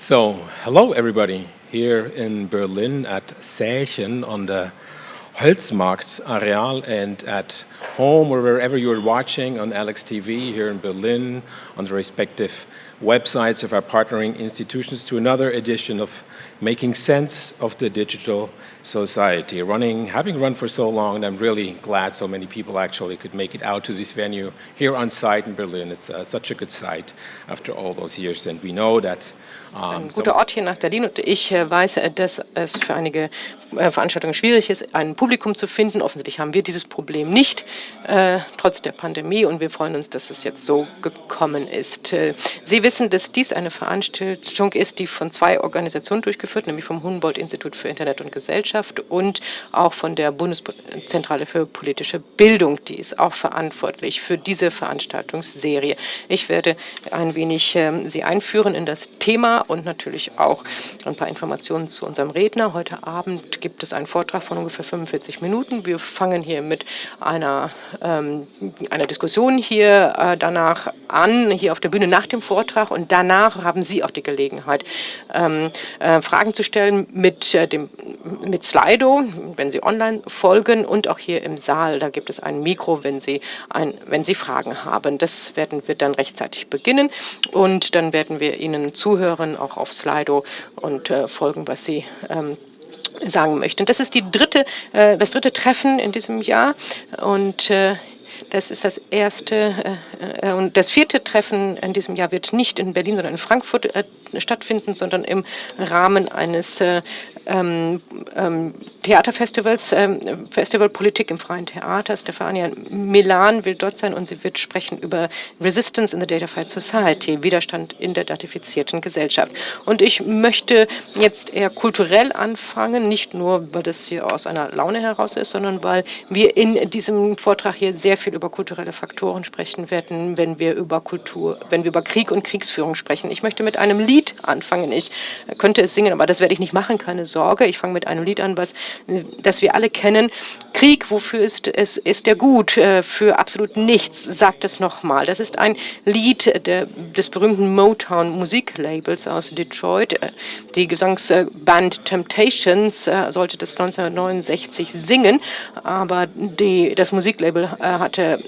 So, hello everybody here in Berlin at Sächen on the Holzmarkt Areal and at home or wherever you're watching on Alex TV here in Berlin on the respective websites of our partnering institutions to another edition of Making Sense of the Digital Society. Running, having run for so long, and I'm really glad so many people actually could make it out to this venue here on site in Berlin. It's uh, such a good site after all those years, and we know that ein guter Ort hier nach Berlin und ich äh, weiß, äh, dass es für einige äh, Veranstaltungen schwierig ist, ein Publikum zu finden. Offensichtlich haben wir dieses Problem nicht, äh, trotz der Pandemie und wir freuen uns, dass es jetzt so gekommen ist. Sie wissen, dass dies eine Veranstaltung ist, die von zwei Organisationen durchgeführt, nämlich vom Humboldt-Institut für Internet und Gesellschaft und auch von der Bundeszentrale für politische Bildung. Die ist auch verantwortlich für diese Veranstaltungsserie. Ich werde ein wenig äh, Sie einführen in das Thema und natürlich auch ein paar Informationen zu unserem Redner. Heute Abend gibt es einen Vortrag von ungefähr 45 Minuten. Wir fangen hier mit einer, ähm, einer Diskussion hier äh, danach an, hier auf der Bühne nach dem Vortrag und danach haben Sie auch die Gelegenheit, ähm, äh, Fragen zu stellen mit, äh, dem, mit Slido, wenn Sie online folgen und auch hier im Saal. Da gibt es ein Mikro, wenn Sie, ein, wenn Sie Fragen haben. Das werden wir dann rechtzeitig beginnen und dann werden wir Ihnen zuhören auch auf Slido und äh, folgen, was Sie ähm, sagen möchten. Das ist die dritte, äh, das dritte Treffen in diesem Jahr und äh, das ist das erste äh, äh, und das vierte Treffen in diesem Jahr wird nicht in Berlin, sondern in Frankfurt äh, stattfinden, sondern im Rahmen eines äh, ähm, ähm, Theaterfestivals, ähm, Festivalpolitik im freien Theater. Stefania Milan will dort sein und sie wird sprechen über Resistance in the Datafied Society, Widerstand in der datifizierten Gesellschaft. Und ich möchte jetzt eher kulturell anfangen, nicht nur, weil das hier aus einer Laune heraus ist, sondern weil wir in diesem Vortrag hier sehr viel über kulturelle Faktoren sprechen werden, wenn wir über Kultur, wenn wir über Krieg und Kriegsführung sprechen. Ich möchte mit einem Lied anfangen. Ich könnte es singen, aber das werde ich nicht machen, keine Sorge. Ich fange mit einem Lied an, was, das wir alle kennen. Krieg, wofür ist, es, ist der gut? Äh, für absolut nichts, sagt es nochmal. Das ist ein Lied der, des berühmten Motown-Musiklabels aus Detroit. Äh, die Gesangsband Temptations äh, sollte das 1969 singen, aber die, das Musiklabel hatte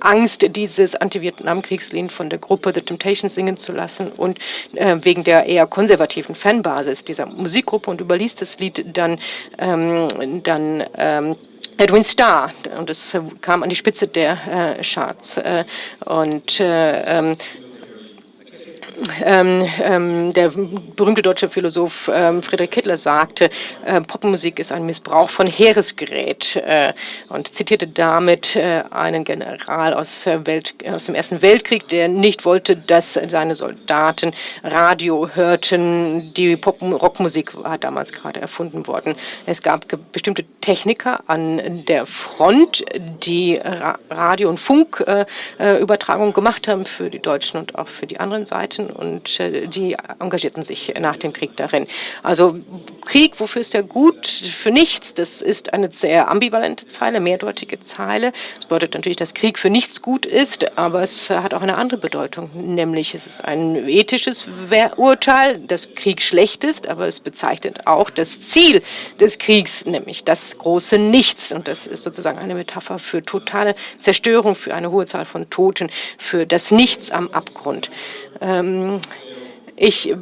Angst, dieses Anti-Vietnam-Kriegslied von der Gruppe The Temptations singen zu lassen und wegen der eher konservativen Fanbasis dieser Musikgruppe und überließ das Lied dann, ähm, dann ähm, Edwin Starr und es kam an die Spitze der äh, Charts. Äh, und äh, ähm, ähm, ähm, der berühmte deutsche Philosoph ähm, Friedrich Kittler sagte, äh, Popmusik ist ein Missbrauch von Heeresgerät äh, und zitierte damit äh, einen General aus, Welt, aus, dem Ersten Weltkrieg, der nicht wollte, dass seine Soldaten Radio hörten. Die Pop-Rockmusik war damals gerade erfunden worden. Es gab bestimmte Techniker an der Front, die Ra Radio- und Funkübertragung äh, gemacht haben für die Deutschen und auch für die anderen Seiten und äh, die engagierten sich nach dem Krieg darin. Also Krieg, wofür ist er gut? Für nichts. Das ist eine sehr ambivalente Zeile, mehrdeutige Zeile. Das bedeutet natürlich, dass Krieg für nichts gut ist, aber es hat auch eine andere Bedeutung, nämlich es ist ein ethisches Urteil, dass Krieg schlecht ist, aber es bezeichnet auch das Ziel des Kriegs, nämlich das große Nichts. Und das ist sozusagen eine Metapher für totale Zerstörung, für eine hohe Zahl von Toten, für das Nichts am Abgrund. Ähm, ich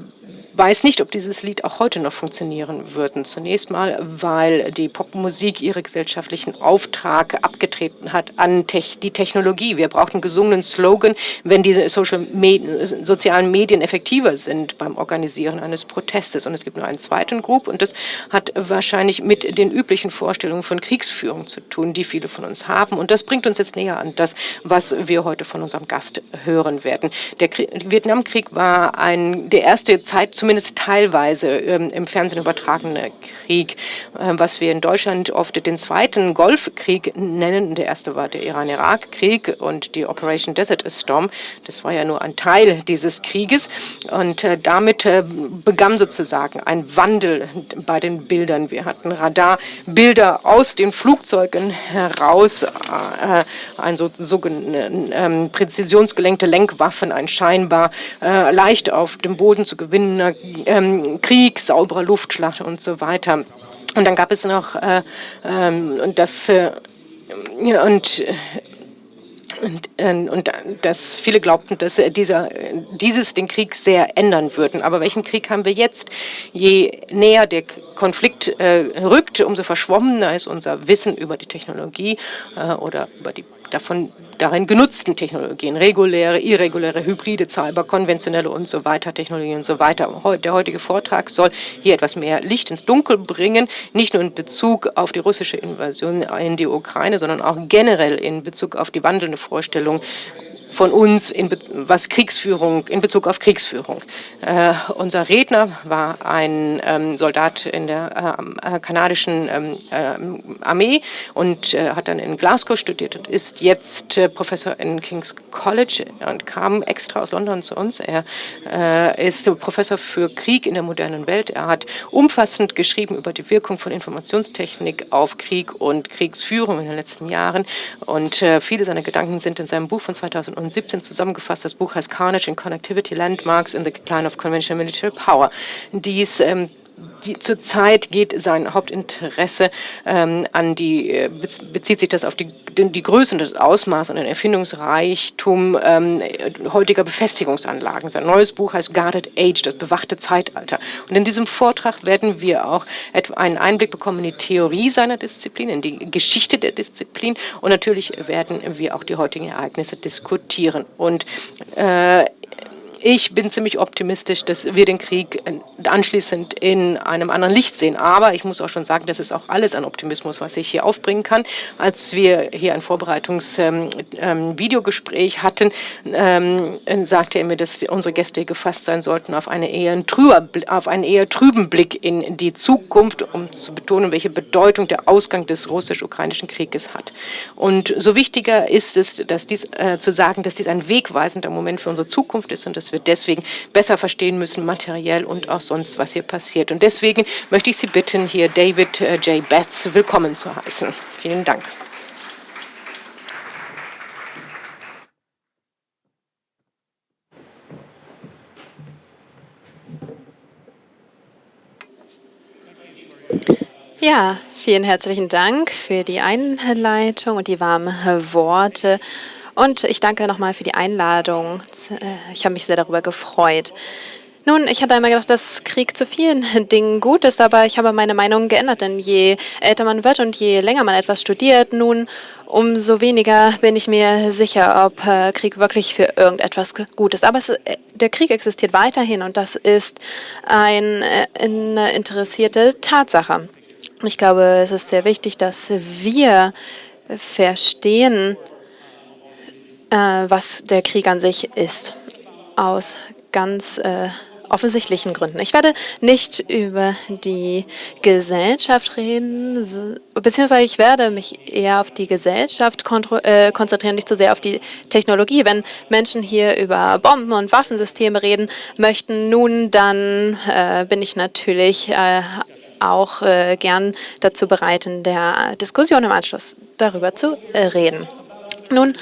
weiß nicht, ob dieses Lied auch heute noch funktionieren würde. Zunächst mal, weil die Popmusik ihren gesellschaftlichen Auftrag abgetreten hat an die Technologie. Wir brauchen einen gesungenen Slogan, wenn diese Social Med sozialen Medien effektiver sind beim Organisieren eines Protestes. Und es gibt nur einen zweiten Group und das hat wahrscheinlich mit den üblichen Vorstellungen von Kriegsführung zu tun, die viele von uns haben. Und das bringt uns jetzt näher an das, was wir heute von unserem Gast hören werden. Der Vietnamkrieg war ein, der erste Zeit zumindest teilweise ähm, im Fernsehen übertragene Krieg, äh, was wir in Deutschland oft den zweiten Golfkrieg nennen. Der erste war der Iran-Irak-Krieg und die Operation Desert Storm. Das war ja nur ein Teil dieses Krieges. Und äh, damit äh, begann sozusagen ein Wandel bei den Bildern. Wir hatten Radarbilder aus den Flugzeugen heraus, äh, ein so, sogenannte ähm, präzisionsgelenkte Lenkwaffen, ein scheinbar leicht auf dem Boden zu gewinnender ähm, Krieg, sauberer Luftschlacht und so weiter. Und dann gab es noch äh, ähm, das äh, und und, ähm, und dass viele glaubten, dass dieser, dieses den Krieg sehr ändern würden. Aber welchen Krieg haben wir jetzt? Je näher der Konflikt äh, rückt, umso verschwommener ist unser Wissen über die Technologie äh, oder über die davon darin genutzten Technologien, reguläre, irreguläre, hybride, Cyber, konventionelle und so weiter, Technologien und so weiter. Der heutige Vortrag soll hier etwas mehr Licht ins Dunkel bringen, nicht nur in Bezug auf die russische Invasion in die Ukraine, sondern auch generell in Bezug auf die wandelnde Vorstellung von uns, in was Kriegsführung, in Bezug auf Kriegsführung. Äh, unser Redner war ein ähm, Soldat in der äh, kanadischen ähm, äh, Armee und äh, hat dann in Glasgow studiert und ist jetzt äh, Professor in King's College und kam extra aus London zu uns. Er äh, ist Professor für Krieg in der modernen Welt. Er hat umfassend geschrieben über die Wirkung von Informationstechnik auf Krieg und Kriegsführung in den letzten Jahren und viele seiner Gedanken sind in seinem Buch von 2009 2017 zusammengefasst. Das Buch heißt Carnage and Connectivity Landmarks in the Decline of Conventional Military Power. Dies ähm, die, zurzeit geht sein Hauptinteresse ähm, an die, äh, bezieht sich das auf die, die Größe und das Ausmaß und den Erfindungsreichtum ähm, heutiger Befestigungsanlagen. Sein neues Buch heißt Guarded Age, das bewachte Zeitalter. Und in diesem Vortrag werden wir auch einen Einblick bekommen in die Theorie seiner Disziplin, in die Geschichte der Disziplin und natürlich werden wir auch die heutigen Ereignisse diskutieren. Und äh, ich bin ziemlich optimistisch, dass wir den Krieg anschließend in einem anderen Licht sehen. Aber ich muss auch schon sagen, das ist auch alles an Optimismus, was ich hier aufbringen kann. Als wir hier ein Vorbereitungsvideogespräch ähm, ähm, hatten, ähm, sagte er mir, dass unsere Gäste gefasst sein sollten auf, eine eher trüber, auf einen eher trüben Blick in die Zukunft, um zu betonen, welche Bedeutung der Ausgang des russisch-ukrainischen Krieges hat. Und so wichtiger ist es, dass dies, äh, zu sagen, dass dies ein wegweisender Moment für unsere Zukunft ist und dass wir deswegen besser verstehen müssen, materiell und auch sonst, was hier passiert. Und deswegen möchte ich Sie bitten, hier David äh, J. Betts willkommen zu heißen. Vielen Dank. Ja, vielen herzlichen Dank für die Einleitung und die warmen Worte. Und ich danke nochmal für die Einladung. Äh, ich habe mich sehr darüber gefreut. Nun, ich hatte einmal gedacht, dass Krieg zu vielen Dingen gut ist, aber ich habe meine Meinung geändert, denn je älter man wird und je länger man etwas studiert, nun umso weniger bin ich mir sicher, ob äh, Krieg wirklich für irgendetwas gut ist. Aber es, äh, der Krieg existiert weiterhin und das ist ein, eine interessierte Tatsache. Ich glaube, es ist sehr wichtig, dass wir verstehen, was der Krieg an sich ist, aus ganz äh, offensichtlichen Gründen. Ich werde nicht über die Gesellschaft reden, beziehungsweise ich werde mich eher auf die Gesellschaft äh, konzentrieren, nicht so sehr auf die Technologie. Wenn Menschen hier über Bomben und Waffensysteme reden möchten, nun, dann äh, bin ich natürlich äh, auch äh, gern dazu bereit, in der Diskussion im Anschluss darüber zu äh, reden. Nun,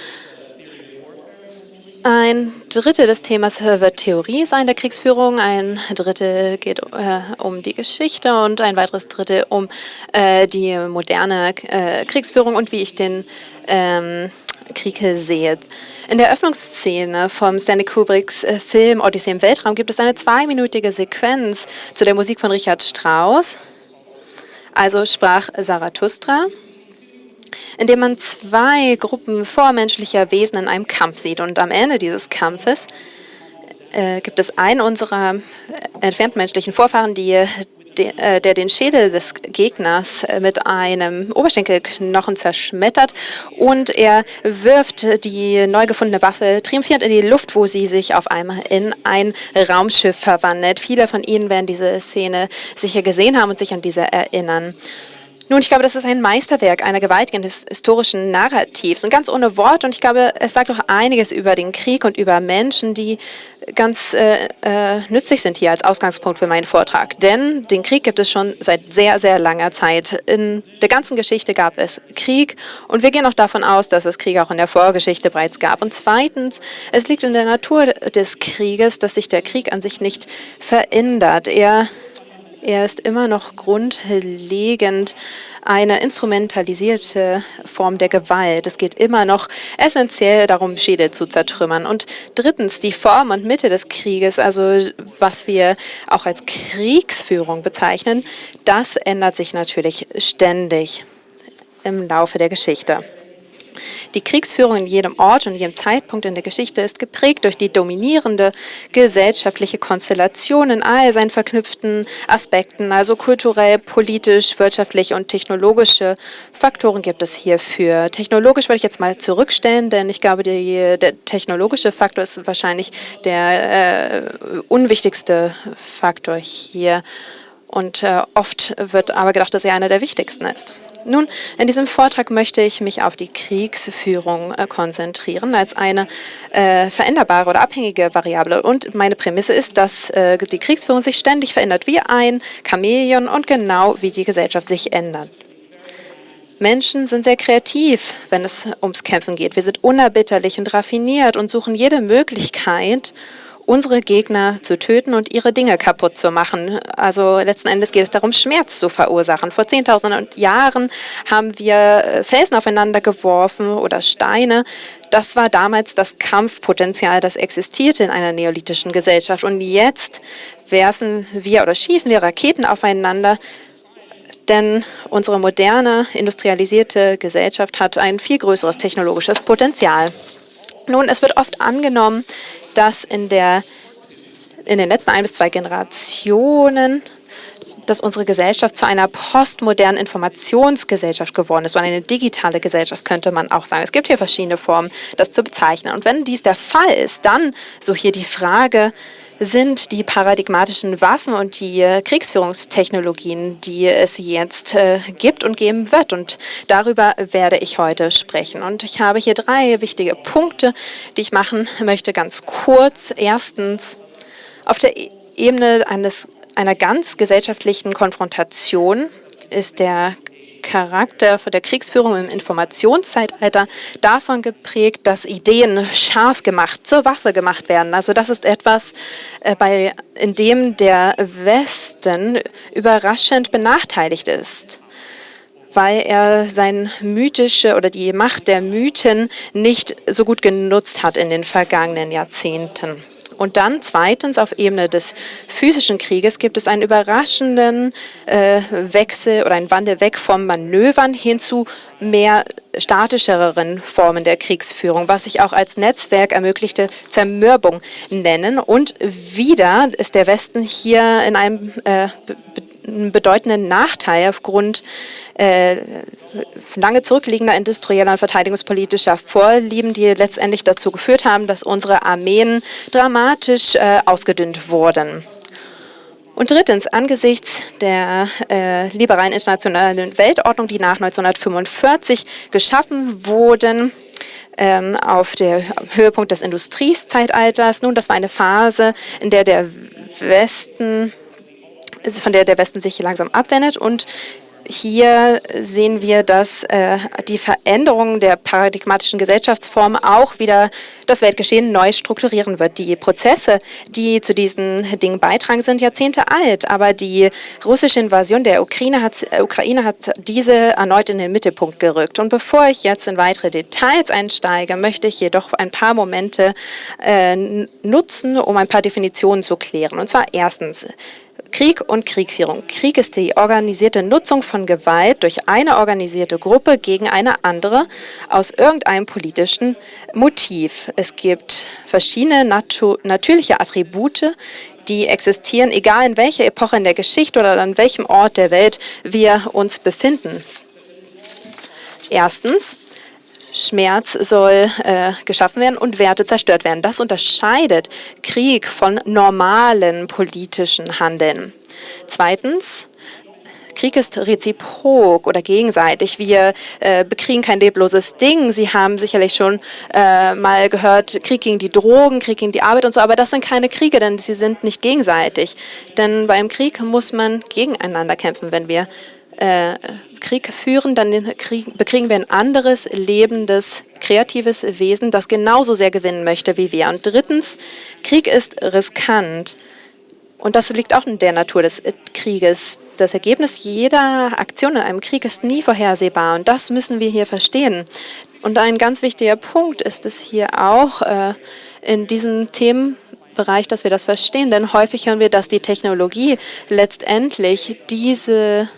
ein Drittel des Themas wird Theorie sein der Kriegsführung, ein Drittel geht äh, um die Geschichte und ein weiteres Drittel um äh, die moderne äh, Kriegsführung und wie ich den ähm, Krieg sehe. In der Öffnungsszene vom Stanley Kubricks äh, Film Odyssee im Weltraum gibt es eine zweiminütige Sequenz zu der Musik von Richard Strauss. Also sprach Zarathustra in dem man zwei Gruppen vormenschlicher Wesen in einem Kampf sieht. Und am Ende dieses Kampfes äh, gibt es einen unserer entfernt menschlichen Vorfahren, die, die, äh, der den Schädel des Gegners äh, mit einem Oberschenkelknochen zerschmettert und er wirft die neu gefundene Waffe triumphierend in die Luft, wo sie sich auf einmal in ein Raumschiff verwandelt. Viele von Ihnen werden diese Szene sicher gesehen haben und sich an diese erinnern. Nun, ich glaube, das ist ein Meisterwerk einer gewaltigen historischen Narrativs und ganz ohne Wort. Und ich glaube, es sagt auch einiges über den Krieg und über Menschen, die ganz äh, äh, nützlich sind hier als Ausgangspunkt für meinen Vortrag. Denn den Krieg gibt es schon seit sehr, sehr langer Zeit. In der ganzen Geschichte gab es Krieg und wir gehen auch davon aus, dass es Krieg auch in der Vorgeschichte bereits gab. Und zweitens, es liegt in der Natur des Krieges, dass sich der Krieg an sich nicht verändert. Er er ist immer noch grundlegend eine instrumentalisierte Form der Gewalt. Es geht immer noch essentiell darum, Schädel zu zertrümmern. Und drittens, die Form und Mitte des Krieges, also was wir auch als Kriegsführung bezeichnen, das ändert sich natürlich ständig im Laufe der Geschichte. Die Kriegsführung in jedem Ort und jedem Zeitpunkt in der Geschichte ist geprägt durch die dominierende gesellschaftliche Konstellation in all seinen verknüpften Aspekten, also kulturell, politisch, wirtschaftlich und technologische Faktoren gibt es hierfür. Technologisch würde ich jetzt mal zurückstellen, denn ich glaube, die, der technologische Faktor ist wahrscheinlich der äh, unwichtigste Faktor hier. Und äh, oft wird aber gedacht, dass er einer der wichtigsten ist. Nun, in diesem Vortrag möchte ich mich auf die Kriegsführung äh, konzentrieren als eine äh, veränderbare oder abhängige Variable. Und meine Prämisse ist, dass äh, die Kriegsführung sich ständig verändert wie ein Chamäleon und genau wie die Gesellschaft sich ändert. Menschen sind sehr kreativ, wenn es ums Kämpfen geht. Wir sind unerbitterlich und raffiniert und suchen jede Möglichkeit, unsere Gegner zu töten und ihre Dinge kaputt zu machen. Also letzten Endes geht es darum, Schmerz zu verursachen. Vor zehntausenden Jahren haben wir äh, Felsen aufeinander geworfen oder Steine. Das war damals das Kampfpotenzial, das existierte in einer neolithischen Gesellschaft. Und jetzt werfen wir oder schießen wir Raketen aufeinander, denn unsere moderne, industrialisierte Gesellschaft hat ein viel größeres technologisches Potenzial. Nun, es wird oft angenommen, dass in, der, in den letzten ein bis zwei Generationen dass unsere Gesellschaft zu einer postmodernen Informationsgesellschaft geworden ist, so eine digitale Gesellschaft könnte man auch sagen. Es gibt hier verschiedene Formen, das zu bezeichnen. Und wenn dies der Fall ist, dann so hier die Frage, sind die paradigmatischen Waffen und die äh, Kriegsführungstechnologien, die es jetzt äh, gibt und geben wird. Und darüber werde ich heute sprechen. Und ich habe hier drei wichtige Punkte, die ich machen möchte, ganz kurz. Erstens, auf der e-, Ebene eines, einer ganz gesellschaftlichen Konfrontation ist der Charakter der Kriegsführung im Informationszeitalter davon geprägt, dass Ideen scharf gemacht, zur Waffe gemacht werden. Also das ist etwas, äh, bei, in dem der Westen überraschend benachteiligt ist weil er sein mythische oder die Macht der Mythen nicht so gut genutzt hat in den vergangenen Jahrzehnten. Und dann zweitens auf Ebene des physischen Krieges gibt es einen überraschenden äh, Wechsel oder einen Wandel weg vom Manövern hin zu mehr statischeren Formen der Kriegsführung, was sich auch als Netzwerk ermöglichte Zermürbung nennen. Und wieder ist der Westen hier in einem äh, einen bedeutenden Nachteil aufgrund äh, lange zurückliegender industrieller und verteidigungspolitischer Vorlieben, die letztendlich dazu geführt haben, dass unsere Armeen dramatisch äh, ausgedünnt wurden. Und drittens, angesichts der äh, liberalen internationalen Weltordnung, die nach 1945 geschaffen wurden, ähm, auf der Höhepunkt des Industriezeitalters. Nun, das war eine Phase, in der der Westen von der der Westen sich langsam abwendet und hier sehen wir, dass äh, die Veränderung der paradigmatischen Gesellschaftsform auch wieder das Weltgeschehen neu strukturieren wird. Die Prozesse, die zu diesen Dingen beitragen, sind Jahrzehnte alt, aber die russische Invasion der Ukraine hat, Ukraine hat diese erneut in den Mittelpunkt gerückt. Und bevor ich jetzt in weitere Details einsteige, möchte ich jedoch ein paar Momente äh, nutzen, um ein paar Definitionen zu klären. Und zwar erstens, Krieg und Kriegführung. Krieg ist die organisierte Nutzung von Gewalt durch eine organisierte Gruppe gegen eine andere aus irgendeinem politischen Motiv. Es gibt verschiedene natu natürliche Attribute, die existieren, egal in welcher Epoche in der Geschichte oder an welchem Ort der Welt wir uns befinden. Erstens, Schmerz soll äh, geschaffen werden und Werte zerstört werden. Das unterscheidet Krieg von normalen politischen Handeln. Zweitens, Krieg ist reziprok oder gegenseitig. Wir äh, bekriegen kein lebloses Ding. Sie haben sicherlich schon äh, mal gehört, Krieg gegen die Drogen, Krieg gegen die Arbeit und so, aber das sind keine Kriege, denn sie sind nicht gegenseitig. Denn beim Krieg muss man gegeneinander kämpfen. Wenn wir äh, Krieg führen, dann Krieg, bekriegen wir ein anderes, lebendes, kreatives Wesen, das genauso sehr gewinnen möchte wie wir. Und drittens, Krieg ist riskant. Und das liegt auch in der Natur des Krieges. Das Ergebnis jeder Aktion in einem Krieg ist nie vorhersehbar. Und das müssen wir hier verstehen. Und ein ganz wichtiger Punkt ist es hier auch äh, in diesem Themenbereich, dass wir das verstehen. Denn häufig hören wir, dass die Technologie letztendlich diese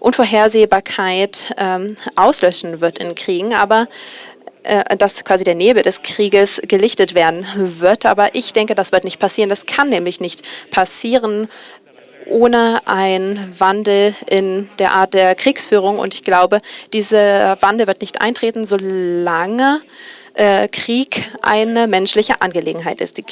Unvorhersehbarkeit ähm, auslöschen wird in Kriegen. Aber äh, dass quasi der Nebel des Krieges gelichtet werden wird. Aber ich denke, das wird nicht passieren. Das kann nämlich nicht passieren ohne einen Wandel in der Art der Kriegsführung. Und ich glaube, dieser Wandel wird nicht eintreten, solange äh, Krieg eine menschliche Angelegenheit ist. Die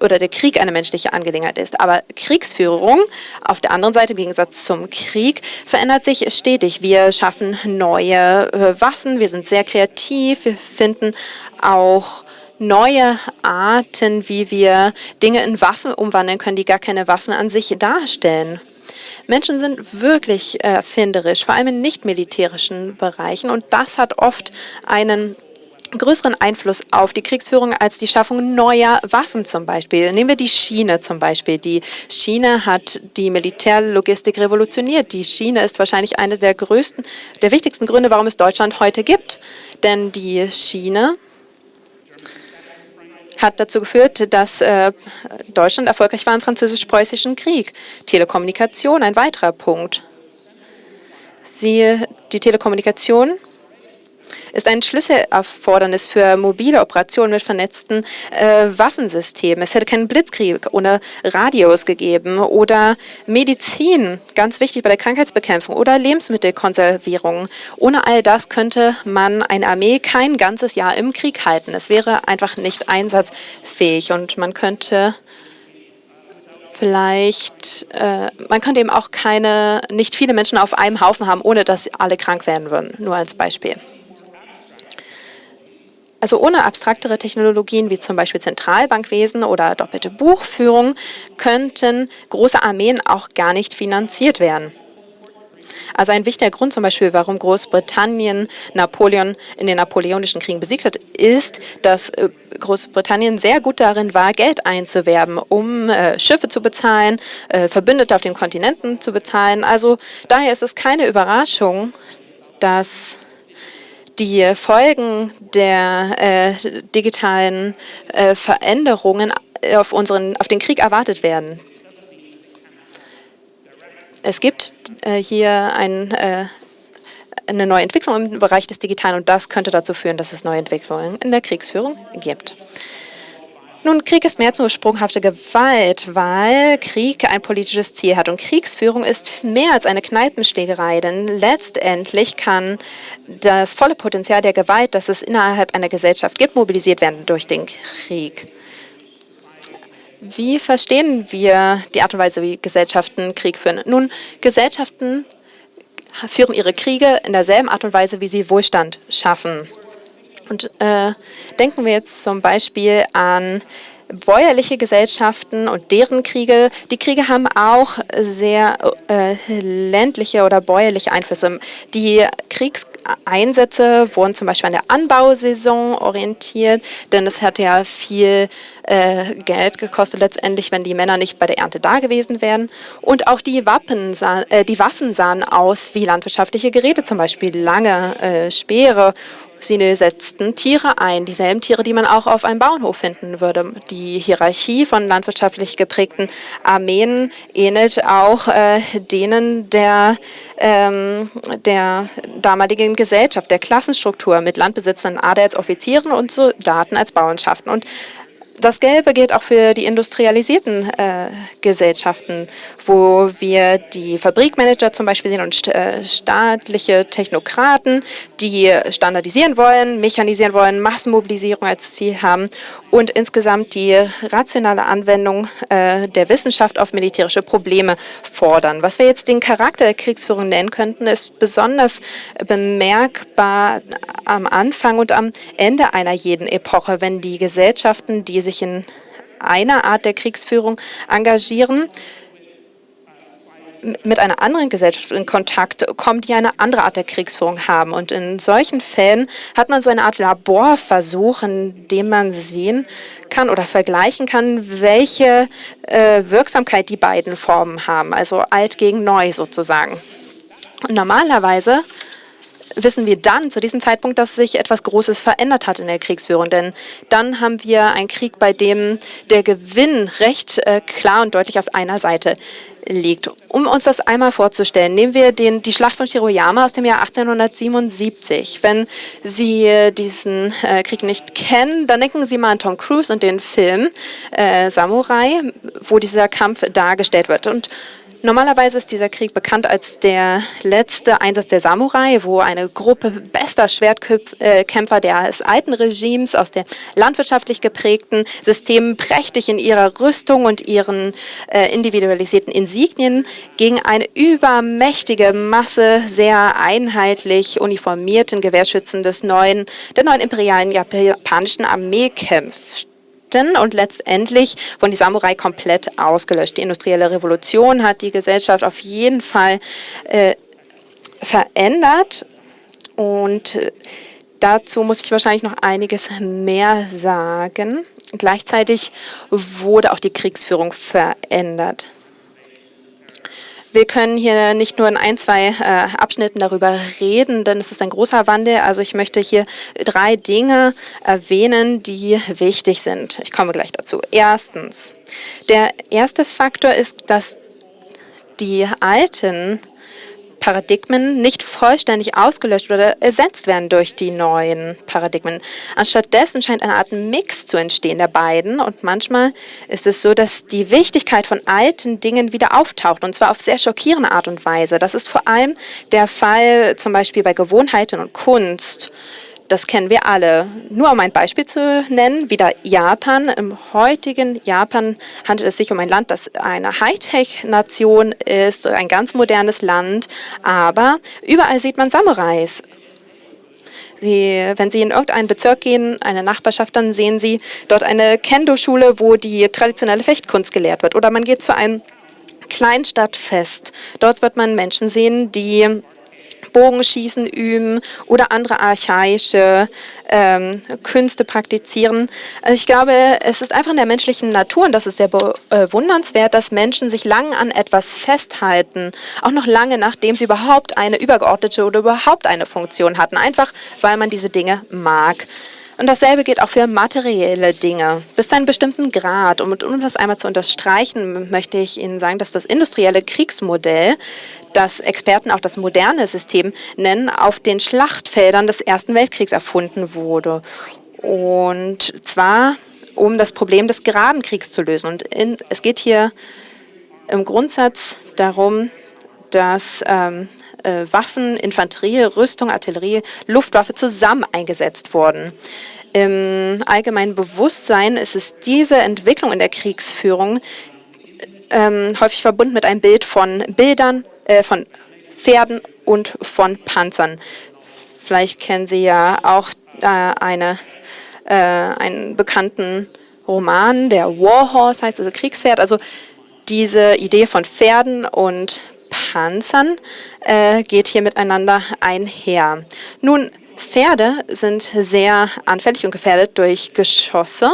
oder der Krieg eine menschliche Angelegenheit ist. Aber Kriegsführung auf der anderen Seite im Gegensatz zum Krieg verändert sich stetig. Wir schaffen neue äh, Waffen, wir sind sehr kreativ, wir finden auch neue Arten, wie wir Dinge in Waffen umwandeln können, die gar keine Waffen an sich darstellen. Menschen sind wirklich erfinderisch, vor allem in nicht-militärischen Bereichen. Und das hat oft einen größeren Einfluss auf die Kriegsführung als die Schaffung neuer Waffen zum Beispiel. Nehmen wir die Schiene zum Beispiel. Die Schiene hat die Militärlogistik revolutioniert. Die Schiene ist wahrscheinlich einer der größten, der wichtigsten Gründe, warum es Deutschland heute gibt. Denn die Schiene hat dazu geführt, dass äh, Deutschland erfolgreich war im französisch-preußischen Krieg. Telekommunikation, ein weiterer Punkt. Sie, die Telekommunikation ist ein Schlüsselerfordernis für mobile Operationen mit vernetzten äh, Waffensystemen. Es hätte keinen Blitzkrieg ohne Radios gegeben oder Medizin, ganz wichtig bei der Krankheitsbekämpfung oder Lebensmittelkonservierung. Ohne all das könnte man eine Armee kein ganzes Jahr im Krieg halten. Es wäre einfach nicht einsatzfähig und man könnte vielleicht, äh, man könnte eben auch keine, nicht viele Menschen auf einem Haufen haben, ohne dass alle krank werden würden, nur als Beispiel. Also ohne abstraktere Technologien wie zum Beispiel Zentralbankwesen oder doppelte Buchführung könnten große Armeen auch gar nicht finanziert werden. Also ein wichtiger Grund zum Beispiel, warum Großbritannien Napoleon in den Napoleonischen Kriegen besiegt hat, ist, dass äh, Großbritannien sehr gut darin war, Geld einzuwerben, um äh, Schiffe zu bezahlen, äh, Verbündete auf den Kontinenten zu bezahlen. Also daher ist es keine Überraschung, dass die Folgen der äh, digitalen äh, Veränderungen auf, unseren, auf den Krieg erwartet werden. Es gibt äh, hier ein, äh, eine neue Entwicklung im Bereich des Digitalen und das könnte dazu führen, dass es neue Entwicklungen in der Kriegsführung gibt. Nun, Krieg ist mehr als nur sprunghafte Gewalt, weil Krieg ein politisches Ziel hat. Und Kriegsführung ist mehr als eine Kneipenschlägerei, denn letztendlich kann das volle Potenzial der Gewalt, das es innerhalb einer Gesellschaft gibt, mobilisiert werden durch den Krieg. Wie verstehen wir die Art und Weise, wie Gesellschaften Krieg führen? Nun, Gesellschaften führen ihre Kriege in derselben Art und Weise, wie sie Wohlstand schaffen. Und äh, denken wir jetzt zum Beispiel an bäuerliche Gesellschaften und deren Kriege. Die Kriege haben auch sehr äh, ländliche oder bäuerliche Einflüsse. Die Kriegseinsätze wurden zum Beispiel an der Anbausaison orientiert, denn es hat ja viel äh, Geld gekostet letztendlich, wenn die Männer nicht bei der Ernte da gewesen wären. Und auch die, Wappen sah, äh, die Waffen sahen aus wie landwirtschaftliche Geräte, zum Beispiel lange äh, Speere Sie setzten Tiere ein, dieselben Tiere, die man auch auf einem Bauernhof finden würde. Die Hierarchie von landwirtschaftlich geprägten Armeen ähnelt auch äh, denen der, ähm, der damaligen Gesellschaft, der Klassenstruktur mit Landbesitzern, Adels, Offizieren und Soldaten als Bauernschaften. Und Das Gelbe gilt auch für die industrialisierten äh, Gesellschaften, wo wir die Fabrikmanager zum Beispiel sehen und äh, staatliche Technokraten, die standardisieren wollen, mechanisieren wollen, Massenmobilisierung als Ziel haben und insgesamt die rationale Anwendung äh, der Wissenschaft auf militärische Probleme fordern. Was wir jetzt den Charakter der Kriegsführung nennen könnten, ist besonders bemerkbar am Anfang und am Ende einer jeden Epoche, wenn die Gesellschaften, die sich in einer Art der Kriegsführung engagieren, mit einer anderen Gesellschaft in Kontakt kommen, die eine andere Art der Kriegsführung haben. Und in solchen Fällen hat man so eine Art Laborversuch, in dem man sehen kann oder vergleichen kann, welche äh, Wirksamkeit die beiden Formen haben, also alt gegen neu sozusagen. Und normalerweise wissen wir dann zu diesem Zeitpunkt, dass sich etwas Großes verändert hat in der Kriegsführung. Denn dann haben wir einen Krieg, bei dem der Gewinn recht äh, klar und deutlich auf einer Seite liegt. Um uns das einmal vorzustellen, nehmen wir den, die Schlacht von Shiroyama aus dem Jahr 1877. Wenn Sie diesen äh, Krieg nicht kennen, dann denken Sie mal an Tom Cruise und den Film äh, Samurai, wo dieser Kampf dargestellt wird. Und Normalerweise ist dieser Krieg bekannt als der letzte Einsatz der Samurai, wo eine Gruppe bester Schwertkämpfer des alten Regimes aus den landwirtschaftlich geprägten Systemen prächtig in ihrer Rüstung und ihren äh, individualisierten Insignien gegen eine übermächtige Masse sehr einheitlich uniformierten Gewehrschützen des neuen, der neuen imperialen japanischen Armee kämpft und letztendlich wurden die Samurai komplett ausgelöscht. Die industrielle Revolution hat die Gesellschaft auf jeden Fall äh, verändert und äh, dazu muss ich wahrscheinlich noch einiges mehr sagen. Gleichzeitig wurde auch die Kriegsführung verändert. Wir können hier nicht nur in ein, zwei äh, Abschnitten darüber reden, denn es ist ein großer Wandel. Also ich möchte hier drei Dinge erwähnen, die wichtig sind. Ich komme gleich dazu. Erstens, der erste Faktor ist, dass die alten Paradigmen nicht vollständig ausgelöscht oder ersetzt werden durch die neuen Paradigmen. Anstattdessen scheint eine Art Mix zu entstehen der beiden und manchmal ist es so, dass die Wichtigkeit von alten Dingen wieder auftaucht und zwar auf sehr schockierende Art und Weise. Das ist vor allem der Fall zum Beispiel bei Gewohnheiten und Kunst. Das kennen wir alle. Nur um ein Beispiel zu nennen, wieder Japan. Im heutigen Japan handelt es sich um ein Land, das eine Hightech-Nation ist, ein ganz modernes Land, aber überall sieht man Samurais. Sie, wenn Sie in irgendeinen Bezirk gehen, eine Nachbarschaft, dann sehen Sie dort eine Kendo-Schule, wo die traditionelle Fechtkunst gelehrt wird. Oder man geht zu einem Kleinstadtfest. Dort wird man Menschen sehen, die Bogenschießen üben oder andere archaische ähm, Künste praktizieren. Also ich glaube, es ist einfach in der menschlichen Natur und das ist sehr bewundernswert, dass Menschen sich lange an etwas festhalten, auch noch lange nachdem sie überhaupt eine übergeordnete oder überhaupt eine Funktion hatten, einfach weil man diese Dinge mag. Und dasselbe gilt auch für materielle Dinge, bis zu einem bestimmten Grad. Und um das einmal zu unterstreichen, möchte ich Ihnen sagen, dass das industrielle Kriegsmodell, das Experten auch das moderne System nennen, auf den Schlachtfeldern des Ersten Weltkriegs erfunden wurde. Und zwar, um das Problem des Grabenkriegs zu lösen. Und in, es geht hier im Grundsatz darum, dass ähm, äh, Waffen, Infanterie, Rüstung, Artillerie, Luftwaffe zusammen eingesetzt wurden. Im allgemeinen Bewusstsein ist es diese Entwicklung in der Kriegsführung ähm, häufig verbunden mit einem Bild von Bildern, äh, von Pferden und von Panzern. Vielleicht kennen Sie ja auch äh, eine, äh, einen bekannten Roman, der Warhorse heißt, also Kriegspferd. Also diese Idee von Pferden und Panzern äh, geht hier miteinander einher. Nun, Pferde sind sehr anfällig und gefährdet durch Geschosse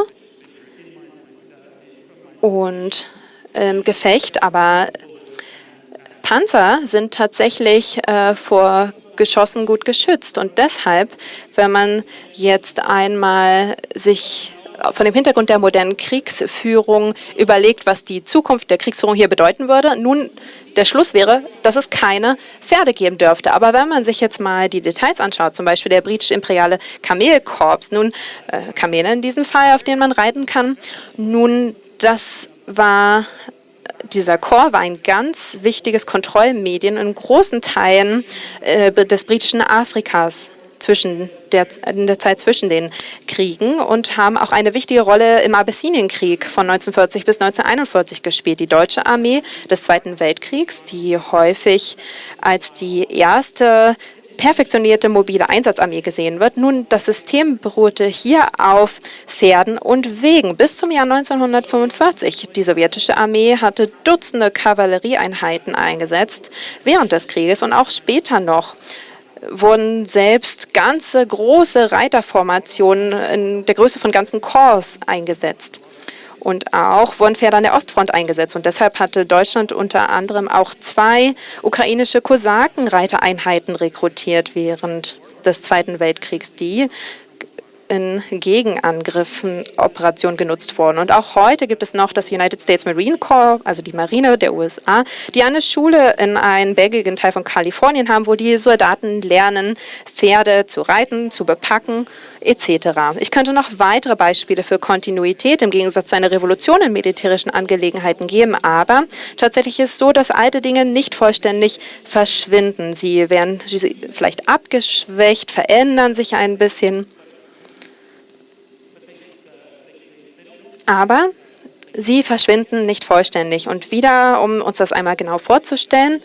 und ähm, Gefecht, aber Panzer sind tatsächlich äh, vor Geschossen gut geschützt. Und deshalb, wenn man jetzt einmal sich von dem Hintergrund der modernen Kriegsführung überlegt, was die Zukunft der Kriegsführung hier bedeuten würde. Nun, der Schluss wäre, dass es keine Pferde geben dürfte. Aber wenn man sich jetzt mal die Details anschaut, zum Beispiel der britisch-imperiale Kamelkorps, nun äh, Kamele in diesem Fall, auf denen man reiten kann, nun, das war dieser Chor war ein ganz wichtiges Kontrollmedien in großen Teilen äh, des britischen Afrikas zwischen der, in der Zeit zwischen den Kriegen und haben auch eine wichtige Rolle im Abessinienkrieg von 1940 bis 1941 gespielt. Die deutsche Armee des Zweiten Weltkriegs, die häufig als die erste perfektionierte mobile Einsatzarmee gesehen wird. Nun, das System beruhte hier auf Pferden und Wegen bis zum Jahr 1945. Die sowjetische Armee hatte Dutzende Kavallerieeinheiten eingesetzt während des Krieges und auch später noch wurden selbst ganze große Reiterformationen in der Größe von ganzen Korps eingesetzt. Und auch wurden Pferde an der Ostfront eingesetzt. Und deshalb hatte Deutschland unter anderem auch zwei ukrainische Kosakenreitereinheiten rekrutiert während des Zweiten Weltkriegs, die in Gegenangriffen Operationen genutzt wurden. Und auch heute gibt es noch das United States Marine Corps, also die Marine der USA, die eine Schule in einem belgigen Teil von Kalifornien haben, wo die Soldaten lernen, Pferde zu reiten, zu bepacken etc. Ich könnte noch weitere Beispiele für Kontinuität im Gegensatz zu einer Revolution in militärischen Angelegenheiten geben, aber tatsächlich ist es so, dass alte Dinge nicht vollständig verschwinden. Sie werden vielleicht abgeschwächt, verändern sich ein bisschen aber sie verschwinden nicht vollständig. Und wieder, um uns das einmal genau vorzustellen,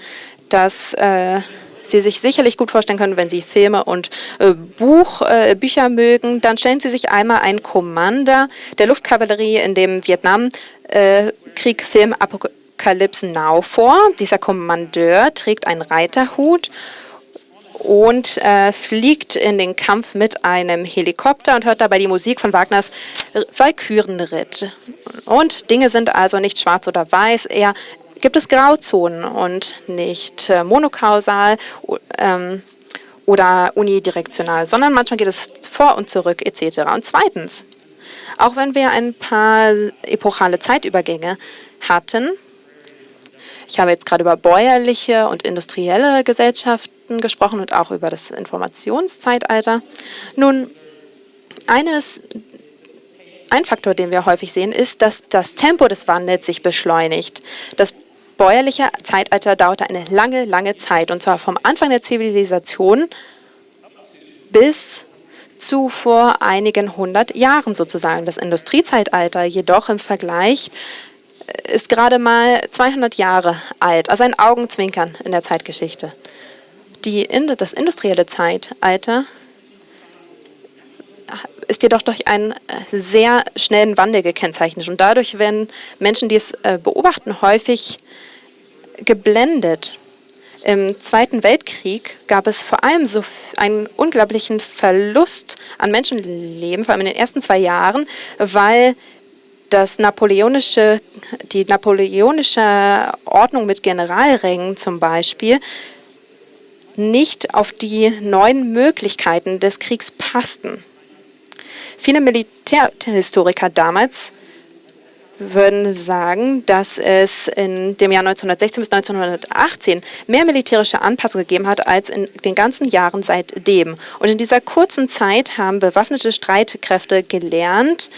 dass äh, Sie sich sicherlich gut vorstellen können, wenn Sie Filme und äh, Buch, äh, Bücher mögen, dann stellen Sie sich einmal einen Commander der Luftkavallerie in dem Vietnamkrieg Film Apocalypse Now vor. Dieser Kommandeur trägt einen Reiterhut und äh, fliegt in den Kampf mit einem Helikopter und hört dabei die Musik von Wagners Walkürenritt. Und Dinge sind also nicht schwarz oder weiß, eher gibt es Grauzonen und nicht äh, monokausal ähm, oder unidirektional, sondern manchmal geht es vor und zurück etc. Und zweitens, auch wenn wir ein paar epochale Zeitübergänge hatten, ich habe jetzt gerade über bäuerliche und industrielle Gesellschaften gesprochen und auch über das Informationszeitalter. Nun, eines, ein Faktor, den wir häufig sehen, ist, dass das Tempo des Wandels sich beschleunigt. Das bäuerliche Zeitalter dauerte eine lange, lange Zeit, und zwar vom Anfang der Zivilisation bis zu vor einigen hundert Jahren sozusagen. Das Industriezeitalter jedoch im Vergleich ist gerade mal 200 Jahre alt, also ein Augenzwinkern in der Zeitgeschichte. Die, das industrielle Zeitalter ist jedoch durch einen sehr schnellen Wandel gekennzeichnet. Und dadurch werden Menschen, die es äh, beobachten, häufig geblendet. Im Zweiten Weltkrieg gab es vor allem so einen unglaublichen Verlust an Menschenleben, vor allem in den ersten zwei Jahren, weil das napoleonische, die napoleonische Ordnung mit Generalrängen zum Beispiel nicht auf die neuen Möglichkeiten des Kriegs passten. Viele Militärhistoriker damals würden sagen, dass es in dem Jahr 1916 bis 1918 mehr militärische Anpassungen gegeben hat als in den ganzen Jahren seitdem. Und in dieser kurzen Zeit haben bewaffnete Streitkräfte gelernt,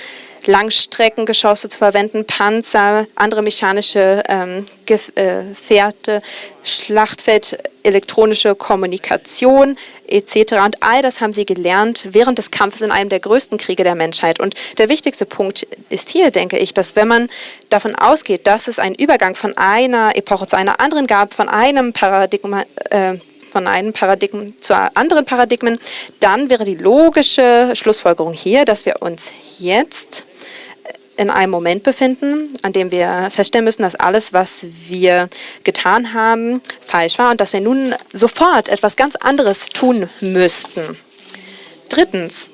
Langstreckengeschosse zu verwenden, Panzer, andere mechanische ähm, Gefährte, Schlachtfeld, elektronische Kommunikation etc. Und all das haben sie gelernt während des Kampfes in einem der größten Kriege der Menschheit. Und der wichtigste Punkt ist hier, denke ich, dass wenn man davon ausgeht, dass es einen Übergang von einer Epoche zu einer anderen gab, von einem Paradigma, äh, von einem Paradigmen zu anderen Paradigmen, dann wäre die logische Schlussfolgerung hier, dass wir uns jetzt in einem Moment befinden, an dem wir feststellen müssen, dass alles, was wir getan haben, falsch war und dass wir nun sofort etwas ganz anderes tun müssten. Drittens,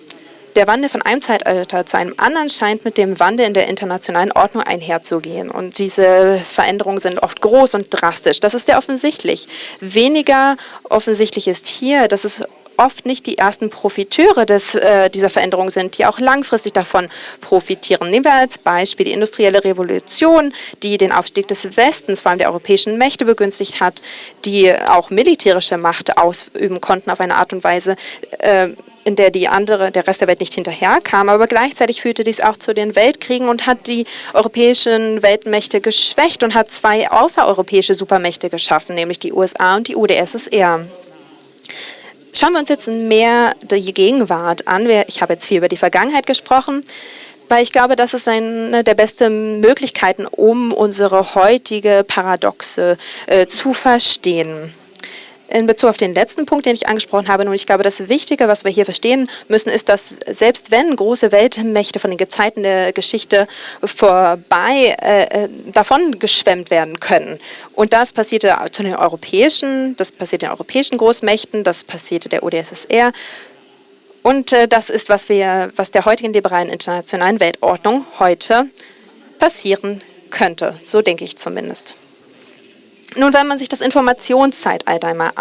der Wandel von einem Zeitalter zu einem anderen scheint mit dem Wandel in der internationalen Ordnung einherzugehen. Und diese Veränderungen sind oft groß und drastisch. Das ist sehr offensichtlich. Weniger offensichtlich ist hier, dass es oft nicht die ersten Profiteure des, äh, dieser Veränderung sind, die auch langfristig davon profitieren. Nehmen wir als Beispiel die industrielle Revolution, die den Aufstieg des Westens, vor allem der europäischen Mächte begünstigt hat, die auch militärische Macht ausüben konnten auf eine Art und Weise, äh, in der die andere, der Rest der Welt nicht hinterherkam. Aber gleichzeitig führte dies auch zu den Weltkriegen und hat die europäischen Weltmächte geschwächt und hat zwei außereuropäische Supermächte geschaffen, nämlich die USA und die UdSSR. Schauen wir uns jetzt mehr die Gegenwart an. Ich habe jetzt viel über die Vergangenheit gesprochen, weil ich glaube, das ist eine der besten Möglichkeiten, um unsere heutige Paradoxe äh, zu verstehen in Bezug auf den letzten Punkt, den ich angesprochen habe. Und ich glaube, das Wichtige, was wir hier verstehen müssen, ist, dass selbst wenn große Weltmächte von den Gezeiten der Geschichte vorbei äh, äh, davon geschwemmt werden können. Und das passierte zu den europäischen, das passierte den europäischen Großmächten, das passierte der UdSSR. Und äh, das ist, was wir, was der heutigen liberalen internationalen Weltordnung heute passieren könnte. So denke ich zumindest. Nun, wenn man sich das Informationszeitalter einmal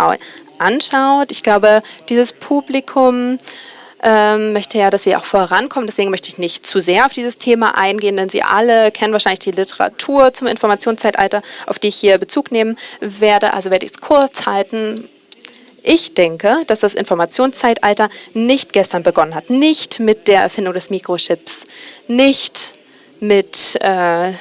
anschaut, ich glaube, dieses Publikum ähm, möchte ja, dass wir auch vorankommen. Deswegen möchte ich nicht zu sehr auf dieses Thema eingehen, denn Sie alle kennen wahrscheinlich die Literatur zum Informationszeitalter, auf die ich hier Bezug nehmen werde. Also werde ich es kurz halten. Ich denke, dass das Informationszeitalter nicht gestern begonnen hat. Nicht mit der Erfindung des Mikrochips, nicht mit äh,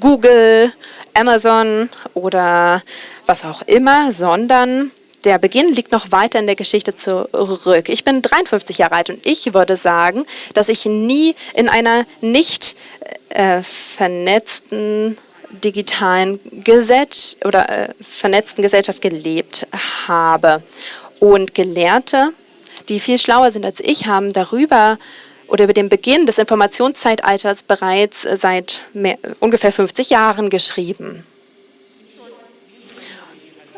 Google Amazon oder was auch immer, sondern der Beginn liegt noch weiter in der Geschichte zurück. Ich bin 53 Jahre alt und ich würde sagen, dass ich nie in einer nicht äh, vernetzten digitalen Gesell oder äh, vernetzten Gesellschaft gelebt habe. Und Gelehrte, die viel schlauer sind als ich, haben darüber oder über den Beginn des Informationszeitalters bereits seit mehr, ungefähr 50 Jahren geschrieben.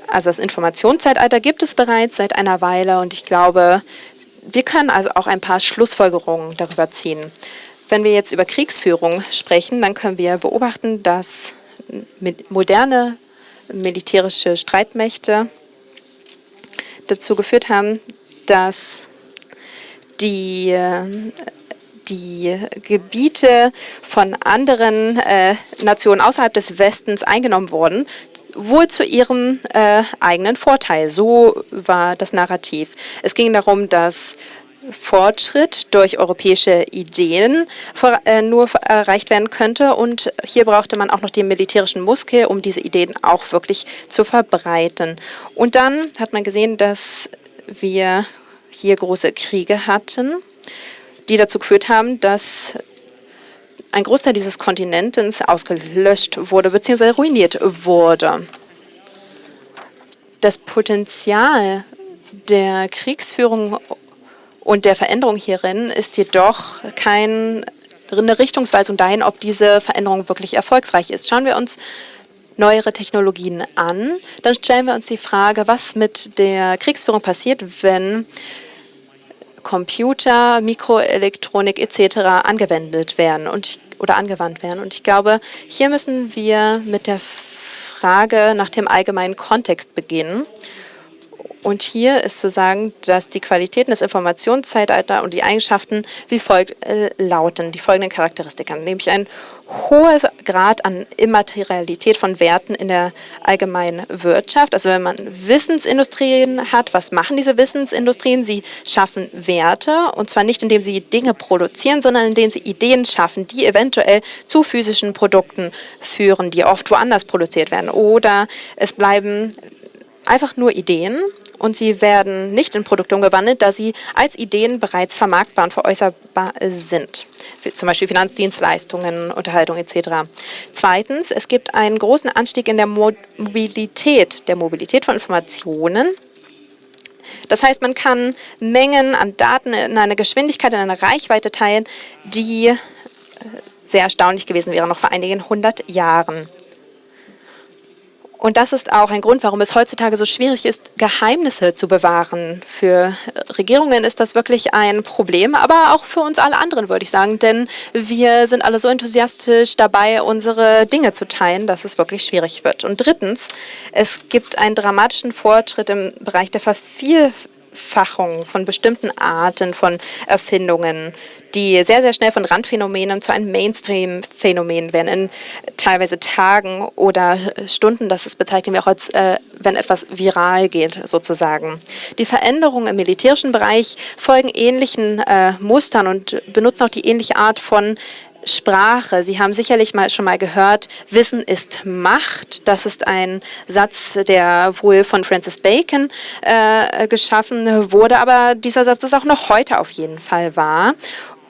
Also das Informationszeitalter gibt es bereits seit einer Weile und ich glaube, wir können also auch ein paar Schlussfolgerungen darüber ziehen. Wenn wir jetzt über Kriegsführung sprechen, dann können wir beobachten, dass moderne militärische Streitmächte dazu geführt haben, dass die die Gebiete von anderen äh, Nationen außerhalb des Westens eingenommen wurden, wohl zu ihrem äh, eigenen Vorteil. So war das Narrativ. Es ging darum, dass Fortschritt durch europäische Ideen vor, äh, nur erreicht werden könnte. Und hier brauchte man auch noch den militärischen Muskel, um diese Ideen auch wirklich zu verbreiten. Und dann hat man gesehen, dass wir hier große Kriege hatten die dazu geführt haben, dass ein Großteil dieses Kontinents ausgelöscht wurde bzw. ruiniert wurde. Das Potenzial der Kriegsführung und der Veränderung hierin ist jedoch keine Richtungsweisung dahin, ob diese Veränderung wirklich erfolgsreich ist. Schauen wir uns neuere Technologien an, dann stellen wir uns die Frage, was mit der Kriegsführung passiert, wenn Computer, Mikroelektronik etc. angewendet werden und, oder angewandt werden. Und ich glaube, hier müssen wir mit der Frage nach dem allgemeinen Kontext beginnen. Und hier ist zu sagen, dass die Qualitäten des Informationszeitalters und die Eigenschaften wie folgt äh, lauten, die folgenden Charakteristiken, nämlich ein hoher Grad an Immaterialität von Werten in der allgemeinen Wirtschaft. Also wenn man Wissensindustrien hat, was machen diese Wissensindustrien? Sie schaffen Werte und zwar nicht, indem sie Dinge produzieren, sondern indem sie Ideen schaffen, die eventuell zu physischen Produkten führen, die oft woanders produziert werden. Oder es bleiben einfach nur Ideen und sie werden nicht in Produkte umgewandelt, da sie als Ideen bereits vermarktbar und veräußerbar sind. Zum Beispiel Finanzdienstleistungen, Unterhaltung etc. Zweitens, es gibt einen großen Anstieg in der Mobilität, der Mobilität von Informationen. Das heißt, man kann Mengen an Daten in einer Geschwindigkeit, in einer Reichweite teilen, die äh, sehr erstaunlich gewesen wäre, noch vor einigen hundert Jahren. Und das ist auch ein Grund, warum es heutzutage so schwierig ist, Geheimnisse zu bewahren. Für Regierungen ist das wirklich ein Problem, aber auch für uns alle anderen, würde ich sagen. Denn wir sind alle so enthusiastisch dabei, unsere Dinge zu teilen, dass es wirklich schwierig wird. Und drittens, es gibt einen dramatischen Fortschritt im Bereich der Verviel Vereinfachung von bestimmten Arten von Erfindungen, die sehr, sehr schnell von Randphänomenen zu einem Mainstream-Phänomen werden, in teilweise Tagen oder Stunden. Das bezeichnen wir auch als, äh, wenn etwas viral geht, sozusagen. Die Veränderungen im militärischen Bereich folgen ähnlichen äh, Mustern und benutzen auch die ähnliche Art von Sprache. Sie haben sicherlich mal schon mal gehört, Wissen ist Macht. Das ist ein Satz, der wohl von Francis Bacon äh, geschaffen wurde, aber dieser Satz ist auch noch heute auf jeden Fall wahr.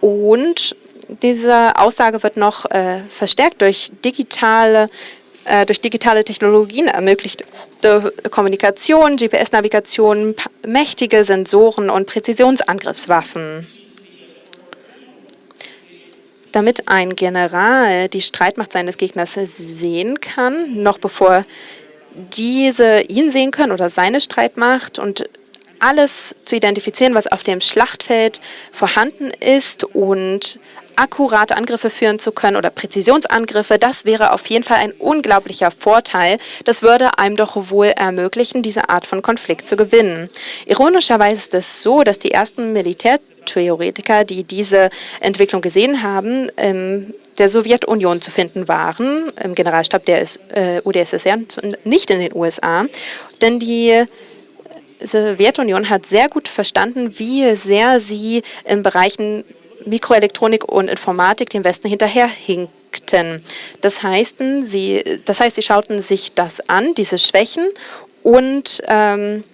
Und diese Aussage wird noch äh, verstärkt durch digitale äh, durch digitale Technologien ermöglichte Kommunikation, GPS-Navigation, mächtige Sensoren und Präzisionsangriffswaffen damit ein General die Streitmacht seines Gegners sehen kann, noch bevor diese ihn sehen können oder seine Streitmacht und alles zu identifizieren, was auf dem Schlachtfeld vorhanden ist und akkurate Angriffe führen zu können oder Präzisionsangriffe, das wäre auf jeden Fall ein unglaublicher Vorteil. Das würde einem doch wohl ermöglichen, diese Art von Konflikt zu gewinnen. Ironischerweise ist es so, dass die ersten Militärtheoretiker, die diese Entwicklung gesehen haben, ähm, der Sowjetunion zu finden waren, im Generalstab der äh, UdSSR, nicht in den USA, denn die Sowjetunion hat sehr gut verstanden, wie sehr sie in Bereichen Mikroelektronik und Informatik dem Westen hinterherhinkten. Das heißt, sie, das heißt, sie schauten sich das an, diese Schwächen, und ähm,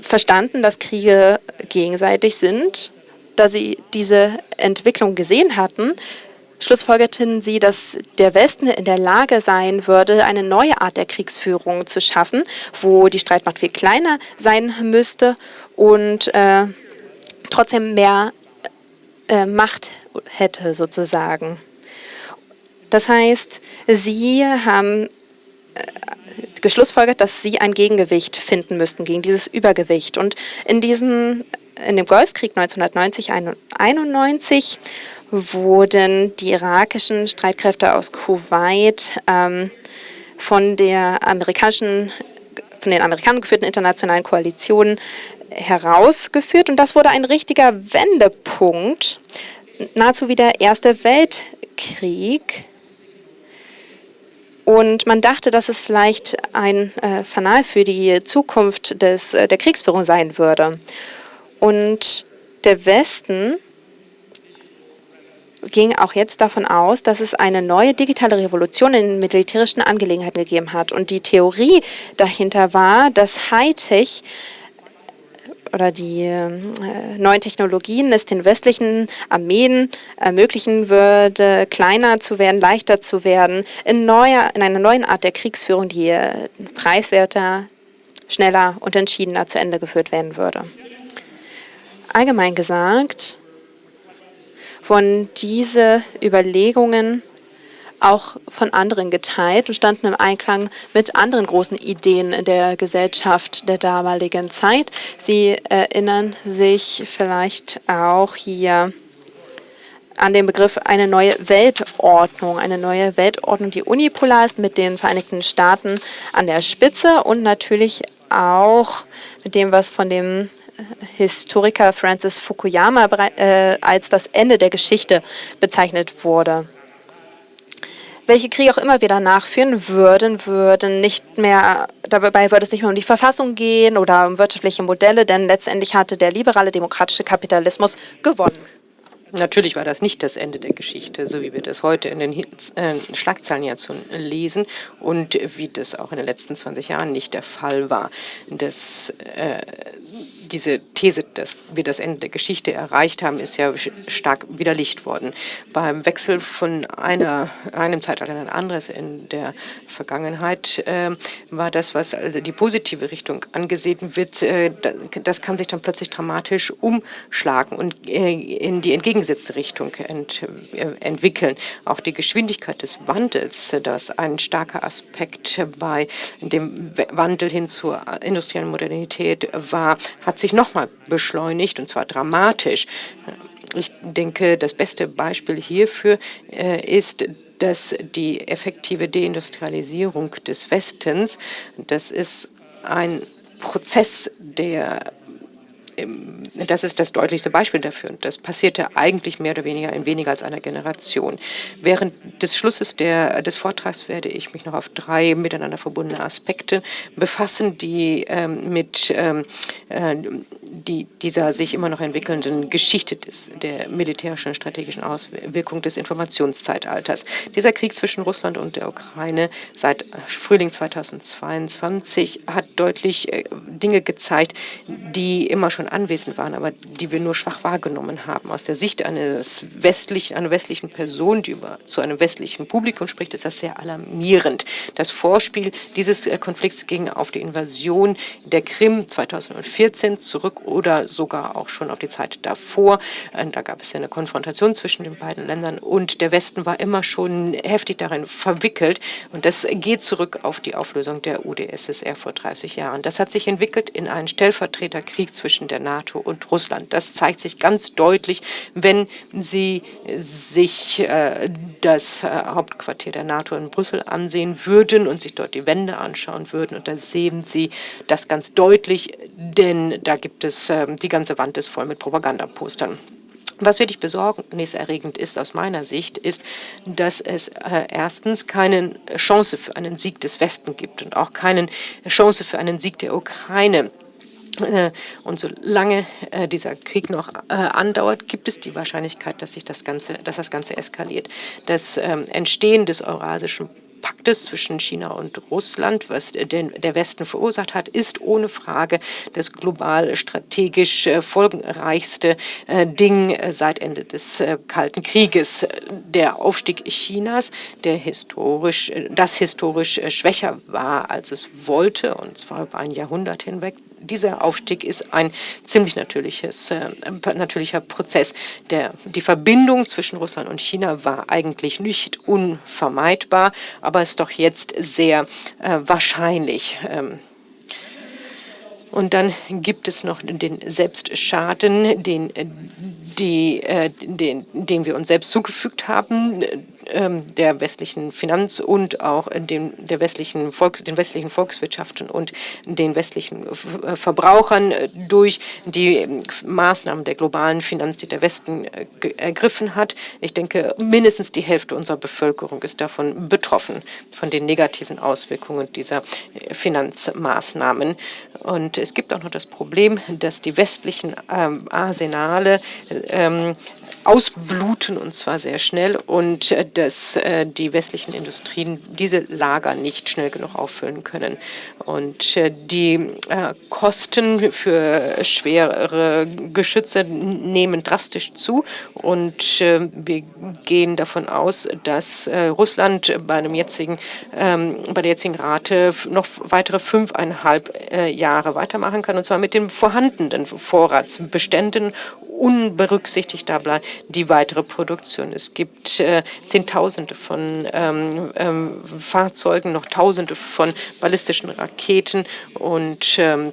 verstanden, dass Kriege gegenseitig sind. Da sie diese Entwicklung gesehen hatten, schlussfolgerten sie, dass der Westen in der Lage sein würde, eine neue Art der Kriegsführung zu schaffen, wo die Streitmacht viel kleiner sein müsste und äh, trotzdem mehr äh, Macht hätte, sozusagen. Das heißt, sie haben äh, geschlussfolgert, dass sie ein Gegengewicht finden müssten gegen dieses Übergewicht. Und in diesem in dem Golfkrieg 1990-91 wurden die irakischen Streitkräfte aus Kuwait ähm, von der amerikanischen von den Amerikanern geführten internationalen Koalitionen herausgeführt. Und das wurde ein richtiger Wendepunkt, nahezu wie der Erste Weltkrieg. Und man dachte, dass es vielleicht ein äh, Fanal für die Zukunft des, äh, der Kriegsführung sein würde. Und der Westen ging auch jetzt davon aus, dass es eine neue digitale Revolution in militärischen Angelegenheiten gegeben hat. Und die Theorie dahinter war, dass Hightech oder die äh, neuen Technologien es den westlichen Armeen ermöglichen würde, kleiner zu werden, leichter zu werden, in, neuer, in einer neuen Art der Kriegsführung, die äh, preiswerter, schneller und entschiedener zu Ende geführt werden würde. Allgemein gesagt, wurden diese Überlegungen auch von anderen geteilt und standen im Einklang mit anderen großen Ideen der Gesellschaft der damaligen Zeit. Sie erinnern sich vielleicht auch hier an den Begriff eine neue Weltordnung, eine neue Weltordnung, die unipolar ist mit den Vereinigten Staaten an der Spitze und natürlich auch mit dem, was von dem Historiker Francis Fukuyama äh, als das Ende der Geschichte bezeichnet wurde welche Kriege auch immer wir danach führen würden, würden nicht mehr, dabei würde es nicht mehr um die Verfassung gehen oder um wirtschaftliche Modelle, denn letztendlich hatte der liberale demokratische Kapitalismus gewonnen. Natürlich war das nicht das Ende der Geschichte, so wie wir das heute in den äh, Schlagzeilen ja zu lesen und wie das auch in den letzten 20 Jahren nicht der Fall war. Das äh, diese These, dass wir das Ende der Geschichte erreicht haben, ist ja stark widerlegt worden. Beim Wechsel von einer, einem Zeitalter in ein anderes in der Vergangenheit äh, war das, was also die positive Richtung angesehen wird, äh, das kann sich dann plötzlich dramatisch umschlagen und äh, in die entgegengesetzte Richtung ent, äh, entwickeln. Auch die Geschwindigkeit des Wandels, das ein starker Aspekt bei dem Wandel hin zur industriellen Modernität war, hat hat sich nochmal beschleunigt, und zwar dramatisch. Ich denke, das beste Beispiel hierfür äh, ist, dass die effektive Deindustrialisierung des Westens, das ist ein Prozess, der das ist das deutlichste Beispiel dafür. Das passierte eigentlich mehr oder weniger in weniger als einer Generation. Während des Schlusses der, des Vortrags werde ich mich noch auf drei miteinander verbundene Aspekte befassen, die ähm, mit ähm, äh, die, dieser sich immer noch entwickelnden Geschichte des, der militärischen strategischen Auswirkung des Informationszeitalters. Dieser Krieg zwischen Russland und der Ukraine seit Frühling 2022 hat deutlich äh, Dinge gezeigt, die immer schon anwesend waren, aber die wir nur schwach wahrgenommen haben. Aus der Sicht eines westlichen, einer westlichen Person, die über, zu einem westlichen Publikum spricht, ist das sehr alarmierend. Das Vorspiel dieses äh, Konflikts ging auf die Invasion der Krim 2014 zurück oder sogar auch schon auf die Zeit davor. Äh, da gab es ja eine Konfrontation zwischen den beiden Ländern und der Westen war immer schon heftig darin verwickelt. Und das geht zurück auf die Auflösung der UdSSR vor 30 Jahren. Das hat sich entwickelt in einen Stellvertreterkrieg zwischen der NATO und Russland. Das zeigt sich ganz deutlich, wenn Sie sich äh, das äh, Hauptquartier der NATO in Brüssel ansehen würden und sich dort die Wände anschauen würden. Und da sehen Sie das ganz deutlich, denn da gibt es, äh, die ganze Wand ist voll mit Propagandapostern. Was wirklich besorgniserregend ist aus meiner Sicht, ist, dass es äh, erstens keine Chance für einen Sieg des Westen gibt und auch keine Chance für einen Sieg der Ukraine. Äh, und solange äh, dieser Krieg noch andauert, gibt es die Wahrscheinlichkeit, dass sich das Ganze, dass das Ganze eskaliert. Das ähm, Entstehen des Eurasischen Paktes zwischen China und Russland, was der Westen verursacht hat, ist ohne Frage das global strategisch äh, folgenreichste äh, Ding äh, seit Ende des Kalten Krieges. Der Aufstieg Chinas, der historisch, das historisch schwächer war, als es wollte, und zwar über ein Jahrhundert hinweg, dieser Aufstieg ist ein ziemlich natürliches, äh, natürlicher Prozess. Der, die Verbindung zwischen Russland und China war eigentlich nicht unvermeidbar, aber ist doch jetzt sehr äh, wahrscheinlich. Ähm, und dann gibt es noch den Selbstschaden, den, die, äh, den, den wir uns selbst zugefügt haben der westlichen Finanz- und auch den, der westlichen Volks-, den westlichen Volkswirtschaften und den westlichen äh, Verbrauchern äh, durch die ähm, Maßnahmen der globalen Finanz, die der Westen äh, ergriffen hat. Ich denke, mindestens die Hälfte unserer Bevölkerung ist davon betroffen, von den negativen Auswirkungen dieser Finanzmaßnahmen. Und es gibt auch noch das Problem, dass die westlichen ähm, Arsenale ähm, ausbluten und zwar sehr schnell und äh, dass äh, die westlichen Industrien diese Lager nicht schnell genug auffüllen können. Und äh, die Kosten für schwere Geschütze nehmen drastisch zu und wir gehen davon aus, dass Russland bei, dem jetzigen, ähm, bei der jetzigen Rate noch weitere fünfeinhalb Jahre weitermachen kann und zwar mit den vorhandenen Vorratsbeständen unberücksichtigt die weitere Produktion. Es gibt äh, Zehntausende von ähm, ähm, Fahrzeugen, noch Tausende von ballistischen Raketen und ähm,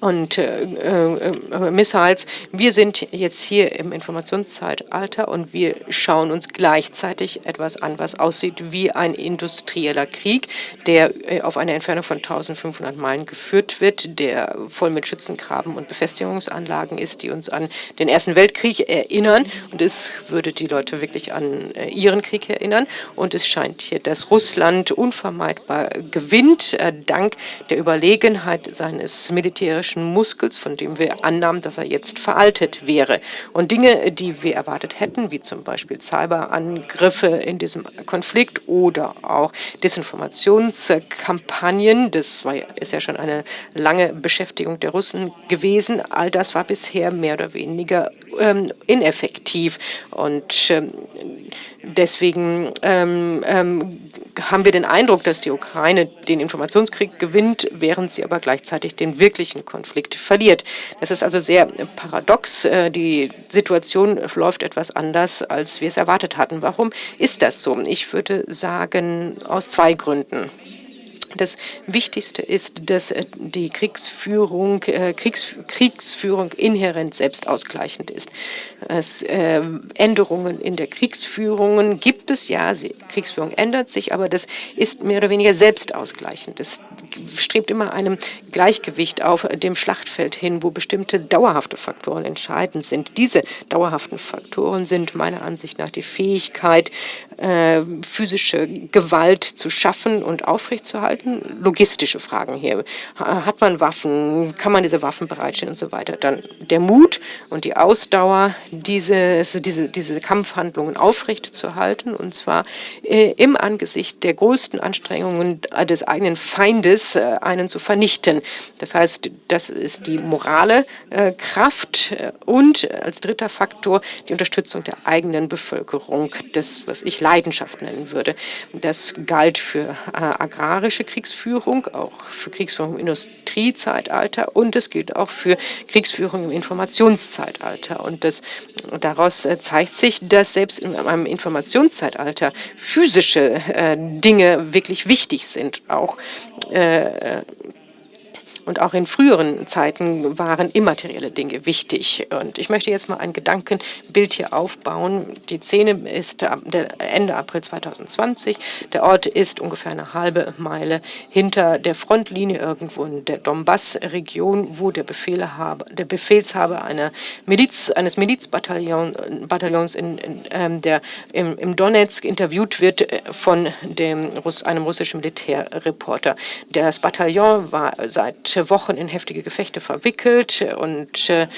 und äh, äh, Missiles. Wir sind jetzt hier im Informationszeitalter und wir schauen uns gleichzeitig etwas an, was aussieht wie ein industrieller Krieg, der äh, auf einer Entfernung von 1500 Meilen geführt wird, der voll mit Schützengraben und Befestigungsanlagen ist, die uns an den Ersten Weltkrieg erinnern. Und es würde die Leute wirklich an äh, ihren Krieg erinnern. Und es scheint hier, dass Russland unvermeidbar gewinnt, äh, dank der Überlegenheit seines Militärs militärischen Muskels, von dem wir annahmen, dass er jetzt veraltet wäre. Und Dinge, die wir erwartet hätten, wie zum Beispiel Cyberangriffe in diesem Konflikt oder auch Desinformationskampagnen, das war, ist ja schon eine lange Beschäftigung der Russen gewesen, all das war bisher mehr oder weniger ähm, ineffektiv. Und ähm, deswegen ähm, ähm haben wir den Eindruck, dass die Ukraine den Informationskrieg gewinnt, während sie aber gleichzeitig den wirklichen Konflikt verliert. Das ist also sehr paradox. Äh, die Situation läuft etwas anders, als wir es erwartet hatten. Warum ist das so? Ich würde sagen, aus zwei Gründen. Das Wichtigste ist, dass äh, die Kriegsführung, äh, Kriegs, Kriegsführung inhärent selbstausgleichend ist. Es, äh, Änderungen in der Kriegsführung gibt es, ja, die Kriegsführung ändert sich, aber das ist mehr oder weniger selbstausgleichend. Das strebt immer einem Gleichgewicht auf dem Schlachtfeld hin, wo bestimmte dauerhafte Faktoren entscheidend sind. Diese dauerhaften Faktoren sind meiner Ansicht nach die Fähigkeit, äh, physische Gewalt zu schaffen und aufrechtzuerhalten. Logistische Fragen hier. Hat man Waffen? Kann man diese Waffen bereitstellen und so weiter? Dann der Mut und die Ausdauer, diese, diese, diese Kampfhandlungen aufrechtzuerhalten und zwar äh, im Angesicht der größten Anstrengungen des eigenen Feindes, äh, einen zu vernichten. Das heißt, das ist die morale äh, Kraft äh, und als dritter Faktor die Unterstützung der eigenen Bevölkerung, das, was ich Leidenschaft nennen würde. Das galt für äh, agrarische Kriegsführung, auch für Kriegsführung im Industriezeitalter und es gilt auch für Kriegsführung im Informationszeitalter. Und das, daraus äh, zeigt sich, dass selbst in einem Informationszeitalter physische äh, Dinge wirklich wichtig sind, auch äh, und auch in früheren Zeiten waren immaterielle Dinge wichtig. Und ich möchte jetzt mal ein Gedankenbild hier aufbauen. Die Szene ist Ende April 2020. Der Ort ist ungefähr eine halbe Meile hinter der Frontlinie irgendwo in der Donbass-Region, wo der, der Befehlshaber einer Miliz, eines Milizbataillons in, in, ähm, der im, im, Donetsk interviewt wird äh, von dem, einem russischen Militärreporter. Das Bataillon war seit Wochen in heftige Gefechte verwickelt und äh,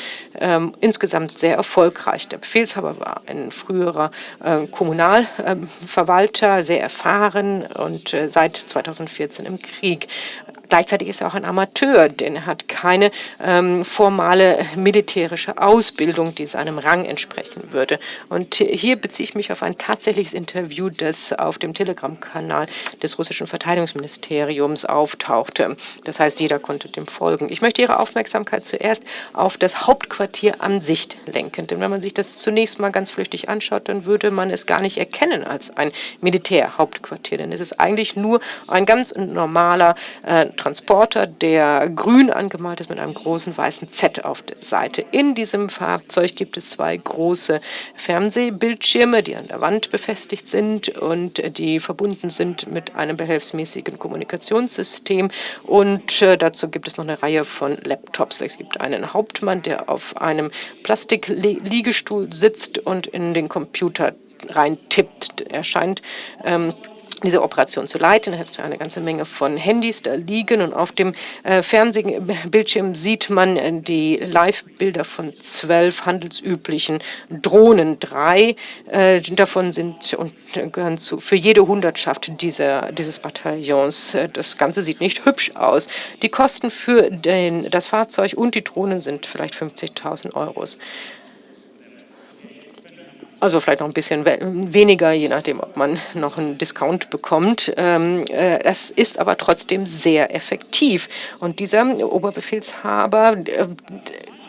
insgesamt sehr erfolgreich. Der Befehlshaber war ein früherer äh, Kommunalverwalter, sehr erfahren und äh, seit 2014 im Krieg. Gleichzeitig ist er auch ein Amateur, denn er hat keine ähm, formale militärische Ausbildung, die seinem Rang entsprechen würde. Und hier beziehe ich mich auf ein tatsächliches Interview, das auf dem Telegram-Kanal des russischen Verteidigungsministeriums auftauchte. Das heißt, jeder konnte dem folgen. Ich möchte Ihre Aufmerksamkeit zuerst auf das Hauptquartier an sich lenken. Denn wenn man sich das zunächst mal ganz flüchtig anschaut, dann würde man es gar nicht erkennen als ein Militärhauptquartier. Denn es ist eigentlich nur ein ganz normaler äh, Transporter, der grün angemalt ist mit einem großen weißen Z auf der Seite. In diesem Fahrzeug gibt es zwei große Fernsehbildschirme, die an der Wand befestigt sind und die verbunden sind mit einem behelfsmäßigen Kommunikationssystem. Und äh, dazu gibt es noch eine Reihe von Laptops. Es gibt einen Hauptmann, der auf einem Plastikliegestuhl sitzt und in den Computer rein tippt. Er scheint ähm, diese Operation zu leiten. Er hat eine ganze Menge von Handys da liegen und auf dem äh, Fernsehbildschirm sieht man äh, die Live-Bilder von zwölf handelsüblichen Drohnen. Drei äh, davon sind und gehören zu für jede Hundertschaft dieser, dieses Bataillons. Äh, das Ganze sieht nicht hübsch aus. Die Kosten für den, das Fahrzeug und die Drohnen sind vielleicht 50.000 Euros. Also vielleicht noch ein bisschen weniger, je nachdem, ob man noch einen Discount bekommt. Ähm, äh, das ist aber trotzdem sehr effektiv. Und dieser Oberbefehlshaber äh,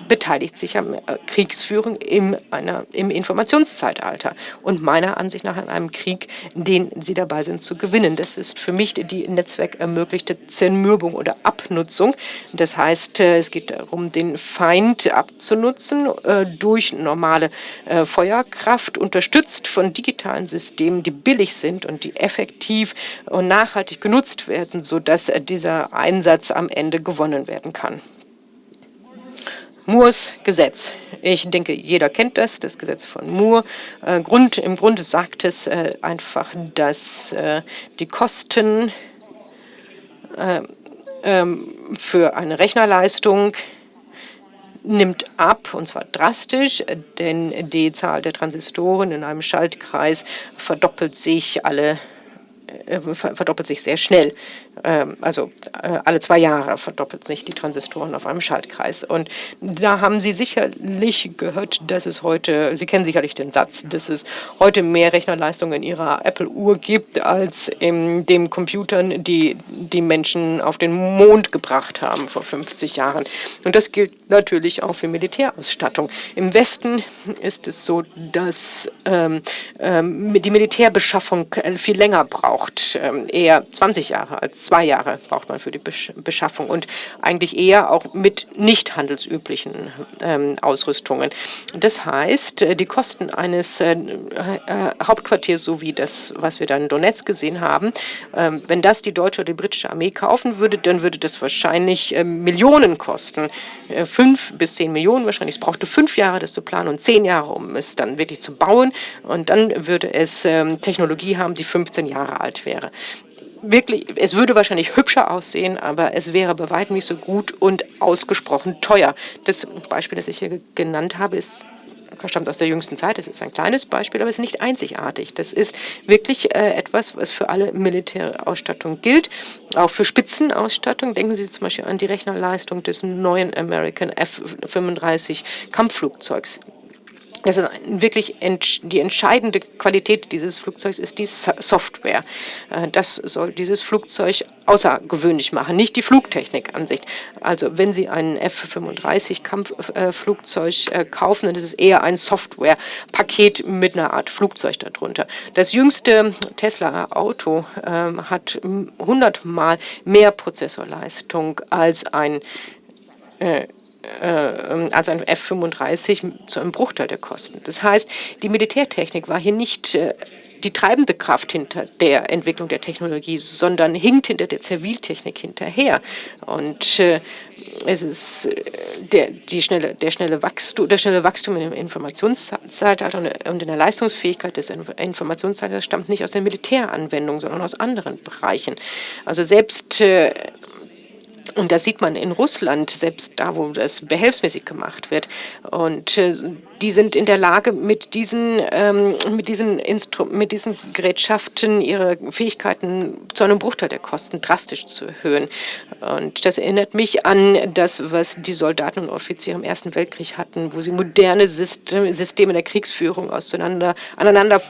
beteiligt sich an äh, Kriegsführung im, einer, im Informationszeitalter und meiner Ansicht nach an einem Krieg, den sie dabei sind zu gewinnen. Das ist für mich die Netzwerk ermöglichte Zermürbung oder Abnutzung. Das heißt, äh, es geht darum, den Feind abzunutzen äh, durch normale Feuerkraft, unterstützt von digitalen Systemen, die billig sind und die effektiv und nachhaltig genutzt werden, sodass dieser Einsatz am Ende gewonnen werden kann. Moores Gesetz. Ich denke, jeder kennt das, das Gesetz von Moore. Äh, Grund, Im Grunde sagt es äh, einfach, dass äh, die Kosten äh, ähm, für eine Rechnerleistung nimmt ab, und zwar drastisch, denn die Zahl der Transistoren in einem Schaltkreis verdoppelt sich alle äh, verdoppelt sich sehr schnell. Ähm, also äh, alle zwei Jahre verdoppelt sich die Transistoren auf einem Schaltkreis. Und da haben Sie sicherlich gehört, dass es heute, Sie kennen sicherlich den Satz, dass es heute mehr Rechnerleistung in Ihrer Apple-Uhr gibt, als in den Computern, die die Menschen auf den Mond gebracht haben vor 50 Jahren. Und das gilt natürlich auch für Militärausstattung. Im Westen ist es so, dass ähm, ähm, die Militärbeschaffung viel länger braucht braucht ähm, eher 20 Jahre als zwei Jahre braucht man für die Beschaffung und eigentlich eher auch mit nicht handelsüblichen ähm, Ausrüstungen. Das heißt, äh, die Kosten eines äh, äh, Hauptquartiers, so wie das, was wir dann in Donetsk gesehen haben, ähm, wenn das die deutsche oder die britische Armee kaufen würde, dann würde das wahrscheinlich ähm, Millionen kosten. Äh, fünf bis zehn Millionen wahrscheinlich. Es brauchte fünf Jahre, das zu planen und zehn Jahre, um es dann wirklich zu bauen. Und dann würde es ähm, Technologie haben, die 15 Jahre alt wäre wirklich, es würde wahrscheinlich hübscher aussehen, aber es wäre bei weitem nicht so gut und ausgesprochen teuer. Das Beispiel, das ich hier genannt habe, ist stammt aus der jüngsten Zeit. Das ist ein kleines Beispiel, aber es ist nicht einzigartig. Das ist wirklich äh, etwas, was für alle Militärausstattung gilt, auch für Spitzenausstattung. Denken Sie zum Beispiel an die Rechnerleistung des neuen American F-35 Kampfflugzeugs. Das ist wirklich die entscheidende Qualität dieses Flugzeugs ist die Software. Äh, das soll dieses Flugzeug außergewöhnlich machen, nicht die Flugtechnik an sich. Also wenn Sie ein F-35 Kampfflugzeug äh, kaufen, dann ist es eher ein Softwarepaket mit einer Art Flugzeug darunter. Das jüngste Tesla-Auto ähm, hat 100 Mal mehr Prozessorleistung als ein äh, äh, als ein F-35 zu einem Bruchteil der Kosten. Das heißt, die Militärtechnik war hier nicht äh, die treibende Kraft hinter der Entwicklung der Technologie, sondern hinkt hinter der Ziviltechnik hinterher. Und äh, es ist äh, der, die schnelle, der, schnelle Wachstum, der schnelle Wachstum im Informationszeitalter und in der Leistungsfähigkeit des Informationszeitalters stammt nicht aus der Militäranwendung, sondern aus anderen Bereichen. Also selbst äh, und das sieht man in Russland, selbst da, wo das behelfsmäßig gemacht wird. Und äh, die sind in der Lage, mit diesen, ähm, mit, diesen Instru mit diesen Gerätschaften ihre Fähigkeiten zu einem Bruchteil der Kosten drastisch zu erhöhen. Und das erinnert mich an das, was die Soldaten und Offiziere im Ersten Weltkrieg hatten, wo sie moderne Systeme der Kriegsführung auseinander, aneinander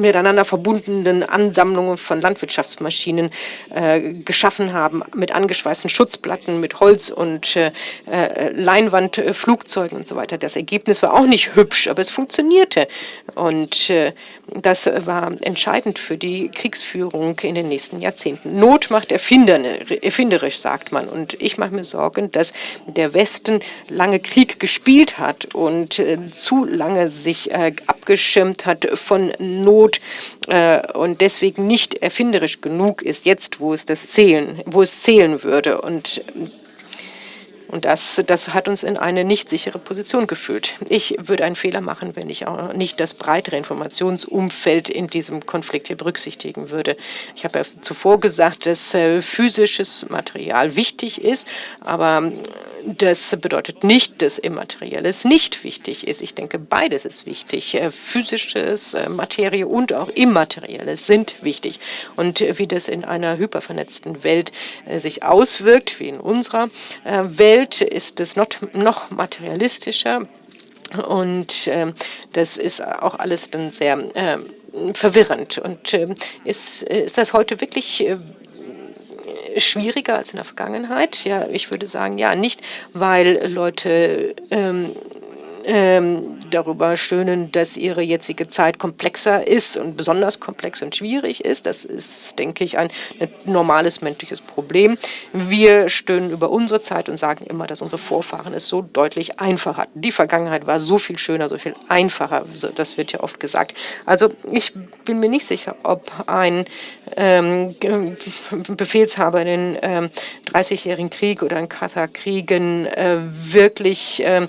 miteinander verbundenen Ansammlungen von Landwirtschaftsmaschinen äh, geschaffen haben, mit angeschweißten Schutzplatten, mit Holz- und äh, äh Leinwandflugzeugen und so weiter. Das Ergebnis war auch nicht hübsch, aber es funktionierte. Und äh, das war entscheidend für die Kriegsführung in den nächsten Jahrzehnten. Not macht erfinderisch, sagt man. Und ich mache mir Sorgen, dass der Westen lange Krieg gespielt hat und äh, zu lange sich äh, abgeschirmt hat von Not äh, und deswegen nicht erfinderisch genug ist, jetzt, wo es das zählen, wo es zählen würde. Und und das, das hat uns in eine nicht sichere Position geführt. Ich würde einen Fehler machen, wenn ich auch nicht das breitere Informationsumfeld in diesem Konflikt hier berücksichtigen würde. Ich habe ja zuvor gesagt, dass äh, physisches Material wichtig ist, aber das bedeutet nicht, dass Immaterielles nicht wichtig ist. Ich denke, beides ist wichtig. Äh, physisches, äh, Materie und auch Immaterielles sind wichtig. Und wie das in einer hypervernetzten Welt äh, sich auswirkt, wie in unserer Welt, ist es noch materialistischer. Und das ist auch alles dann sehr verwirrend. Und ist, ist das heute wirklich schwieriger als in der Vergangenheit? Ja, ich würde sagen, ja, nicht, weil Leute ähm, ähm, darüber stöhnen, dass ihre jetzige Zeit komplexer ist und besonders komplex und schwierig ist. Das ist, denke ich, ein, ein normales menschliches Problem. Wir stöhnen über unsere Zeit und sagen immer, dass unsere Vorfahren es so deutlich einfacher hatten. Die Vergangenheit war so viel schöner, so viel einfacher. Das wird ja oft gesagt. Also ich bin mir nicht sicher, ob ein ähm, Befehlshaber in den ähm, 30-jährigen Krieg oder in Katar-Kriegen äh, wirklich äh,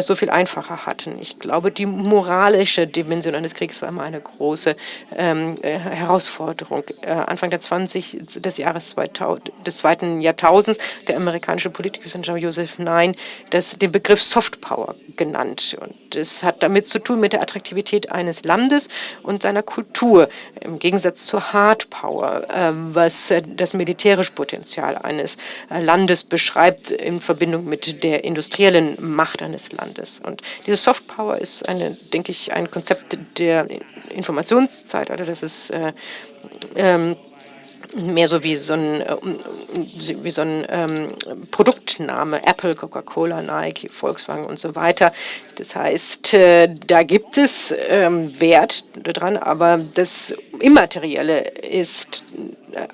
so viel einfacher hatten. Ich glaube, die moralische Dimension eines Kriegs war immer eine große ähm, äh, Herausforderung. Anfang der 20 des Jahres 2000, des zweiten Jahrtausends, der amerikanische Politikwissenschaftler Joseph Nye das, den Begriff Soft Power genannt. Und das hat damit zu tun mit der Attraktivität eines Landes und seiner Kultur, im Gegensatz zur Hard Power, äh, was äh, das militärische Potenzial eines äh, Landes beschreibt in Verbindung mit der industriellen Macht eines Landes. Und diese Soft Power ist, eine, denke ich, ein Konzept der Informationszeitalter. Das ist äh, ähm, mehr so wie so ein, äh, wie so ein ähm, Produktname, Apple, Coca-Cola, Nike, Volkswagen und so weiter. Das heißt, äh, da gibt es ähm, Wert dran, aber das Immaterielle ist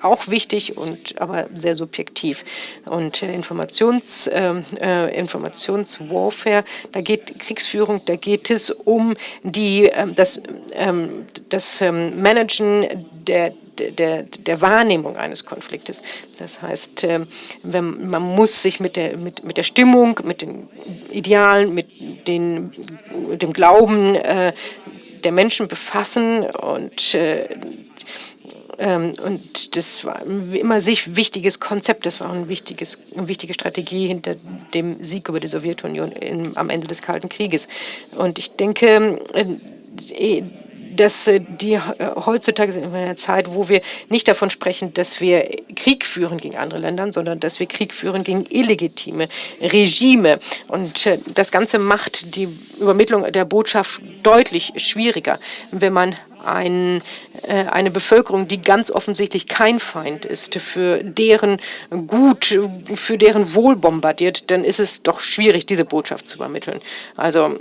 auch wichtig und aber sehr subjektiv. Und äh, Informations, ähm, äh, Informationswarfare, da geht Kriegsführung, da geht es um die, äh, das, ähm, das ähm, Managen der der, der Wahrnehmung eines Konfliktes. Das heißt, ähm, wenn, man muss sich mit der, mit, mit der Stimmung, mit den Idealen, mit den, dem Glauben äh, der Menschen befassen und äh, ähm, und das war immer sich wichtiges Konzept, das war ein wichtiges, eine wichtige Strategie hinter dem Sieg über die Sowjetunion in, am Ende des Kalten Krieges. Und ich denke, äh, dass äh, die äh, heutzutage sind in einer Zeit, wo wir nicht davon sprechen, dass wir Krieg führen gegen andere Länder, sondern dass wir Krieg führen gegen illegitime Regime. Und äh, das Ganze macht die Übermittlung der Botschaft deutlich schwieriger, wenn man ein, eine Bevölkerung, die ganz offensichtlich kein Feind ist, für deren Gut, für deren Wohl bombardiert, dann ist es doch schwierig, diese Botschaft zu übermitteln. Also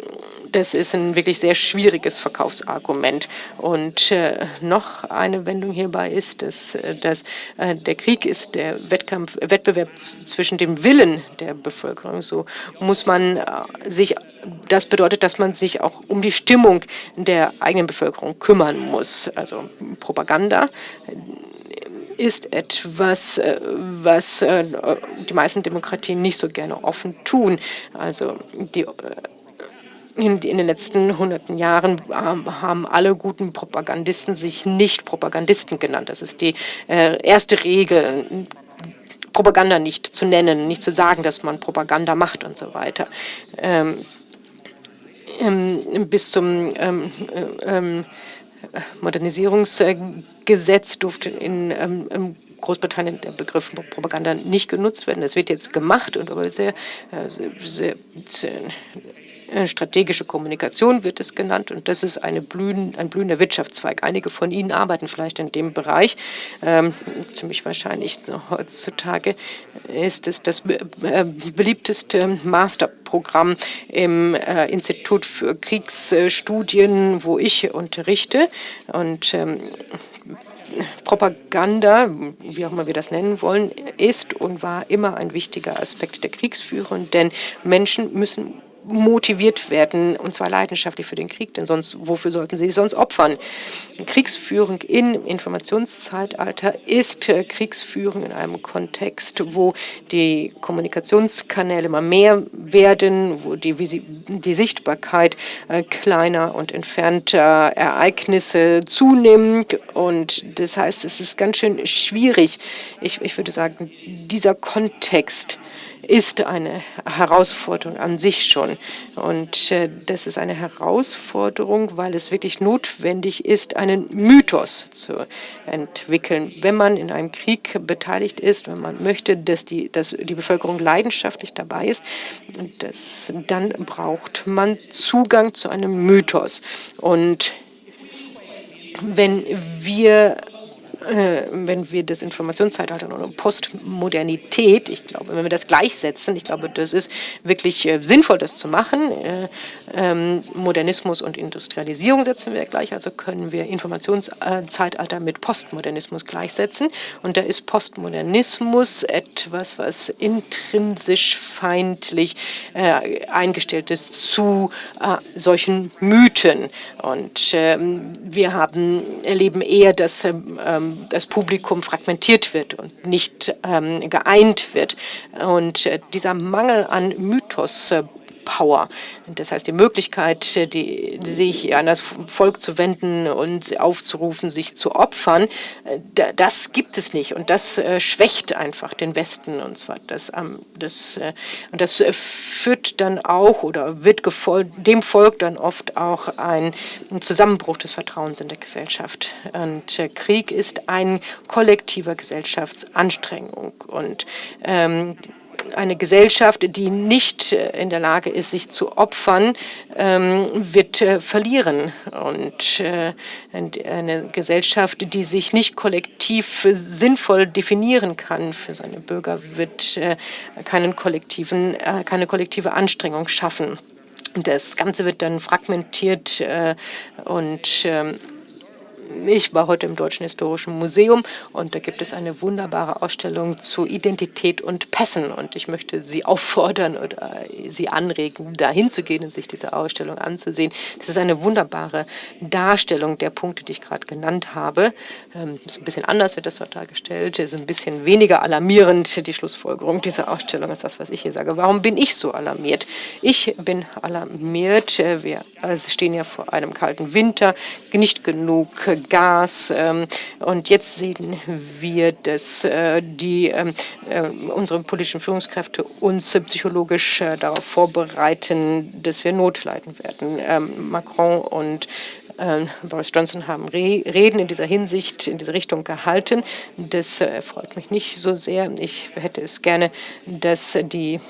das ist ein wirklich sehr schwieriges Verkaufsargument. Und äh, noch eine Wendung hierbei ist, dass, äh, dass äh, der Krieg ist der Wettkampf, Wettbewerb zwischen dem Willen der Bevölkerung. So muss man äh, sich das bedeutet, dass man sich auch um die Stimmung der eigenen Bevölkerung kümmern muss. Also Propaganda ist etwas, äh, was äh, die meisten Demokratien nicht so gerne offen tun. Also die äh, in, den letzten hunderten Jahren haben alle guten Propagandisten sich nicht Propagandisten genannt. Das ist die erste Regel. Propaganda nicht zu nennen, nicht zu sagen, dass man Propaganda macht und so weiter. Ähm, ähm, bis zum ähm, äh, ähm, Modernisierungsgesetz durfte in ähm, Großbritannien der Begriff Propaganda nicht genutzt werden. Das wird jetzt gemacht und aber sehr, äh, sehr, sehr, sehr äh, strategische Kommunikation wird es genannt und das ist blühen, ein blühender Wirtschaftszweig. Einige von Ihnen arbeiten vielleicht in dem Bereich. Ähm, ziemlich wahrscheinlich heutzutage ist es das äh, beliebteste Masterprogramm im äh, Institut für Kriegsstudien, wo ich unterrichte. Und ähm, Propaganda, wie auch immer wir das nennen wollen, ist und war immer ein wichtiger Aspekt der Kriegsführung, denn Menschen müssen motiviert werden, und zwar leidenschaftlich für den Krieg, denn sonst, wofür sollten sie sich sonst opfern? Kriegsführung im Informationszeitalter ist äh, Kriegsführung in einem Kontext, wo die Kommunikationskanäle immer mehr werden, wo die, die Sichtbarkeit äh, kleiner und entfernter Ereignisse zunimmt. Und das heißt, es ist ganz schön schwierig, ich, ich würde sagen, dieser Kontext, ist eine Herausforderung an sich schon. Und äh, das ist eine Herausforderung, weil es wirklich notwendig ist, einen Mythos zu entwickeln. Wenn man in einem Krieg beteiligt ist, wenn man möchte, dass die, dass die Bevölkerung leidenschaftlich dabei ist, das, dann braucht man Zugang zu einem Mythos. Und wenn wir wenn wir das Informationszeitalter oder Postmodernität, ich glaube, wenn wir das gleichsetzen, ich glaube, das ist wirklich äh, sinnvoll, das zu machen. Äh, ähm, Modernismus und Industrialisierung setzen wir gleich, also können wir Informationszeitalter mit Postmodernismus gleichsetzen. Und da ist Postmodernismus etwas, was intrinsisch feindlich eingestellt ist zu solchen Mythen. Und ähm, wir haben, erleben eher, dass ähm, das Publikum fragmentiert wird und nicht ähm, geeint wird. Und äh, dieser Mangel an Mythos äh, Power. Das heißt, die Möglichkeit, die, sich an das Volk zu wenden und aufzurufen, sich zu opfern, das gibt es nicht. Und das äh, schwächt einfach den Westen. Und zwar das, das, äh, und das führt dann auch oder wird dem Volk dann oft auch ein Zusammenbruch des Vertrauens in der Gesellschaft. Und äh, Krieg ist ein kollektiver Gesellschaftsanstrengung. Und ähm, eine Gesellschaft, die nicht äh, in der Lage ist, sich zu opfern, ähm, wird äh, verlieren. Und äh, eine Gesellschaft, die sich nicht kollektiv sinnvoll definieren kann für seine Bürger, wird keinen kollektiven, keine kollektive Anstrengung schaffen. Das Ganze wird dann fragmentiert und ähm, ich war heute im Deutschen Historischen Museum und da gibt es eine wunderbare Ausstellung zu Identität und Pässen. Und ich möchte Sie auffordern oder Sie anregen, dahin zu gehen und sich diese Ausstellung anzusehen. Das ist eine wunderbare Darstellung der Punkte, die ich gerade genannt habe. Ähm, ist ein bisschen anders wird das dort dargestellt. Es ist ein bisschen weniger alarmierend, die Schlussfolgerung dieser Ausstellung, als das, was ich hier sage. Warum bin ich so alarmiert? Ich bin alarmiert. Wir stehen ja vor einem kalten Winter, nicht genug Gas. Ähm, und jetzt sehen wir, dass äh, die, ähm, äh, unsere politischen Führungskräfte uns psychologisch äh, darauf vorbereiten, dass wir Not leiden werden. Ähm, Macron und Boris Johnson haben Reden in dieser Hinsicht, in diese Richtung gehalten. Das freut mich nicht so sehr. Ich hätte es gerne, dass die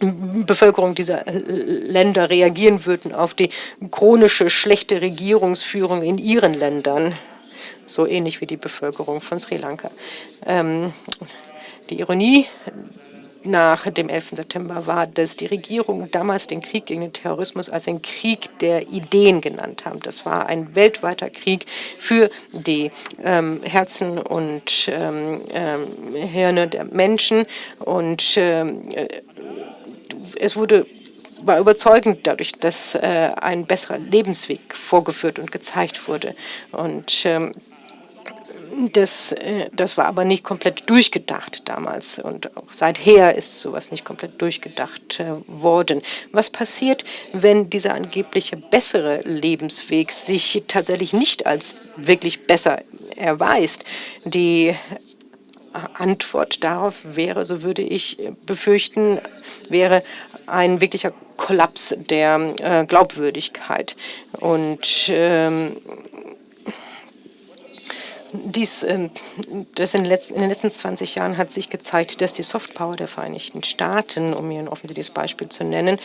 Bevölkerung dieser Länder reagieren würden auf die chronische schlechte Regierungsführung in ihren Ländern, so ähnlich wie die Bevölkerung von Sri Lanka. Ähm, die Ironie nach dem 11. September war, dass die Regierung damals den Krieg gegen den Terrorismus als einen Krieg der Ideen genannt haben. Das war ein weltweiter Krieg für die ähm, Herzen und ähm, ähm, Hirne der Menschen und ähm, es wurde war überzeugend dadurch, dass äh, ein besserer Lebensweg vorgeführt und gezeigt wurde. Und ähm, das, äh, das war aber nicht komplett durchgedacht damals und auch seither ist sowas nicht komplett durchgedacht äh, worden. Was passiert, wenn dieser angebliche bessere Lebensweg sich tatsächlich nicht als wirklich besser erweist? Die Antwort darauf wäre, so würde ich befürchten, wäre ein wirklicher Kollaps der äh, Glaubwürdigkeit. Und ähm, dies, ähm, das in, den letzten 20 Jahren hat sich gezeigt, dass die Softpower der Vereinigten Staaten, um hier ein offensichtliches Beispiel zu nennen,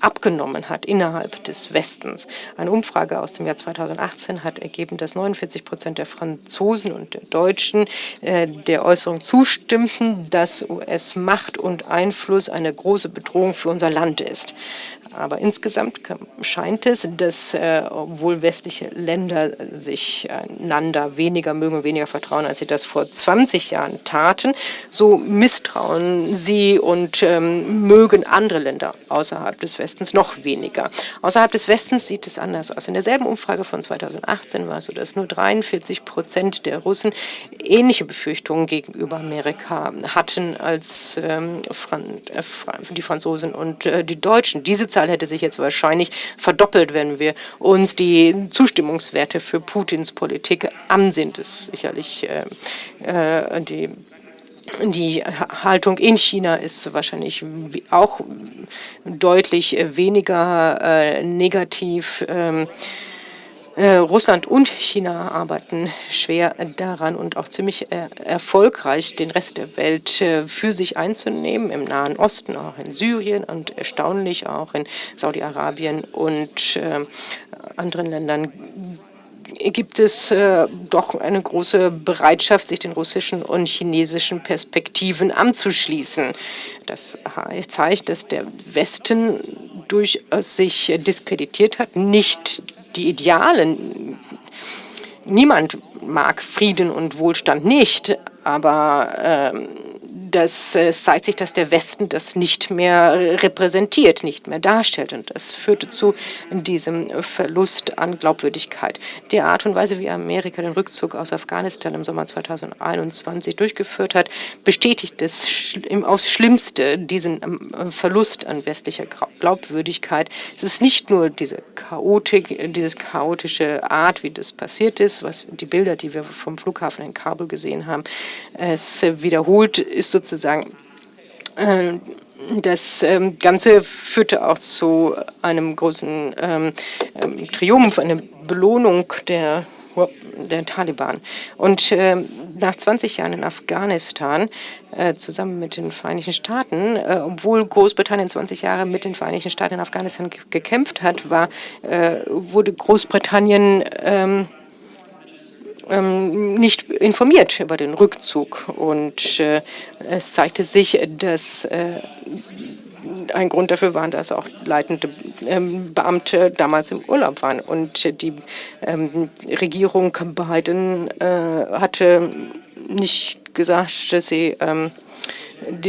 abgenommen hat innerhalb des Westens. Eine Umfrage aus dem Jahr 2018 hat ergeben, dass 49 Prozent der Franzosen und der Deutschen äh, der Äußerung zustimmten, dass US-Macht und Einfluss eine große Bedrohung für unser Land ist. Aber insgesamt scheint es, dass äh, obwohl westliche Länder sich einander weniger mögen, weniger vertrauen, als sie das vor 20 Jahren taten, so misstrauen sie und ähm, mögen andere Länder außerhalb des Westens noch weniger. Außerhalb des Westens sieht es anders aus. In derselben Umfrage von 2018 war es so, dass nur 43 Prozent der Russen ähnliche Befürchtungen gegenüber Amerika hatten als ähm, äh, die Franzosen und äh, die Deutschen. Diese Zahl hätte sich jetzt wahrscheinlich verdoppelt, wenn wir uns die Zustimmungswerte für Putins Politik ansehen. Das ist sicherlich äh, äh, die die Haltung in China ist wahrscheinlich auch deutlich weniger äh, negativ. Ähm, äh, Russland und China arbeiten schwer daran und auch ziemlich äh, erfolgreich, den Rest der Welt äh, für sich einzunehmen, im Nahen Osten, auch in Syrien und erstaunlich auch in Saudi-Arabien und anderen Ländern gibt es äh, doch eine große Bereitschaft, sich den russischen und chinesischen Perspektiven anzuschließen. Das zeigt, dass der Westen durchaus sich diskreditiert hat, nicht die Idealen. Niemand mag Frieden und Wohlstand nicht, aber ähm, das, es zeigt sich, dass der Westen das nicht mehr repräsentiert, nicht mehr darstellt. Und das führte zu diesem Verlust an Glaubwürdigkeit. Die Art und Weise, wie Amerika den Rückzug aus Afghanistan im Sommer 2021 durchgeführt hat, bestätigt es aufs Schlimmste diesen ähm, Verlust an westlicher Glaubwürdigkeit. Es ist nicht nur diese Chaotik, diese chaotische Art, wie das passiert ist, was die Bilder, die wir vom Flughafen in Kabul gesehen haben, es wiederholt ist sozusagen äh, das ähm, Ganze führte auch zu einem großen ähm, ähm, Triumph, einer Belohnung der, der Taliban. Und nach 20 Jahren in Afghanistan, äh, zusammen mit den Vereinigten Staaten, äh, obwohl Großbritannien 20 Jahre mit den Vereinigten Staaten in Afghanistan gekämpft hat, war, äh, wurde Großbritannien ähm, ähm, nicht informiert über den Rückzug. Und äh, es zeigte sich, dass äh, ein Grund dafür war, dass auch leitende ähm, Beamte damals im Urlaub waren. Und die ähm, Regierung Biden äh, hatte nicht gesagt, dass sie ähm,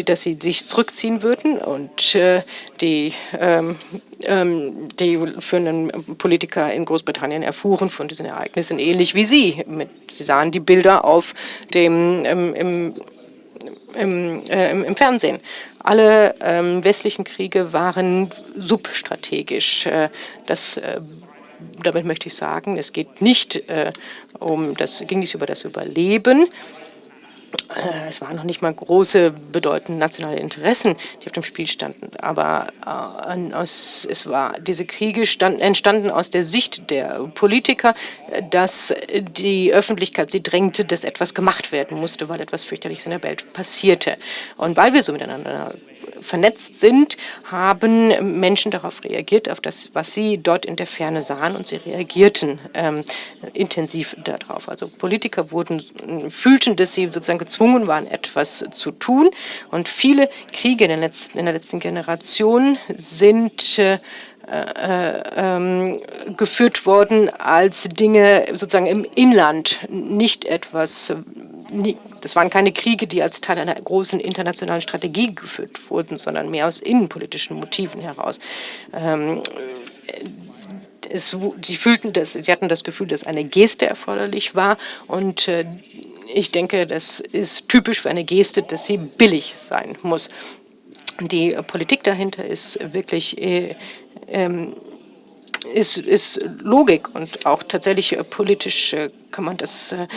dass sie sich zurückziehen würden und äh, die, ähm, ähm, die führenden Politiker in Großbritannien erfuhren von diesen Ereignissen ähnlich wie sie. Mit, sie sahen die Bilder auf dem ähm, im, im, äh, im, Fernsehen. Alle ähm, westlichen Kriege waren substrategisch. Äh, das äh, damit möchte ich sagen, es geht nicht äh, um das, ging nicht über das Überleben, es waren noch nicht mal große, bedeutende nationale Interessen, die auf dem Spiel standen. Aber äh, aus, es war, diese Kriege stand, entstanden aus der Sicht der Politiker, dass die Öffentlichkeit sie drängte, dass etwas gemacht werden musste, weil etwas fürchterliches in der Welt passierte. Und weil wir so miteinander vernetzt sind, haben Menschen darauf reagiert, auf das, was sie dort in der Ferne sahen, und sie reagierten ähm, intensiv darauf. Also Politiker wurden, fühlten, dass sie sozusagen gezwungen waren, etwas zu tun. Und viele Kriege in der letzten, in der letzten Generation sind äh, ähm, geführt worden als Dinge sozusagen im Inland, nicht etwas, das waren keine Kriege, die als Teil einer großen internationalen Strategie geführt wurden, sondern mehr aus innenpolitischen Motiven heraus. Ähm, es, sie fühlten das, sie hatten das Gefühl, dass eine Geste erforderlich war und äh, ich denke, das ist typisch für eine Geste, dass sie billig sein muss. Die Politik dahinter ist wirklich äh, ähm, ist, ist Logik und auch tatsächlich äh, politisch äh, kann man das äh,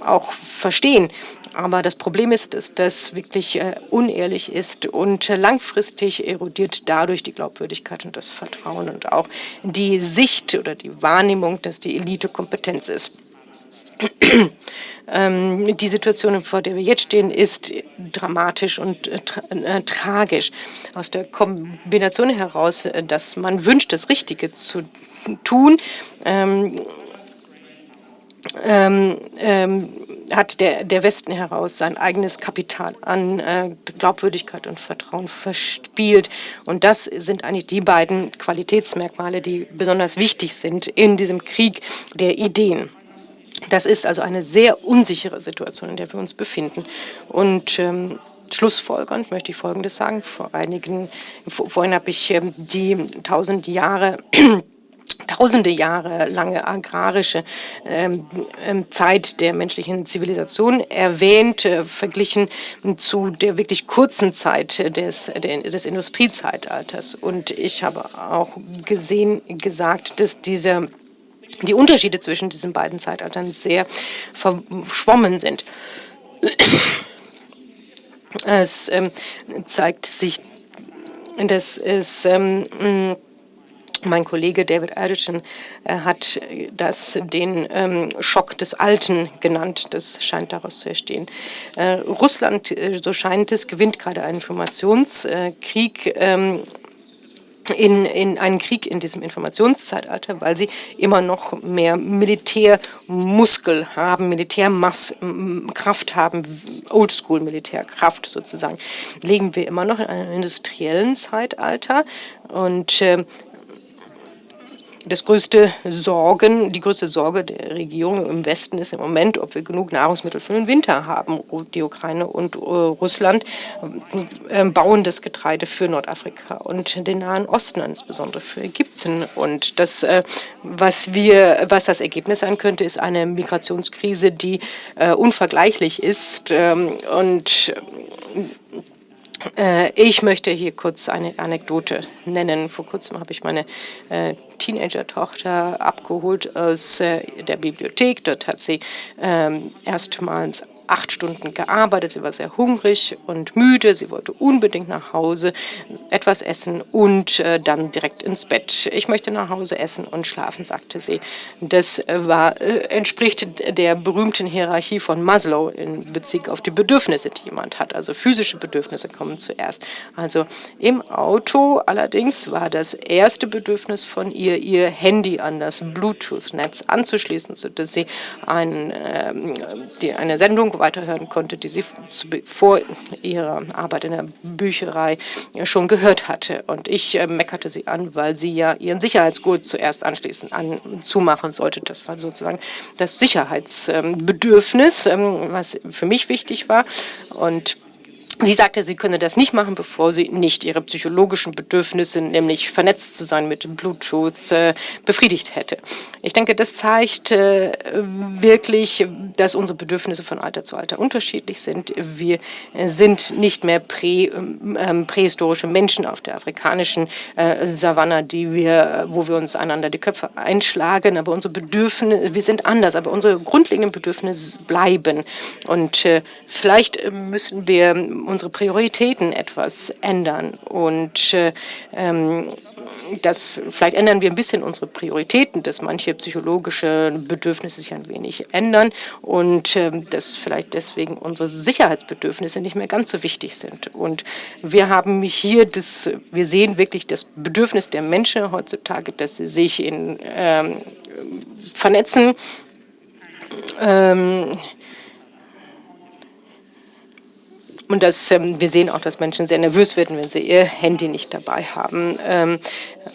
auch verstehen. Aber das Problem ist, dass das wirklich unehrlich ist und langfristig erodiert dadurch die Glaubwürdigkeit und das Vertrauen und auch die Sicht oder die Wahrnehmung, dass die Elite Kompetenz ist. Ähm, die Situation, vor der wir jetzt stehen, ist dramatisch und äh, tra äh, tragisch. Aus der Kombination heraus, äh, dass man wünscht, das Richtige zu tun, ähm, ähm, ähm, hat der, der Westen heraus sein eigenes Kapital an äh, Glaubwürdigkeit und Vertrauen verspielt. Und das sind eigentlich die beiden Qualitätsmerkmale, die besonders wichtig sind in diesem Krieg der Ideen. Das ist also eine sehr unsichere Situation, in der wir uns befinden. Und ähm, schlussfolgernd möchte ich Folgendes sagen. Vor einigen, vorhin habe ich ähm, die tausend Jahre tausende Jahre lange agrarische ähm, ähm, Zeit der menschlichen Zivilisation erwähnt, äh, verglichen zu der wirklich kurzen Zeit des, des Industriezeitalters. Und ich habe auch gesehen, gesagt, dass diese die Unterschiede zwischen diesen beiden Zeitaltern sehr verschwommen sind. Es ähm, zeigt sich, dass es ähm, mein Kollege David Erdischen äh, hat das den ähm, Schock des Alten genannt. Das scheint daraus zu entstehen. Äh, Russland, äh, so scheint es, gewinnt gerade einen Informationskrieg ähm, in, in einen Krieg in diesem Informationszeitalter, weil sie immer noch mehr Militärmuskel haben, Militärkraft haben, Oldschool-Militärkraft sozusagen. Legen wir immer noch in einem industriellen Zeitalter und äh, das größte Sorgen, die größte Sorge der Regierung im Westen ist im Moment, ob wir genug Nahrungsmittel für den Winter haben. Die Ukraine und äh, Russland äh, bauen das Getreide für Nordafrika und den Nahen Osten, insbesondere für Ägypten. Und das, äh, was wir, was das Ergebnis sein könnte, ist eine Migrationskrise, die unvergleichlich ist ähm, und ich möchte hier kurz eine Anekdote nennen. Vor kurzem habe ich meine Teenager-Tochter abgeholt aus äh, der Bibliothek. Dort hat sie ähm, erstmals acht Stunden gearbeitet, sie war sehr hungrig und müde, sie wollte unbedingt nach Hause etwas essen und äh, dann direkt ins Bett. Ich möchte nach Hause essen und schlafen, sagte sie. Das war, äh, entspricht der berühmten Hierarchie von Maslow in Bezug auf die Bedürfnisse, die jemand hat. Also physische Bedürfnisse kommen zuerst. Also im Auto allerdings war das erste Bedürfnis von ihr, ihr Handy an das Bluetooth-Netz anzuschließen, sodass sie ein, äh, die, eine Sendung Erzählung weiterhören konnte, die sie vor ihrer Arbeit in der Bücherei schon gehört hatte. Und ich äh, meckerte sie an, weil sie ja ihren Sicherheitsgurt zuerst anschließend an, zumachen sollte. Das war sozusagen das Sicherheitsbedürfnis, ähm, was für mich wichtig war. Und Sie sagte, sie könne das nicht machen, bevor sie nicht ihre psychologischen Bedürfnisse, nämlich vernetzt zu sein mit Bluetooth, äh, befriedigt hätte. Ich denke, das zeigt äh, wirklich, dass unsere Bedürfnisse von Alter zu Alter unterschiedlich sind. Wir sind nicht mehr prä, äh, prähistorische Menschen auf der afrikanischen äh, Savanne, die wir, wo wir uns einander die Köpfe einschlagen, aber unsere Bedürfnisse, wir sind anders, aber unsere grundlegenden Bedürfnisse bleiben. Und vielleicht müssen wir unsere Prioritäten etwas ändern. Und äh, ähm, das, vielleicht ändern wir ein bisschen unsere Prioritäten, dass manche psychologische Bedürfnisse sich ein wenig ändern und äh, dass vielleicht deswegen unsere Sicherheitsbedürfnisse nicht mehr ganz so wichtig sind. Und wir haben hier das, wir sehen wirklich das Bedürfnis der Menschen heutzutage, dass sie sich in, ähm, vernetzen, ähm, und das, ähm, wir sehen auch, dass Menschen sehr nervös werden, wenn sie ihr Handy nicht dabei haben. Ähm,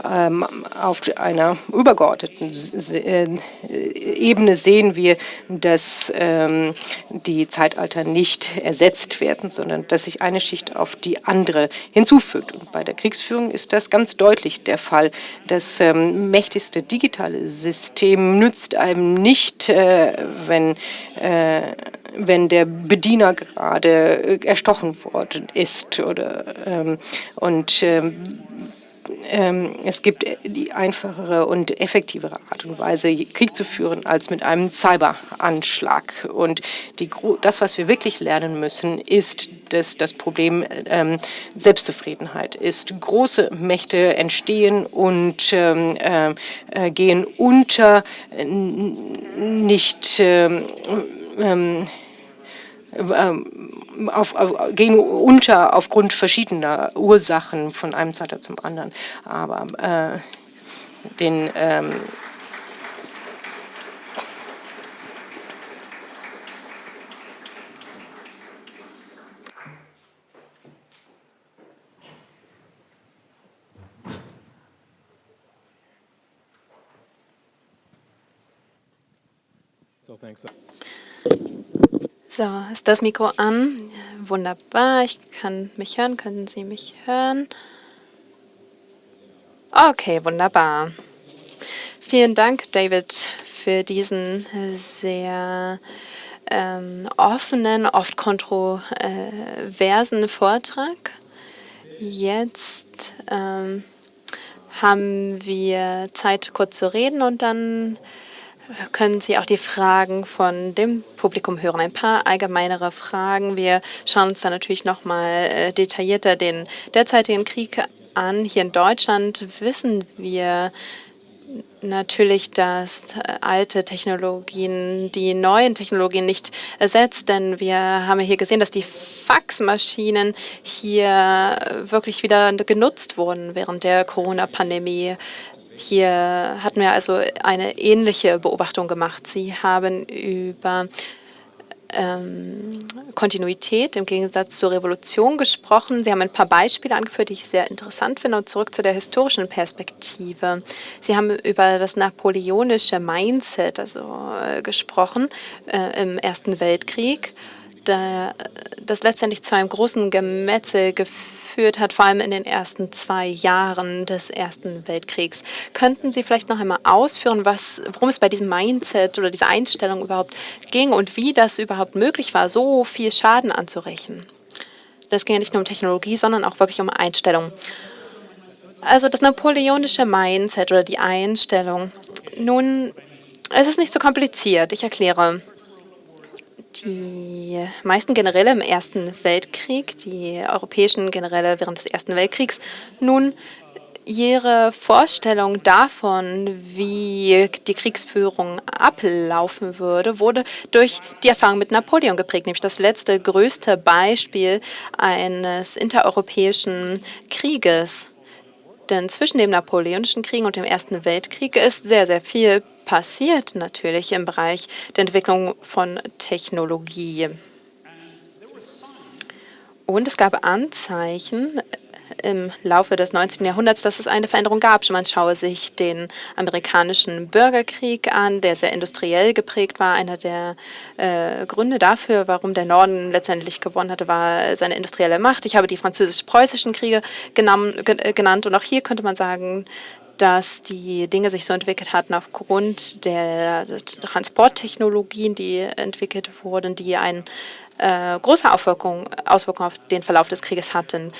ähm, auf einer übergeordneten äh, Ebene sehen wir, dass ähm, die Zeitalter nicht ersetzt werden, sondern dass sich eine Schicht auf die andere hinzufügt. Und bei der Kriegsführung ist das ganz deutlich der Fall. Das ähm, mächtigste digitale System nützt einem nicht, äh, wenn äh, wenn der Bediener gerade erstochen worden ist. Oder, ähm, und ähm, es gibt die einfachere und effektivere Art und Weise, Krieg zu führen, als mit einem Cyberanschlag. Und die, das, was wir wirklich lernen müssen, ist, dass das Problem ähm, Selbstzufriedenheit ist. Große Mächte entstehen und ähm, äh, gehen unter, nicht ähm, ähm ähm, auf, auf, gehen unter aufgrund verschiedener Ursachen von einem Zeitalter zum anderen. Aber äh, den ähm, So, thanks. So, ist das Mikro an? Wunderbar, ich kann mich hören. Können Sie mich hören? Okay, wunderbar. Vielen Dank, David, für diesen sehr ähm, offenen, oft kontroversen Vortrag. Jetzt ähm, haben wir Zeit, kurz zu reden und dann können Sie auch die Fragen von dem Publikum hören. Ein paar allgemeinere Fragen. Wir schauen uns dann natürlich noch mal äh, detaillierter den derzeitigen Krieg an. Hier in Deutschland wissen wir natürlich, dass äh, alte Technologien die neuen Technologien nicht ersetzt, denn wir haben hier gesehen, dass die Faxmaschinen hier wirklich wieder genutzt wurden während der Corona-Pandemie. Hier hatten wir also eine ähnliche Beobachtung gemacht. Sie haben über ähm, Kontinuität im Gegensatz zur Revolution gesprochen. Sie haben ein paar Beispiele angeführt, die ich sehr interessant finde. Und zurück zu der historischen Perspektive. Sie haben über das napoleonische Mindset also, äh, gesprochen äh, im Ersten Weltkrieg, da, das letztendlich zu einem großen Gemetzel geführt geführt hat, vor allem in den ersten zwei Jahren des Ersten Weltkriegs. Könnten Sie vielleicht noch einmal ausführen, was, worum es bei diesem Mindset oder dieser Einstellung überhaupt ging und wie das überhaupt möglich war, so viel Schaden anzurechnen? Das ging ja nicht nur um Technologie, sondern auch wirklich um Einstellung. Also das napoleonische Mindset oder die Einstellung. Nun, es ist nicht so kompliziert. Ich erkläre die meisten Generäle im Ersten Weltkrieg, die europäischen Generäle während des Ersten Weltkriegs, nun Ihre Vorstellung davon, wie die Kriegsführung ablaufen würde, wurde durch die Erfahrung mit Napoleon geprägt, nämlich das letzte größte Beispiel eines intereuropäischen Krieges. Denn zwischen dem Napoleonischen Krieg und dem Ersten Weltkrieg ist sehr, sehr viel passiert natürlich im Bereich der Entwicklung von Technologie. Und es gab Anzeichen im Laufe des 19. Jahrhunderts, dass es eine Veränderung gab. Man schaue sich den amerikanischen Bürgerkrieg an, der sehr industriell geprägt war. Einer der äh, Gründe dafür, warum der Norden letztendlich gewonnen hatte, war seine industrielle Macht. Ich habe die französisch-preußischen Kriege genannt und auch hier könnte man sagen, dass die Dinge sich so entwickelt hatten aufgrund der Transporttechnologien, die entwickelt wurden, die eine äh, große Auswirkung, Auswirkung auf den Verlauf des Krieges hatten.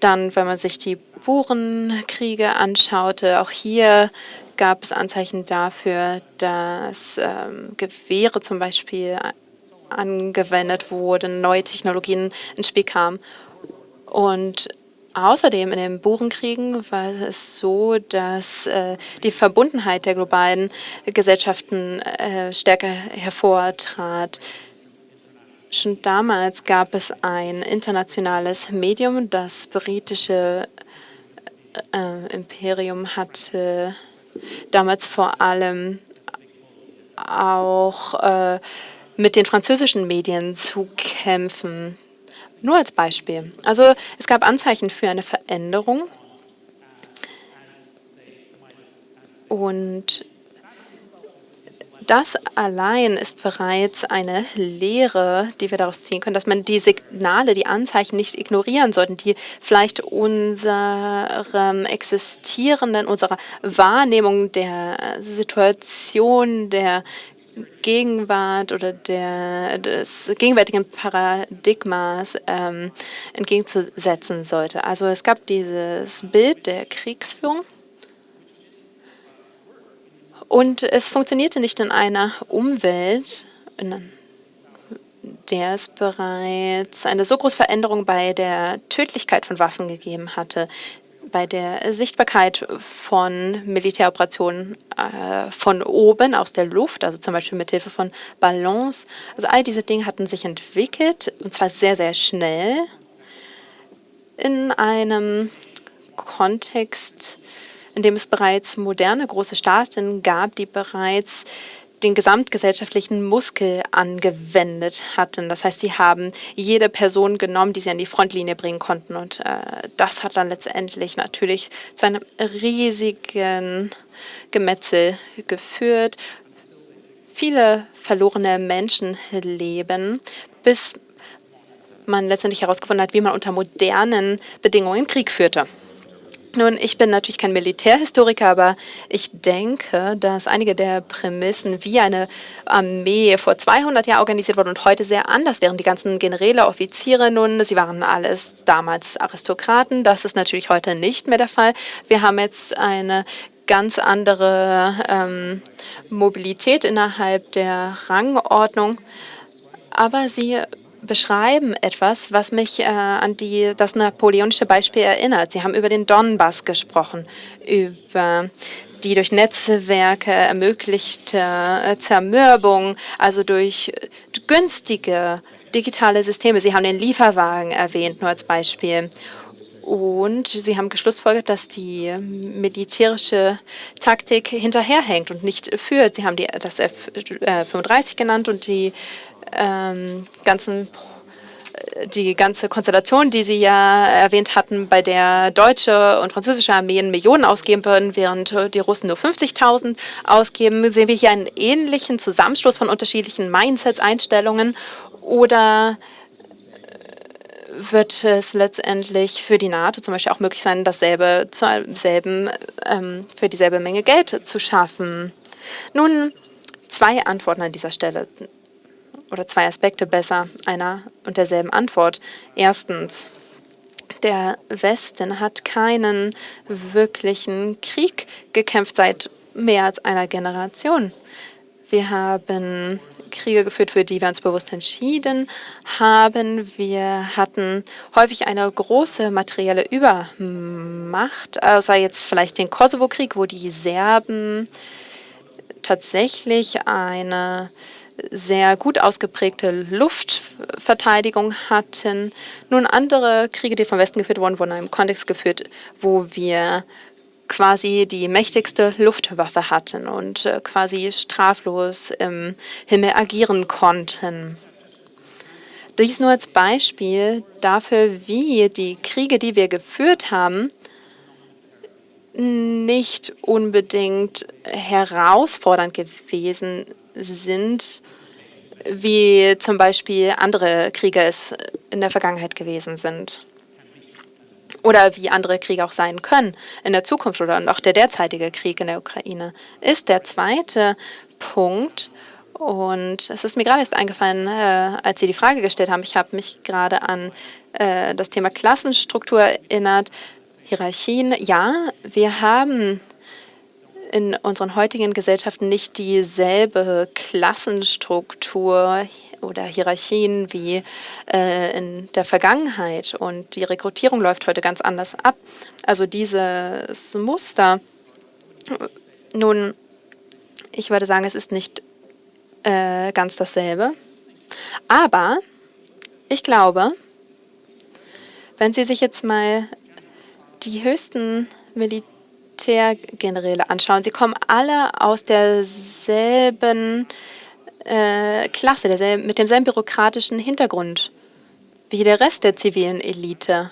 Dann, wenn man sich die Burenkriege anschaute, auch hier gab es Anzeichen dafür, dass ähm, Gewehre zum Beispiel angewendet wurden, neue Technologien ins Spiel kamen. Und außerdem in den Burenkriegen war es so, dass äh, die Verbundenheit der globalen Gesellschaften äh, stärker hervortrat. Schon damals gab es ein internationales Medium, das britische äh, Imperium hatte damals vor allem auch äh, mit den französischen Medien zu kämpfen. Nur als Beispiel. Also es gab Anzeichen für eine Veränderung. Und das allein ist bereits eine Lehre, die wir daraus ziehen können, dass man die Signale, die Anzeichen nicht ignorieren sollten, die vielleicht unserem existierenden, unserer Wahrnehmung der Situation, der Gegenwart oder der, des gegenwärtigen Paradigmas ähm, entgegenzusetzen sollte. Also es gab dieses Bild der Kriegsführung und es funktionierte nicht in einer Umwelt, in der es bereits eine so große Veränderung bei der Tödlichkeit von Waffen gegeben hatte, bei der Sichtbarkeit von Militäroperationen äh, von oben aus der Luft, also zum Beispiel mit Hilfe von Ballons. Also all diese Dinge hatten sich entwickelt und zwar sehr, sehr schnell in einem Kontext, in dem es bereits moderne große Staaten gab, die bereits den gesamtgesellschaftlichen Muskel angewendet hatten. Das heißt, sie haben jede Person genommen, die sie an die Frontlinie bringen konnten. Und äh, das hat dann letztendlich natürlich zu einem riesigen Gemetzel geführt. Viele verlorene Menschenleben, bis man letztendlich herausgefunden hat, wie man unter modernen Bedingungen Krieg führte. Nun, ich bin natürlich kein Militärhistoriker, aber ich denke, dass einige der Prämissen, wie eine Armee vor 200 Jahren organisiert wurde und heute sehr anders wären. Die ganzen Generäle, Offiziere nun, sie waren alles damals Aristokraten. Das ist natürlich heute nicht mehr der Fall. Wir haben jetzt eine ganz andere ähm, Mobilität innerhalb der Rangordnung. Aber sie beschreiben etwas, was mich äh, an die, das napoleonische Beispiel erinnert. Sie haben über den Donbass gesprochen, über die durch Netzwerke ermöglichte äh, Zermürbung, also durch günstige digitale Systeme. Sie haben den Lieferwagen erwähnt, nur als Beispiel. Und Sie haben geschlussfolgert, dass die militärische Taktik hinterherhängt und nicht führt. Sie haben die, das F-35 genannt und die ähm, ganzen die ganze Konstellation, die Sie ja erwähnt hatten, bei der deutsche und französische Armeen Millionen ausgeben würden, während die Russen nur 50.000 ausgeben, sehen wir hier einen ähnlichen Zusammenschluss von unterschiedlichen Mindsets, Einstellungen oder äh, wird es letztendlich für die NATO zum Beispiel auch möglich sein, dasselbe zur selben, ähm, für dieselbe Menge Geld zu schaffen? Nun, zwei Antworten an dieser Stelle oder zwei Aspekte besser einer und derselben Antwort. Erstens, der Westen hat keinen wirklichen Krieg gekämpft seit mehr als einer Generation. Wir haben Kriege geführt, für die wir uns bewusst entschieden haben. Wir hatten häufig eine große materielle Übermacht, außer jetzt vielleicht den Kosovo-Krieg, wo die Serben tatsächlich eine sehr gut ausgeprägte Luftverteidigung hatten. Nun andere Kriege, die vom Westen geführt wurden, wurden in einem Kontext geführt, wo wir quasi die mächtigste Luftwaffe hatten und äh, quasi straflos im Himmel agieren konnten. Dies nur als Beispiel dafür, wie die Kriege, die wir geführt haben, nicht unbedingt herausfordernd gewesen sind, wie zum Beispiel andere Kriege es in der Vergangenheit gewesen sind. Oder wie andere Kriege auch sein können in der Zukunft oder auch der derzeitige Krieg in der Ukraine, ist der zweite Punkt. Und es ist mir gerade erst eingefallen, äh, als Sie die Frage gestellt haben. Ich habe mich gerade an äh, das Thema Klassenstruktur erinnert. Hierarchien, ja, wir haben in unseren heutigen Gesellschaften nicht dieselbe Klassenstruktur oder Hierarchien wie äh, in der Vergangenheit. Und die Rekrutierung läuft heute ganz anders ab. Also dieses Muster, nun, ich würde sagen, es ist nicht äh, ganz dasselbe. Aber ich glaube, wenn Sie sich jetzt mal die höchsten Militärgeneräle anschauen, sie kommen alle aus derselben äh, Klasse, derselben, mit demselben bürokratischen Hintergrund wie der Rest der zivilen Elite.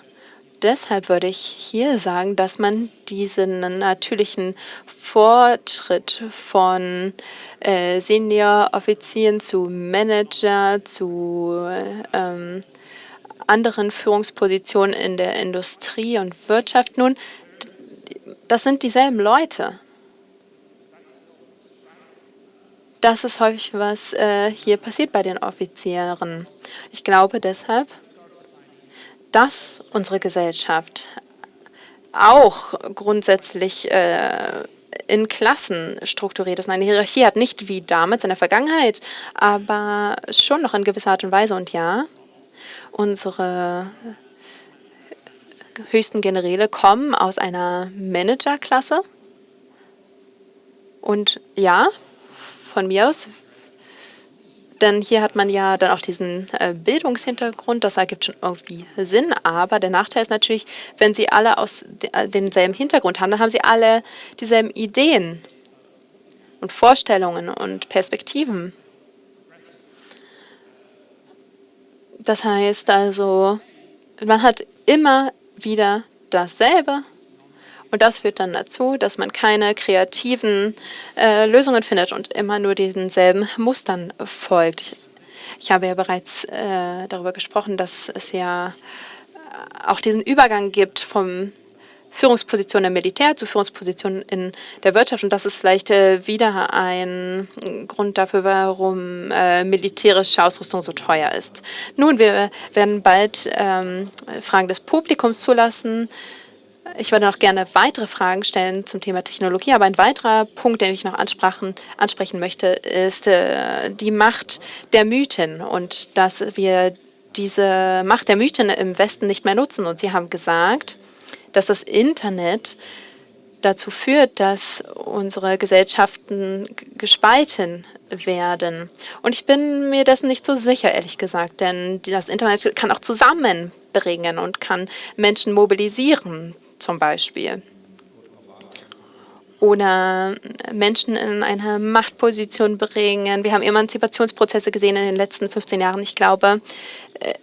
Deshalb würde ich hier sagen, dass man diesen natürlichen Fortschritt von äh, Senior-Offizieren zu Manager, zu ähm, anderen Führungspositionen in der Industrie und Wirtschaft. Nun, das sind dieselben Leute. Das ist häufig, was äh, hier passiert bei den Offizieren. Ich glaube deshalb, dass unsere Gesellschaft auch grundsätzlich äh, in Klassen strukturiert ist. Eine Hierarchie hat nicht wie damals in der Vergangenheit, aber schon noch in gewisser Art und Weise. Und ja, Unsere höchsten Generäle kommen aus einer Managerklasse. Und ja, von mir aus, denn hier hat man ja dann auch diesen äh, Bildungshintergrund, das ergibt schon irgendwie Sinn, aber der Nachteil ist natürlich, wenn sie alle aus äh, denselben Hintergrund haben, dann haben sie alle dieselben Ideen und Vorstellungen und Perspektiven. Das heißt also, man hat immer wieder dasselbe und das führt dann dazu, dass man keine kreativen äh, Lösungen findet und immer nur diesen Mustern folgt. Ich, habe ja bereits äh, darüber gesprochen, dass es ja auch diesen Übergang gibt vom Führungspositionen im Militär zu Führungspositionen in der Wirtschaft. Und das ist vielleicht äh, wieder ein Grund dafür, warum äh, militärische Ausrüstung so teuer ist. Nun, wir werden bald ähm, Fragen des Publikums zulassen. Ich würde noch gerne weitere Fragen stellen zum Thema Technologie, aber ein weiterer Punkt, den ich noch ansprechen, möchte, ist äh, die Macht der Mythen und dass wir diese Macht der Mythen im Westen nicht mehr nutzen. Und Sie haben gesagt, dass das Internet dazu führt, dass unsere Gesellschaften gespalten werden. Und ich bin mir dessen nicht so sicher, ehrlich gesagt, denn das Internet kann auch zusammenbringen und kann Menschen mobilisieren, zum Beispiel. Oder Menschen in eine Machtposition bringen. Wir haben Emanzipationsprozesse gesehen in den letzten 15 Jahren. Ich glaube,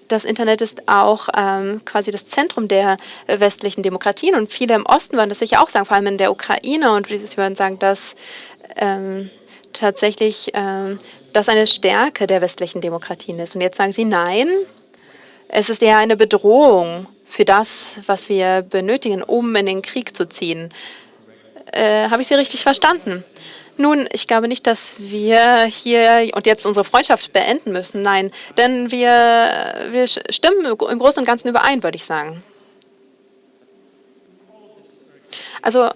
das Internet ist auch ähm, quasi das Zentrum der westlichen Demokratien und viele im Osten würden das sicher auch sagen, vor allem in der Ukraine und sie würden sagen, dass ähm, tatsächlich ähm, das eine Stärke der westlichen Demokratien ist. Und jetzt sagen sie, nein, es ist eher eine Bedrohung für das, was wir benötigen, um in den Krieg zu ziehen. Äh, Habe ich Sie richtig verstanden? Nun, ich glaube nicht, dass wir hier und jetzt unsere Freundschaft beenden müssen. Nein, denn wir, wir stimmen im Großen und Ganzen überein, würde ich sagen. Also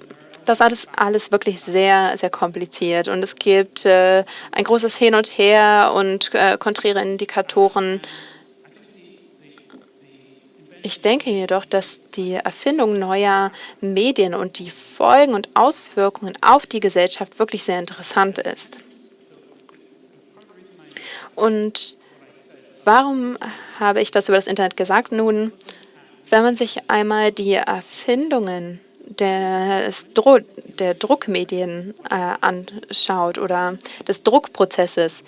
das ist alles wirklich sehr, sehr kompliziert und es gibt äh, ein großes Hin und Her und äh, konträre Indikatoren. Ich denke jedoch, dass die Erfindung neuer Medien und die Folgen und Auswirkungen auf die Gesellschaft wirklich sehr interessant ist. Und warum habe ich das über das Internet gesagt? Nun, wenn man sich einmal die Erfindungen des Dro der Druckmedien äh, anschaut oder des Druckprozesses,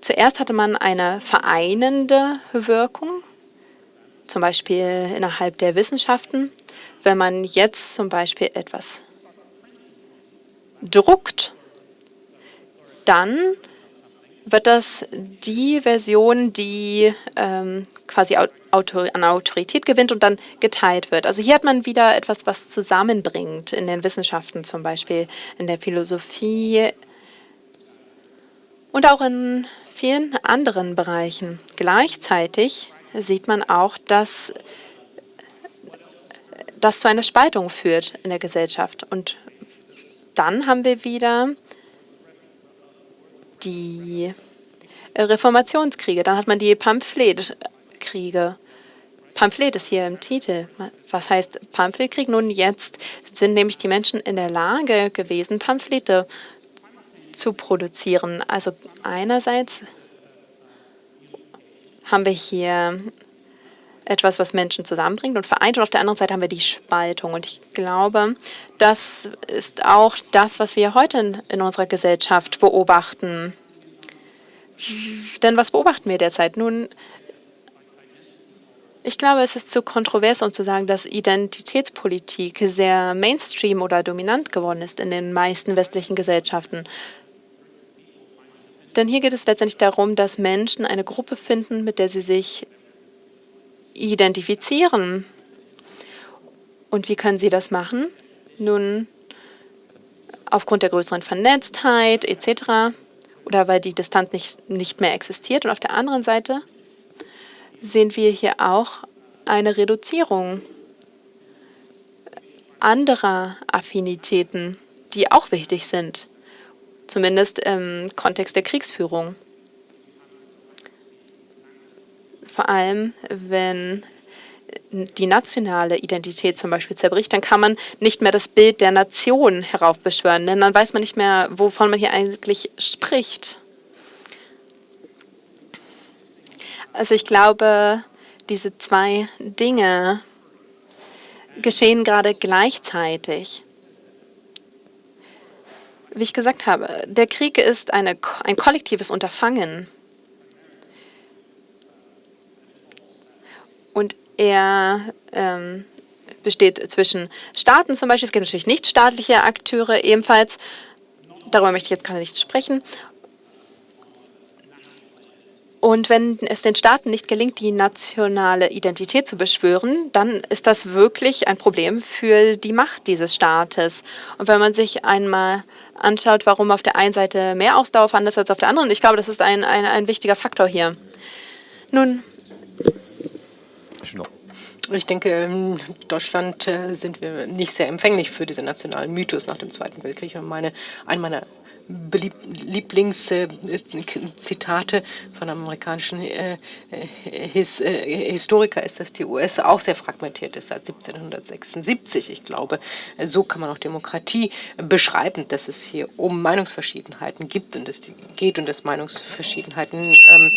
Zuerst hatte man eine vereinende Wirkung, zum Beispiel innerhalb der Wissenschaften. Wenn man jetzt zum Beispiel etwas druckt, dann wird das die Version, die ähm, quasi Autor an Autorität gewinnt und dann geteilt wird. Also hier hat man wieder etwas, was zusammenbringt in den Wissenschaften, zum Beispiel in der Philosophie und auch in vielen anderen Bereichen. Gleichzeitig sieht man auch, dass das zu einer Spaltung führt in der Gesellschaft. Und dann haben wir wieder die Reformationskriege. Dann hat man die Pamphletkriege. Pamphlet ist hier im Titel. Was heißt Pamphletkrieg? Nun, jetzt sind nämlich die Menschen in der Lage gewesen, Pamphlete zu produzieren. Also einerseits haben wir hier etwas, was Menschen zusammenbringt und vereint. Und auf der anderen Seite haben wir die Spaltung. Und ich glaube, das ist auch das, was wir heute in unserer Gesellschaft beobachten. Denn was beobachten wir derzeit? Nun, ich glaube, es ist zu kontrovers, um zu sagen, dass Identitätspolitik sehr Mainstream oder dominant geworden ist in den meisten westlichen Gesellschaften. Denn hier geht es letztendlich darum, dass Menschen eine Gruppe finden, mit der sie sich identifizieren. Und wie können sie das machen? Nun, aufgrund der größeren Vernetztheit etc. oder weil die Distanz nicht, nicht mehr existiert. Und auf der anderen Seite sehen wir hier auch eine Reduzierung anderer Affinitäten, die auch wichtig sind, zumindest im Kontext der Kriegsführung vor allem, wenn die nationale Identität zum Beispiel zerbricht, dann kann man nicht mehr das Bild der Nation heraufbeschwören, denn dann weiß man nicht mehr, wovon man hier eigentlich spricht. Also ich glaube, diese zwei Dinge geschehen gerade gleichzeitig. Wie ich gesagt habe, der Krieg ist eine, ein kollektives Unterfangen. Und er ähm, besteht zwischen Staaten zum Beispiel. Es gibt natürlich nichtstaatliche Akteure ebenfalls. Darüber möchte ich jetzt gerade nicht sprechen. Und wenn es den Staaten nicht gelingt, die nationale Identität zu beschwören, dann ist das wirklich ein Problem für die Macht dieses Staates. Und wenn man sich einmal anschaut, warum auf der einen Seite mehr Ausdauer vorhanden ist als auf der anderen, ich glaube, das ist ein, ein, ein wichtiger Faktor hier. Nun, ich denke, in Deutschland äh, sind wir nicht sehr empfänglich für diesen nationalen Mythos nach dem Zweiten Weltkrieg. Und meine, ein meiner Lieblingszitate von amerikanischen äh, His, äh, Historiker ist, dass die US auch sehr fragmentiert ist seit 1776. Ich glaube, so kann man auch Demokratie beschreiben, dass es hier um Meinungsverschiedenheiten gibt und es geht und dass Meinungsverschiedenheiten ähm,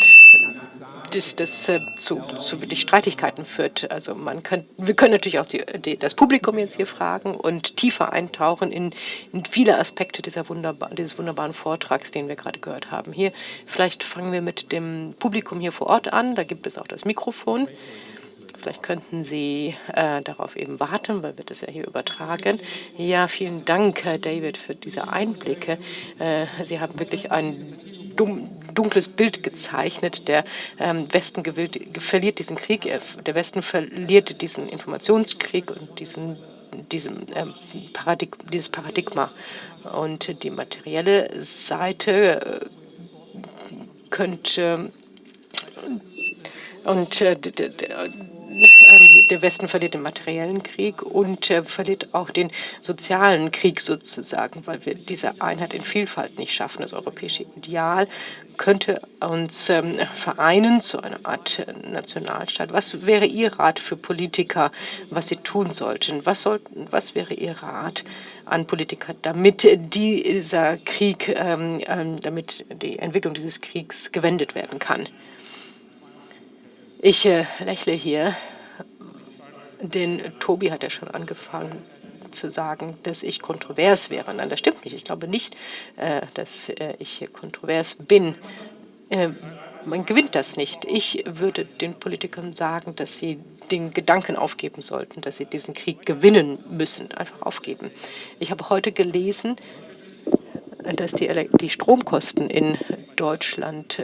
das, das äh, zu, zu wirklich Streitigkeiten führt. Also man kann, wir können natürlich auch die, die, das Publikum jetzt hier fragen und tiefer eintauchen in, in viele Aspekte dieser wunderbar, dieses wunderbaren Vortrags, den wir gerade gehört haben. Hier, vielleicht fangen wir mit dem Publikum hier vor Ort an. Da gibt es auch das Mikrofon. Vielleicht könnten Sie äh, darauf eben warten, weil wird das ja hier übertragen. Ja, vielen Dank, Herr David, für diese Einblicke. Äh, Sie haben wirklich ein dunkles Bild gezeichnet. Der ähm, Westen gewillt, verliert diesen Krieg, der Westen verliert diesen Informationskrieg und diesen, diesen, ähm, Paradig dieses Paradigma. Und die materielle Seite äh, könnte und äh, der Westen verliert den materiellen Krieg und äh, verliert auch den sozialen Krieg sozusagen, weil wir diese Einheit in Vielfalt nicht schaffen. Das europäische Ideal könnte uns ähm, vereinen zu einer Art äh, Nationalstaat. Was wäre Ihr Rat für Politiker, was sie tun sollten? Was, sollten, was wäre Ihr Rat an Politiker, damit dieser Krieg, ähm, ähm, damit die Entwicklung dieses Kriegs gewendet werden kann? Ich äh, lächle hier, denn Tobi hat ja schon angefangen zu sagen, dass ich kontrovers wäre. Nein, das stimmt nicht. Ich glaube nicht, äh, dass äh, ich kontrovers bin. äh, man gewinnt das nicht. Ich würde den Politikern sagen, dass sie den Gedanken aufgeben sollten, dass sie diesen Krieg gewinnen müssen, einfach aufgeben. Ich habe heute gelesen, dass die, die Stromkosten in Deutschland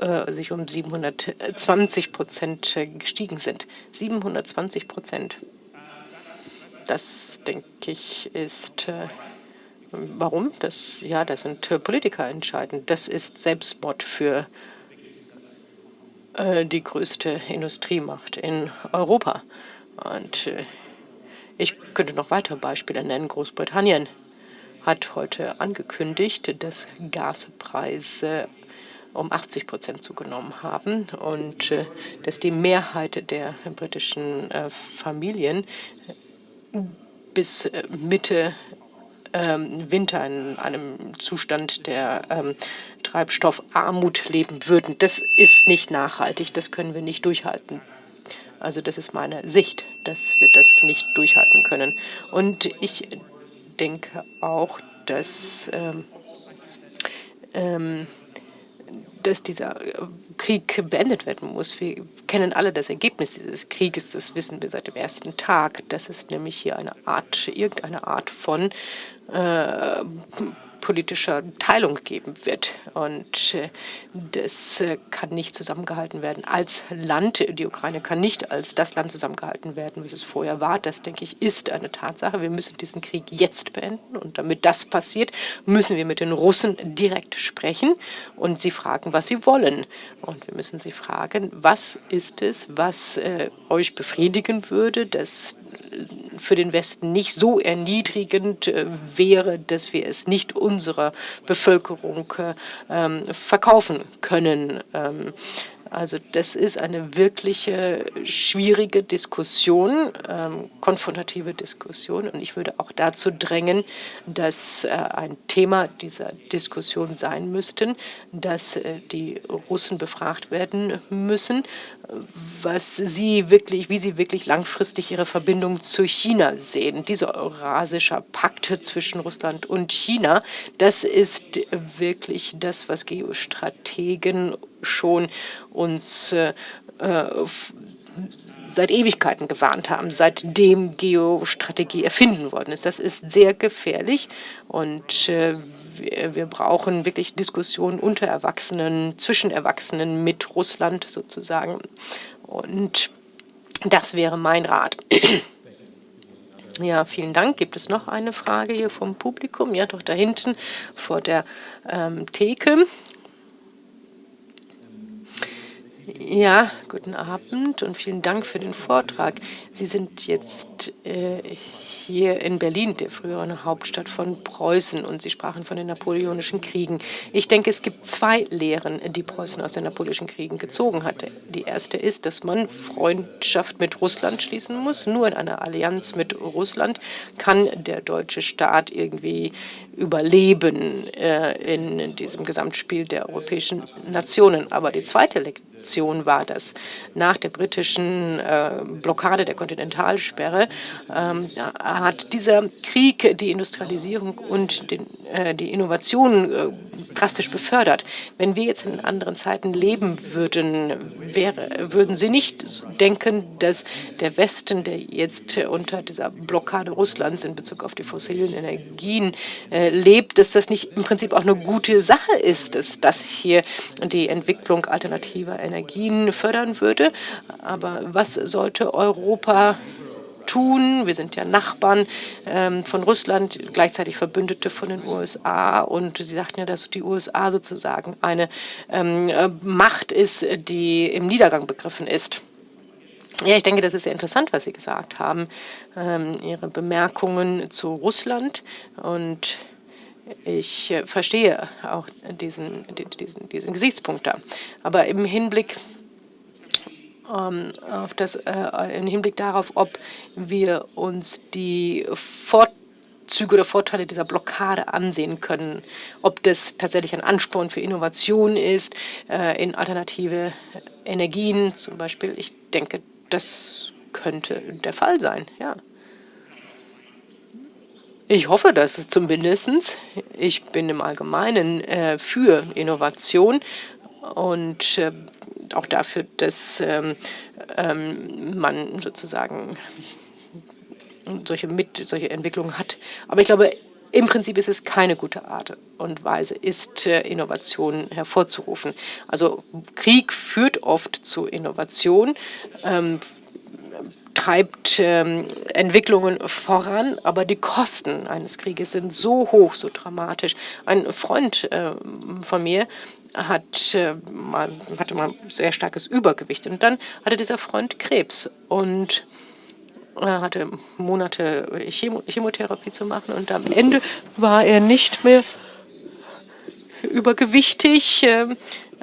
äh, äh sich um 720 Prozent äh, gestiegen sind. 720 Prozent. Das, denke ich, ist äh, Warum? Das, ja, das sind Politiker entscheidend. Das ist Selbstmord für äh, die größte Industriemacht in Europa. Und äh, ich könnte noch weitere Beispiele nennen. Großbritannien hat heute angekündigt, dass Gaspreise um 80 Prozent zugenommen haben und äh, dass die Mehrheit der britischen äh, Familien bis äh, Mitte ähm, Winter in einem Zustand der ähm, Treibstoffarmut leben würden. Das ist nicht nachhaltig, das können wir nicht durchhalten. Also das ist meine Sicht, dass wir das nicht durchhalten können. Und ich denke auch, dass, ähm, ähm, dass dieser Krieg beendet werden muss. Wir kennen alle das Ergebnis dieses Krieges, das wissen wir seit dem ersten Tag. Das ist nämlich hier eine Art, irgendeine Art von äh, politischer Teilung geben wird. Und äh, das äh, kann nicht zusammengehalten werden als Land. Die Ukraine kann nicht als das Land zusammengehalten werden, wie es vorher war. Das, denke ich, ist eine Tatsache. Wir müssen diesen Krieg jetzt beenden. Und damit das passiert, müssen wir mit den Russen direkt sprechen und sie fragen, was sie wollen. Und wir müssen sie fragen, was ist es, was äh, euch befriedigen würde, dass für den Westen nicht so erniedrigend äh, wäre, dass wir es nicht unserer Bevölkerung äh, ähm, verkaufen können. Also das ist eine wirkliche schwierige Diskussion, ähm, konfrontative Diskussion. Und ich würde auch dazu drängen, dass äh, ein Thema dieser Diskussion sein müsste, dass äh, die Russen befragt werden müssen, was sie wirklich, wie sie wirklich langfristig ihre Verbindung zu China sehen. Dieser Eurasische Pakt zwischen Russland und China, das ist wirklich das, was Geostrategen schon uns äh, seit Ewigkeiten gewarnt haben, seitdem Geostrategie erfinden worden ist. Das ist sehr gefährlich und äh, wir, wir brauchen wirklich Diskussionen unter Erwachsenen, zwischen Erwachsenen mit Russland sozusagen. Und das wäre mein Rat. Ja, vielen Dank. Gibt es noch eine Frage hier vom Publikum? Ja, doch da hinten vor der ähm, Theke. Ja, guten Abend und vielen Dank für den Vortrag. Sie sind jetzt äh, hier in Berlin, der früheren Hauptstadt von Preußen, und Sie sprachen von den napoleonischen Kriegen. Ich denke, es gibt zwei Lehren, die Preußen aus den napoleonischen Kriegen gezogen hatte. Die erste ist, dass man Freundschaft mit Russland schließen muss. Nur in einer Allianz mit Russland kann der deutsche Staat irgendwie überleben äh, in diesem Gesamtspiel der europäischen Nationen. Aber die zweite Lektion Aktion war das. Nach der britischen äh, Blockade der Kontinentalsperre ähm, hat dieser Krieg die Industrialisierung und den, äh, die Innovation äh, drastisch befördert. Wenn wir jetzt in anderen Zeiten leben würden, wäre, würden Sie nicht denken, dass der Westen, der jetzt unter dieser Blockade Russlands in Bezug auf die fossilen Energien äh, lebt, dass das nicht im Prinzip auch eine gute Sache ist, dass das hier die Entwicklung alternativer Energien fördern würde. Aber was sollte Europa tun. Wir sind ja Nachbarn ähm, von Russland, gleichzeitig Verbündete von den USA. Und Sie sagten ja, dass die USA sozusagen eine ähm, äh, Macht ist, die im Niedergang begriffen ist. Ja, ich denke, das ist sehr interessant, was Sie gesagt haben, ähm, Ihre Bemerkungen zu Russland. Und ich äh, verstehe auch diesen, diesen, diesen Gesichtspunkt da. Aber im Hinblick ähm, auf das, äh, im Hinblick darauf, ob wir uns die Vorzüge oder Vorteile dieser Blockade ansehen können, ob das tatsächlich ein Ansporn für Innovation ist, äh, in alternative Energien zum Beispiel. Ich denke, das könnte der Fall sein, ja. Ich hoffe das zumindest. Ich bin im Allgemeinen äh, für Innovation und äh, auch dafür, dass ähm, ähm, man sozusagen solche, mit, solche Entwicklungen hat. Aber ich glaube, im Prinzip ist es keine gute Art und Weise, ist äh, Innovation hervorzurufen. Also Krieg führt oft zu Innovation, ähm, treibt ähm, Entwicklungen voran, aber die Kosten eines Krieges sind so hoch, so dramatisch. Ein Freund äh, von mir hat, äh, mal, hatte mal sehr starkes Übergewicht und dann hatte dieser Freund Krebs und er hatte Monate Chemotherapie zu machen und am Ende war er nicht mehr übergewichtig. Ähm,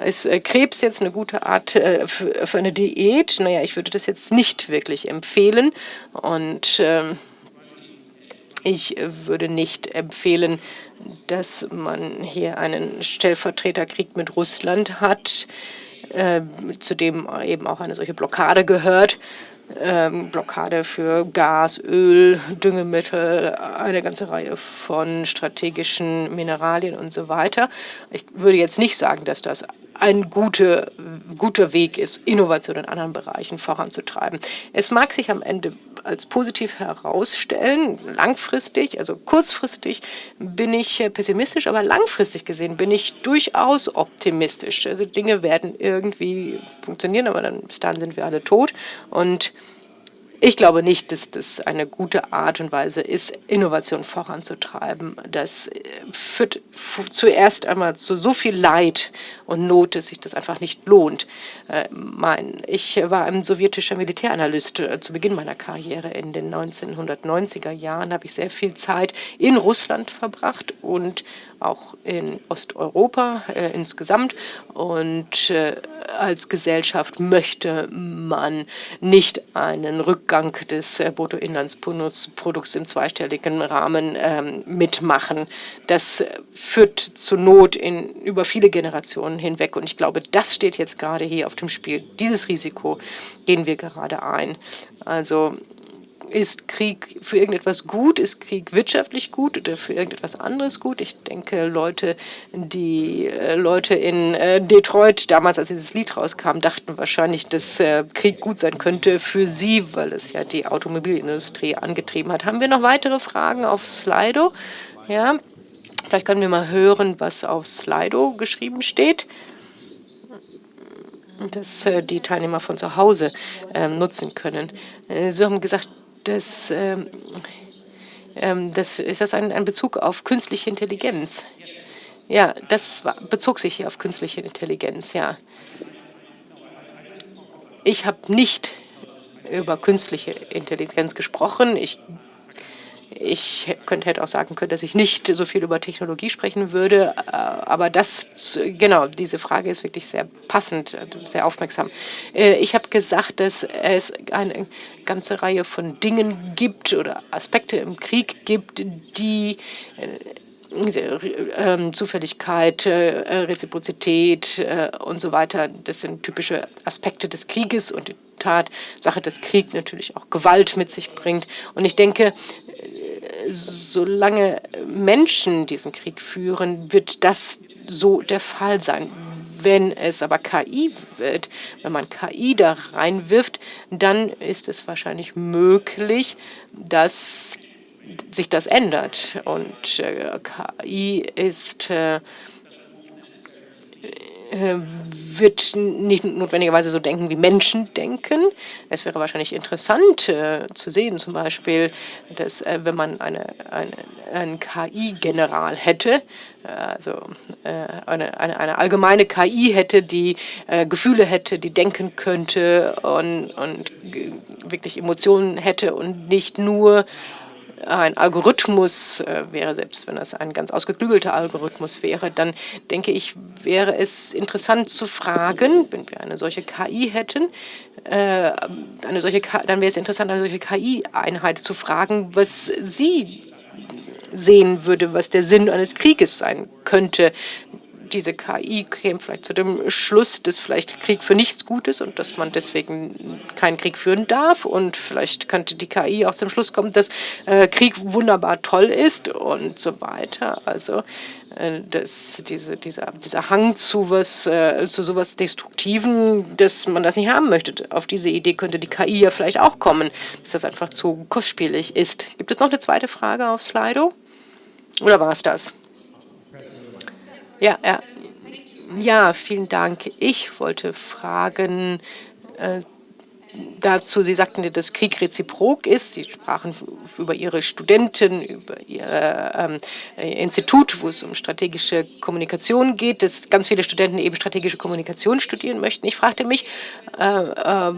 ist äh, Krebs jetzt eine gute Art äh, für eine Diät? Naja, ich würde das jetzt nicht wirklich empfehlen. Und ähm, ich würde nicht empfehlen, dass man hier einen Stellvertreterkrieg mit Russland hat, äh, zu dem eben auch eine solche Blockade gehört. Ähm, Blockade für Gas, Öl, Düngemittel, eine ganze Reihe von strategischen Mineralien und so weiter. Ich würde jetzt nicht sagen, dass das ein guter, guter Weg ist, Innovation in anderen Bereichen voranzutreiben. Es mag sich am Ende als positiv herausstellen, langfristig, also kurzfristig bin ich pessimistisch, aber langfristig gesehen bin ich durchaus optimistisch. Also Dinge werden irgendwie funktionieren, aber dann bis dahin sind wir alle tot und ich glaube nicht, dass das eine gute Art und Weise ist, Innovation voranzutreiben. Das äh, führt zuerst einmal zu so viel Leid und Not, dass sich das einfach nicht lohnt. Äh, mein, ich war ein sowjetischer Militäranalyst äh, zu Beginn meiner Karriere. In den 1990er Jahren habe ich sehr viel Zeit in Russland verbracht und auch in Osteuropa äh, insgesamt. Und äh, als Gesellschaft möchte man nicht einen Rückgang des äh, Bruttoinlandsprodukts im zweistelligen Rahmen ähm, mitmachen. Das führt zur Not in, über viele Generationen hinweg. Und ich glaube, das steht jetzt gerade hier auf dem Spiel. Dieses Risiko gehen wir gerade ein. Also ist Krieg für irgendetwas gut? Ist Krieg wirtschaftlich gut oder für irgendetwas anderes gut? Ich denke, Leute, die äh, Leute in äh, Detroit damals, als dieses Lied rauskam, dachten wahrscheinlich, dass äh, Krieg gut sein könnte für sie, weil es ja die Automobilindustrie angetrieben hat. Haben wir noch weitere Fragen auf Slido? Ja, vielleicht können wir mal hören, was auf Slido geschrieben steht dass äh, die Teilnehmer von zu Hause äh, nutzen können. Äh, Sie haben gesagt, das, ähm, ähm, das ist das ein, Bezug auf künstliche Intelligenz. Ja, das bezog sich hier auf künstliche Intelligenz, ja. Ich habe nicht über künstliche Intelligenz gesprochen. Ich ich könnte, hätte auch sagen können, dass ich nicht so viel über Technologie sprechen würde, äh, aber das, genau, diese Frage ist wirklich sehr passend, sehr aufmerksam. Äh, ich habe gesagt, dass es eine ganze Reihe von Dingen gibt oder Aspekte im Krieg gibt, die äh, Zufälligkeit, Reziprozität und so weiter, das sind typische Aspekte des Krieges und die Tatsache, dass Krieg natürlich auch Gewalt mit sich bringt. Und ich denke, solange Menschen diesen Krieg führen, wird das so der Fall sein. Wenn es aber KI wird, wenn man KI da reinwirft, dann ist es wahrscheinlich möglich, dass sich das ändert. Und äh, KI ist äh, wird nicht notwendigerweise so denken, wie Menschen denken. Es wäre wahrscheinlich interessant äh, zu sehen, zum Beispiel, dass äh, wenn man eine, eine, einen KI-General hätte, äh, also äh, eine, eine, eine, allgemeine KI hätte, die äh, Gefühle hätte, die denken könnte und, und wirklich Emotionen hätte und nicht nur ein Algorithmus äh, wäre, selbst wenn das ein ganz ausgeklügelter Algorithmus wäre, dann denke ich, wäre es interessant zu fragen, wenn wir eine solche KI hätten, äh, eine solche, dann wäre es interessant, eine solche KI-Einheit zu fragen, was sie sehen würde, was der Sinn eines Krieges sein könnte, diese KI käme vielleicht zu dem Schluss, dass vielleicht Krieg für nichts gut ist und dass man deswegen keinen Krieg führen darf. Und vielleicht könnte die KI auch zum Schluss kommen, dass äh, Krieg wunderbar toll ist und so weiter. Also äh, dass diese, dieser, dieser Hang zu was, äh, zu sowas Destruktiven, dass man das nicht haben möchte. Auf diese Idee könnte die KI ja vielleicht auch kommen, dass das einfach zu kostspielig ist. Gibt es noch eine zweite Frage auf Slido? Oder war es das? Ja, ja. Ja, vielen Dank. Ich wollte fragen, äh, dazu, Sie sagten, dass Krieg reziprok ist. Sie sprachen über Ihre Studenten, über Ihr ähm, Institut, wo es um strategische Kommunikation geht, dass ganz viele Studenten eben strategische Kommunikation studieren möchten. Ich fragte mich, äh, äh,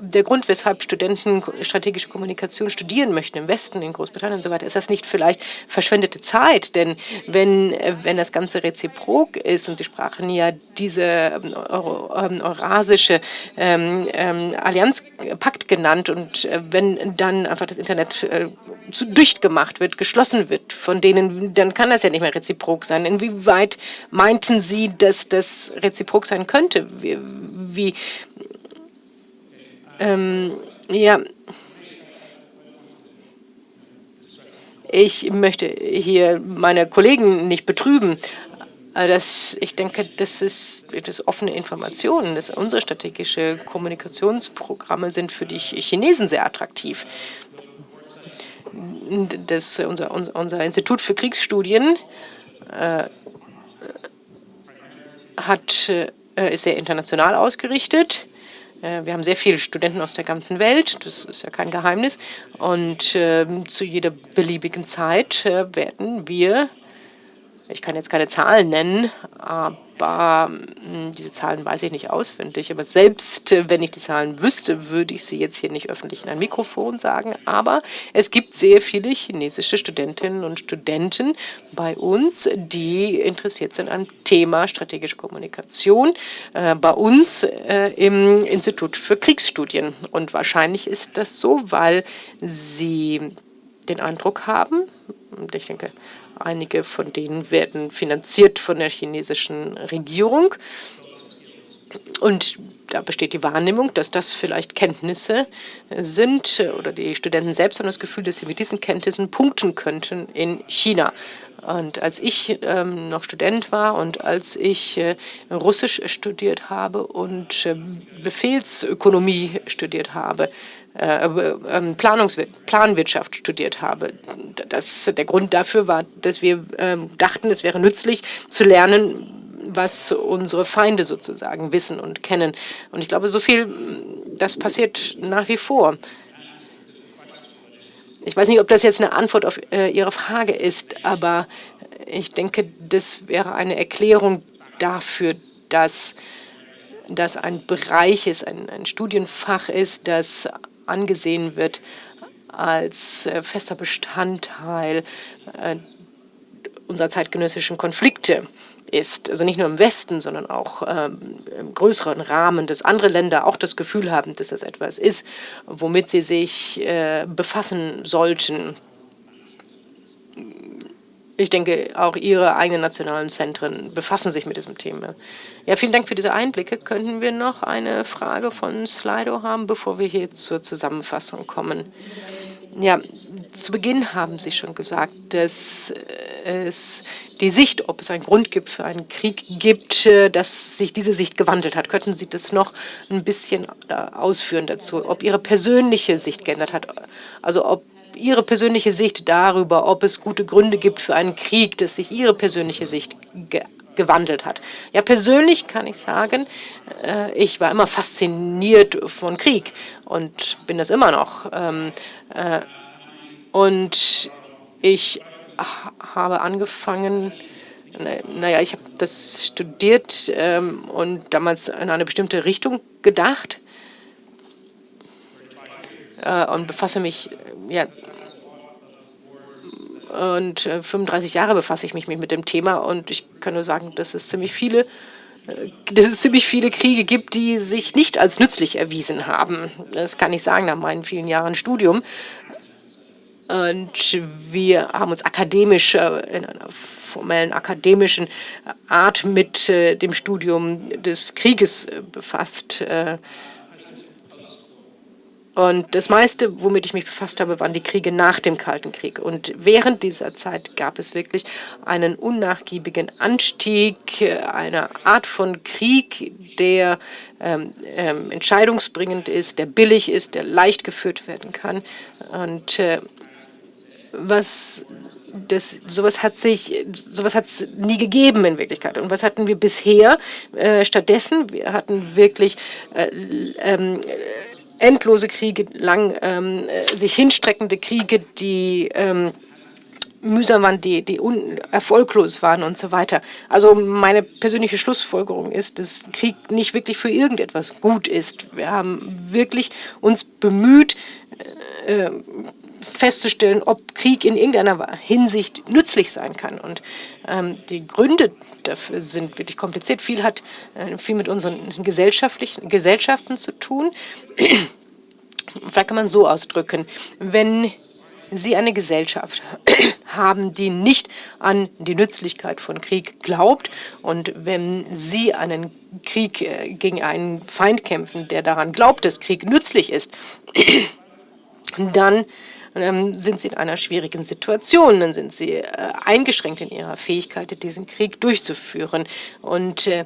der Grund, weshalb Studenten strategische Kommunikation studieren möchten im Westen, in Großbritannien und so weiter, ist das nicht vielleicht verschwendete Zeit? Denn wenn, wenn das Ganze reziprok ist, und Sie sprachen ja diese ähm, ähm, eurasische ähm, ähm Allianz Pakt genannt. Und äh, wenn dann einfach das Internet äh, zu dicht gemacht wird, geschlossen wird von denen, dann kann das ja nicht mehr reziprok sein. Inwieweit meinten Sie, dass das reziprok sein könnte? Wie, wie ähm, ja, ich möchte hier meine Kollegen nicht betrüben, äh, das, ich denke, das ist das offene Informationen. Das, unsere strategische Kommunikationsprogramme sind für die Chinesen sehr attraktiv. Das, unser, unser, unser Institut für Kriegsstudien äh, hat, äh, ist sehr international ausgerichtet. Äh, wir haben sehr viele Studenten aus der ganzen Welt, das ist ja kein Geheimnis. Und äh, zu jeder beliebigen Zeit äh, werden wir ich kann jetzt keine Zahlen nennen, aber hm, diese Zahlen weiß ich nicht auswendig. Aber selbst äh, wenn ich die Zahlen wüsste, würde ich sie jetzt hier nicht öffentlich in ein Mikrofon sagen. Aber es gibt sehr viele chinesische Studentinnen und Studenten bei uns, die interessiert sind am Thema strategische Kommunikation äh, bei uns äh, im Institut für Kriegsstudien. Und wahrscheinlich ist das so, weil sie den Eindruck haben, und ich denke, Einige von denen werden finanziert von der chinesischen Regierung. Und da besteht die Wahrnehmung, dass das vielleicht Kenntnisse sind oder die Studenten selbst haben das Gefühl, dass sie mit diesen Kenntnissen punkten könnten in China. Und als ich ähm, noch Student war und als ich äh, Russisch studiert habe und äh, Befehlsökonomie studiert habe, äh, ähm, Planwirtschaft studiert habe. Das, der Grund dafür war, dass wir ähm, dachten, es wäre nützlich zu lernen, was unsere Feinde sozusagen wissen und kennen. Und ich glaube, so viel, das passiert nach wie vor. Ich weiß nicht, ob das jetzt eine Antwort auf äh, Ihre Frage ist, aber ich denke, das wäre eine Erklärung dafür, dass das ein Bereich ist, ein, ein Studienfach ist, das angesehen wird als äh, fester Bestandteil äh, unserer zeitgenössischen Konflikte ist. Also nicht nur im Westen, sondern auch ähm, im größeren Rahmen, dass andere Länder auch das Gefühl haben, dass das etwas ist, womit sie sich äh, befassen sollten. Ich denke, auch Ihre eigenen nationalen Zentren befassen sich mit diesem Thema. Ja, vielen Dank für diese Einblicke. Könnten wir noch eine Frage von Slido haben, bevor wir hier zur Zusammenfassung kommen? Ja, zu Beginn haben Sie schon gesagt, dass es die Sicht, ob es einen Grund gibt für einen Krieg gibt, äh, dass sich diese Sicht gewandelt hat. Könnten Sie das noch ein bisschen äh, ausführen dazu, ob Ihre persönliche Sicht geändert hat? Also ob Ihre persönliche Sicht darüber, ob es gute Gründe gibt für einen Krieg, dass sich Ihre persönliche Sicht ge gewandelt hat. Ja, persönlich kann ich sagen, äh, ich war immer fasziniert von Krieg und bin das immer noch. Ähm, äh, und ich habe angefangen, naja, ich habe das studiert ähm, und damals in eine bestimmte Richtung gedacht äh, und befasse mich ja, und 35 äh, Jahre befasse ich mich mit dem Thema und ich kann nur sagen, dass es ziemlich viele äh, dass es ziemlich viele Kriege gibt, die sich nicht als nützlich erwiesen haben. Das kann ich sagen nach meinen vielen Jahren Studium. Und wir haben uns akademisch, äh, in einer formellen akademischen Art mit dem Studium des Krieges befasst. Und das meiste, womit ich mich befasst habe, waren die Kriege nach dem Kalten Krieg. Und während dieser Zeit gab es wirklich einen unnachgiebigen Anstieg einer Art von Krieg, der ähm, ähm, entscheidungsbringend ist, der billig ist, der leicht geführt werden kann. Und äh, was das, sowas hat sich, sowas hat es nie gegeben in Wirklichkeit. Und was hatten wir bisher äh, stattdessen? Wir hatten wirklich äh, ähm, endlose Kriege, lang ähm, sich hinstreckende Kriege, die ähm, mühsam waren, die, die erfolglos waren und so weiter. Also meine persönliche Schlussfolgerung ist, dass Krieg nicht wirklich für irgendetwas gut ist. Wir haben wirklich uns bemüht, äh, festzustellen, ob Krieg in irgendeiner Hinsicht nützlich sein kann. Und ähm, die Gründe dafür sind wirklich kompliziert. Viel hat äh, viel mit unseren gesellschaftlichen Gesellschaften zu tun. Vielleicht kann man so ausdrücken, wenn Sie eine Gesellschaft haben, die nicht an die Nützlichkeit von Krieg glaubt und wenn Sie einen Krieg äh, gegen einen Feind kämpfen, der daran glaubt, dass Krieg nützlich ist, dann ähm, sind sie in einer schwierigen Situation, dann sind sie äh, eingeschränkt in ihrer Fähigkeit, diesen Krieg durchzuführen. Und äh,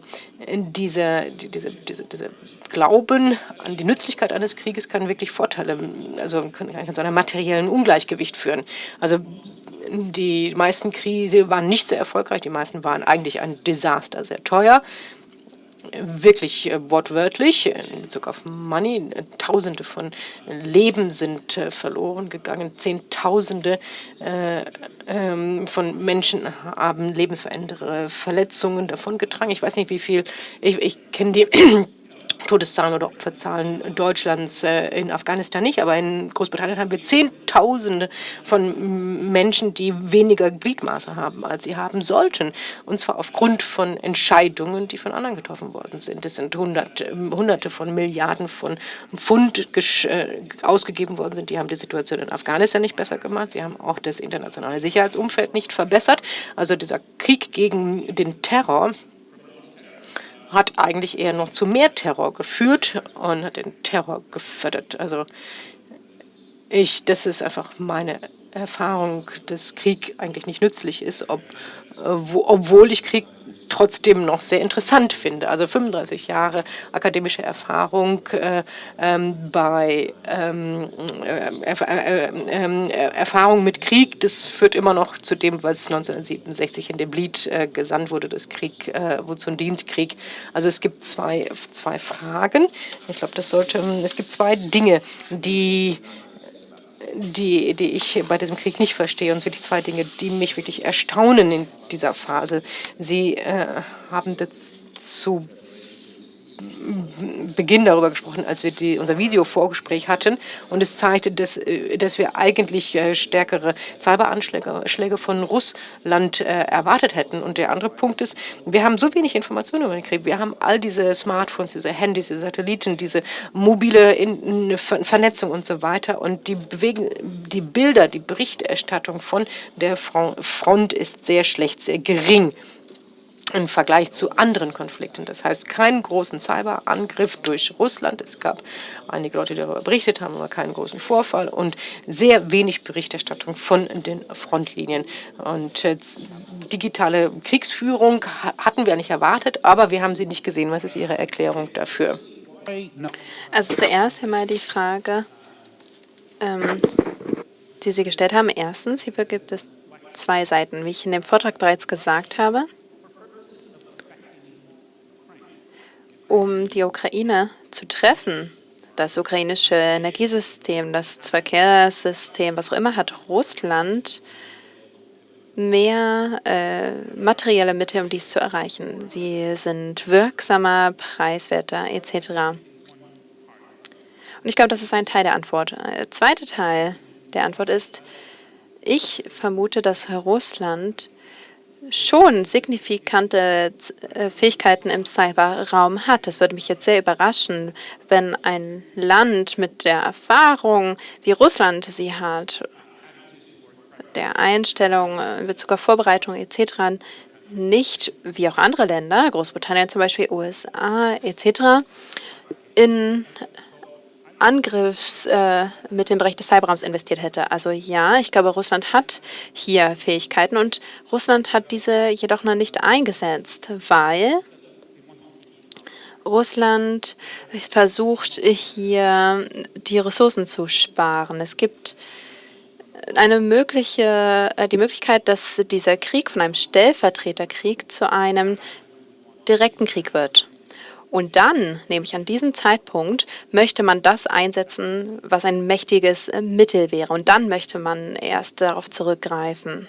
dieser, diese, diese, diese Glauben an die Nützlichkeit eines Krieges kann wirklich Vorteile, also kann, kann zu einem materiellen Ungleichgewicht führen. Also die meisten Kriege waren nicht sehr erfolgreich, die meisten waren eigentlich ein Desaster, sehr teuer wirklich äh, wortwörtlich in Bezug auf Money. Tausende von Leben sind äh, verloren gegangen. Zehntausende äh, ähm, von Menschen haben lebensverändernde Verletzungen davongetragen. Ich weiß nicht, wie viel. Ich, ich kenne die Todeszahlen oder Opferzahlen Deutschlands äh, in Afghanistan nicht, aber in Großbritannien haben wir Zehntausende von Menschen, die weniger Gliedmaße haben, als sie haben sollten. Und zwar aufgrund von Entscheidungen, die von anderen getroffen worden sind. Es sind hundert, hunderte von Milliarden von Pfund äh, ausgegeben worden sind. Die haben die Situation in Afghanistan nicht besser gemacht. Sie haben auch das internationale Sicherheitsumfeld nicht verbessert. Also dieser Krieg gegen den Terror, hat eigentlich eher noch zu mehr Terror geführt und hat den Terror gefördert. Also ich, das ist einfach meine Erfahrung, dass Krieg eigentlich nicht nützlich ist, ob, äh, wo, obwohl ich Krieg trotzdem noch sehr interessant finde. Also 35 Jahre akademische Erfahrung äh, ähm, bei ähm, äh, äh, ähm, Erfahrung mit Krieg, das führt immer noch zu dem, was 1967 in dem Lied äh, gesandt wurde, das Krieg, äh, wozu dient Krieg. Also es gibt zwei, zwei Fragen. Ich glaube, das sollte, es gibt zwei Dinge, die die, die ich bei diesem Krieg nicht verstehe. Und es sind wirklich zwei Dinge, die mich wirklich erstaunen in dieser Phase. Sie äh, haben dazu Beginn darüber gesprochen, als wir die, unser Visio-Vorgespräch hatten. Und es zeigte, dass, äh, dass wir eigentlich äh, stärkere Cyberanschläge von Russland äh, erwartet hätten. Und der andere Punkt ist, wir haben so wenig Informationen über den Krieg. Wir haben all diese Smartphones, diese Handys, diese Satelliten, diese mobile Vernetzung und so weiter. Und die, bewegen, die Bilder, die Berichterstattung von der Front ist sehr schlecht, sehr gering im Vergleich zu anderen Konflikten. Das heißt, keinen großen Cyberangriff durch Russland. Es gab einige Leute, die darüber berichtet haben, aber keinen großen Vorfall und sehr wenig Berichterstattung von den Frontlinien. Und digitale Kriegsführung hatten wir nicht erwartet, aber wir haben sie nicht gesehen. Was ist Ihre Erklärung dafür? Also zuerst einmal die Frage, ähm, die Sie gestellt haben. Erstens, hierfür gibt es zwei Seiten, wie ich in dem Vortrag bereits gesagt habe. Um die Ukraine zu treffen. Das ukrainische Energiesystem, das Verkehrssystem, was auch immer, hat Russland mehr äh, materielle Mittel, um dies zu erreichen. Sie sind wirksamer, preiswerter etc. Und ich glaube, das ist ein Teil der Antwort. Der zweite Teil der Antwort ist, ich vermute, dass Russland schon signifikante äh, Fähigkeiten im Cyberraum hat. Das würde mich jetzt sehr überraschen, wenn ein Land mit der Erfahrung, wie Russland sie hat, der Einstellung in Bezug auf Vorbereitung etc., nicht, wie auch andere Länder, Großbritannien zum Beispiel, USA etc., in Angriffs äh, mit dem Bereich des Cyberraums investiert hätte. Also ja, ich glaube, Russland hat hier Fähigkeiten und Russland hat diese jedoch noch nicht eingesetzt, weil Russland versucht hier die Ressourcen zu sparen. Es gibt eine mögliche, äh, die Möglichkeit, dass dieser Krieg von einem Stellvertreterkrieg zu einem direkten Krieg wird. Und dann, nämlich an diesem Zeitpunkt, möchte man das einsetzen, was ein mächtiges Mittel wäre. Und dann möchte man erst darauf zurückgreifen.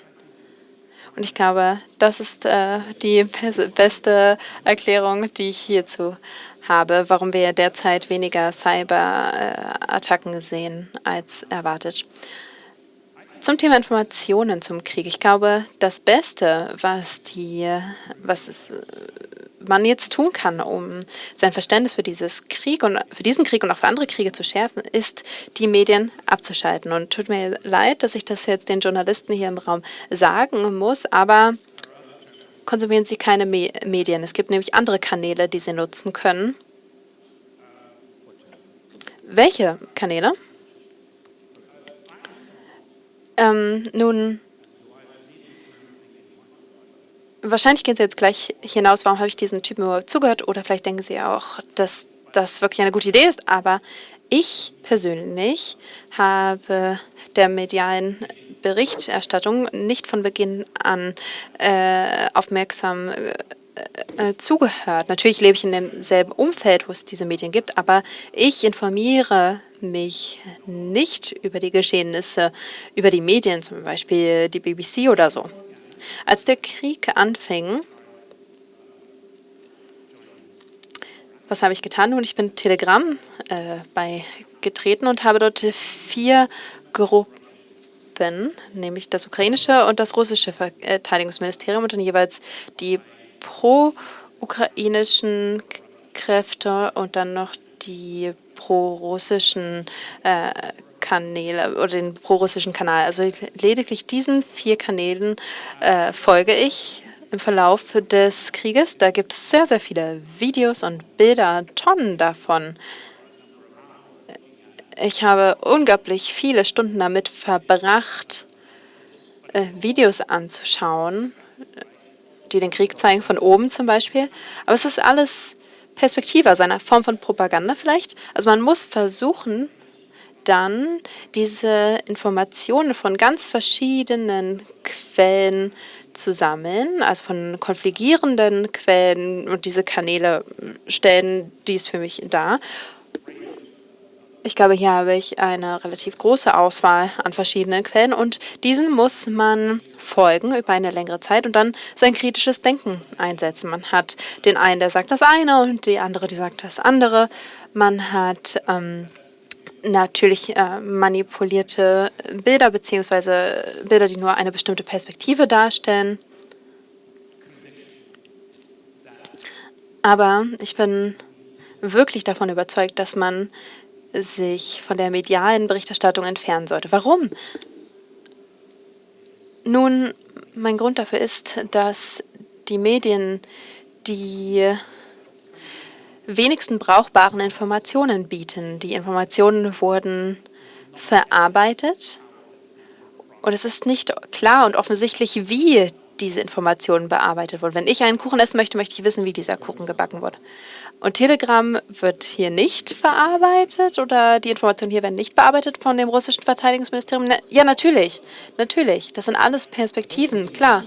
Und ich glaube, das ist äh, die beste Erklärung, die ich hierzu habe, warum wir derzeit weniger Cyberattacken sehen als erwartet. Zum Thema Informationen zum Krieg. Ich glaube, das Beste, was, die, was es, man jetzt tun kann, um sein Verständnis für, dieses Krieg und, für diesen Krieg und auch für andere Kriege zu schärfen, ist, die Medien abzuschalten. Und tut mir leid, dass ich das jetzt den Journalisten hier im Raum sagen muss, aber konsumieren Sie keine Me Medien. Es gibt nämlich andere Kanäle, die Sie nutzen können. Welche Kanäle? Ähm, nun, wahrscheinlich gehen Sie jetzt gleich hinaus, warum habe ich diesem Typen überhaupt zugehört? Oder vielleicht denken Sie auch, dass das wirklich eine gute Idee ist. Aber ich persönlich habe der medialen Berichterstattung nicht von Beginn an äh, aufmerksam äh, äh, zugehört. Natürlich lebe ich in demselben Umfeld, wo es diese Medien gibt, aber ich informiere mich nicht über die Geschehnisse, über die Medien, zum Beispiel die BBC oder so. Als der Krieg anfing, was habe ich getan? Nun, ich bin Telegram äh, beigetreten und habe dort vier Gruppen, nämlich das ukrainische und das russische Verteidigungsministerium und dann jeweils die pro-ukrainischen Kräfte und dann noch die pro-russischen äh, Kanäle oder den pro-russischen Kanal. Also lediglich diesen vier Kanälen äh, folge ich im Verlauf des Krieges. Da gibt es sehr, sehr viele Videos und Bilder, Tonnen davon. Ich habe unglaublich viele Stunden damit verbracht, äh, Videos anzuschauen, die den Krieg zeigen, von oben zum Beispiel. Aber es ist alles Perspektive, also eine Form von Propaganda vielleicht. Also man muss versuchen, dann diese Informationen von ganz verschiedenen Quellen zu sammeln, also von konfligierenden Quellen und diese Kanäle stellen dies für mich dar. Ich glaube, hier habe ich eine relativ große Auswahl an verschiedenen Quellen und diesen muss man folgen über eine längere Zeit und dann sein kritisches Denken einsetzen. Man hat den einen, der sagt das eine und die andere, die sagt das andere. Man hat ähm, natürlich äh, manipulierte Bilder beziehungsweise Bilder, die nur eine bestimmte Perspektive darstellen. Aber ich bin wirklich davon überzeugt, dass man sich von der medialen Berichterstattung entfernen sollte. Warum? Nun, mein Grund dafür ist, dass die Medien die wenigsten brauchbaren Informationen bieten. Die Informationen wurden verarbeitet und es ist nicht klar und offensichtlich, wie diese Informationen bearbeitet wurden. Wenn ich einen Kuchen essen möchte, möchte ich wissen, wie dieser Kuchen gebacken wurde. Und Telegram wird hier nicht verarbeitet oder die Informationen hier werden nicht bearbeitet von dem russischen Verteidigungsministerium? Ja, natürlich. Natürlich. Das sind alles Perspektiven, klar.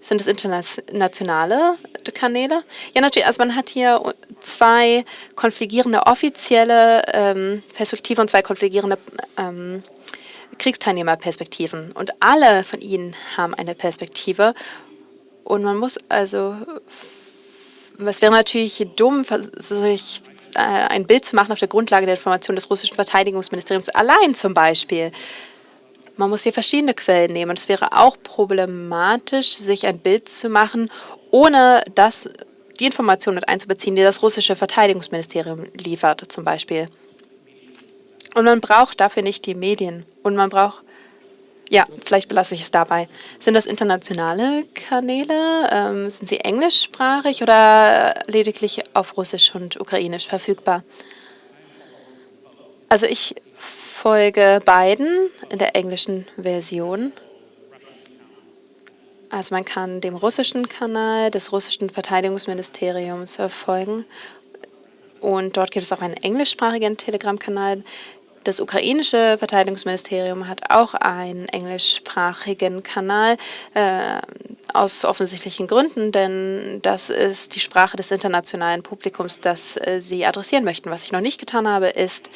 Sind es internationale Kanäle? Ja, natürlich. Also man hat hier zwei konfligierende offizielle ähm, Perspektiven und zwei konfligierende ähm, Kriegsteilnehmerperspektiven. Und alle von ihnen haben eine Perspektive. Und man muss also es wäre natürlich dumm, sich äh, ein Bild zu machen auf der Grundlage der Information des russischen Verteidigungsministeriums allein zum Beispiel. Man muss hier verschiedene Quellen nehmen. Es wäre auch problematisch, sich ein Bild zu machen, ohne das, die Informationen mit einzubeziehen, die das russische Verteidigungsministerium liefert zum Beispiel. Und man braucht dafür nicht die Medien. Und man braucht ja, vielleicht belasse ich es dabei. Sind das internationale Kanäle? Ähm, sind sie englischsprachig oder lediglich auf Russisch und Ukrainisch verfügbar? Also ich folge beiden in der englischen Version. Also man kann dem russischen Kanal des russischen Verteidigungsministeriums folgen. Und dort gibt es auch einen englischsprachigen Telegram-Kanal. Das ukrainische Verteidigungsministerium hat auch einen englischsprachigen Kanal, äh, aus offensichtlichen Gründen, denn das ist die Sprache des internationalen Publikums, das äh, sie adressieren möchten. Was ich noch nicht getan habe, ist,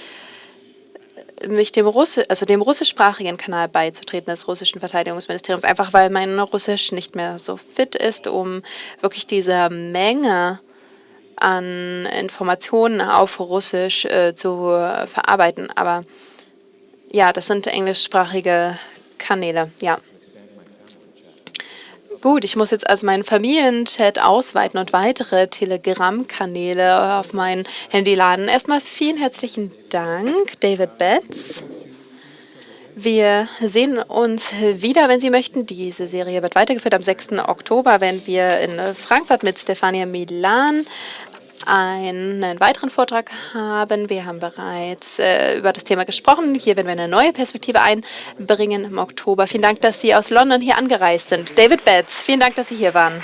mich dem, Russi also dem russischsprachigen Kanal beizutreten des russischen Verteidigungsministeriums, einfach weil mein Russisch nicht mehr so fit ist, um wirklich diese Menge an Informationen auf Russisch äh, zu verarbeiten. Aber ja, das sind englischsprachige Kanäle, ja. Gut, ich muss jetzt also meinen Familienchat ausweiten und weitere Telegram-Kanäle auf mein Handy laden. Erstmal vielen herzlichen Dank, David Betts. Wir sehen uns wieder, wenn Sie möchten. Diese Serie wird weitergeführt am 6. Oktober, wenn wir in Frankfurt mit Stefania Milan einen weiteren Vortrag haben. Wir haben bereits äh, über das Thema gesprochen. Hier werden wir eine neue Perspektive einbringen im Oktober. Vielen Dank, dass Sie aus London hier angereist sind. David Betts, vielen Dank, dass Sie hier waren.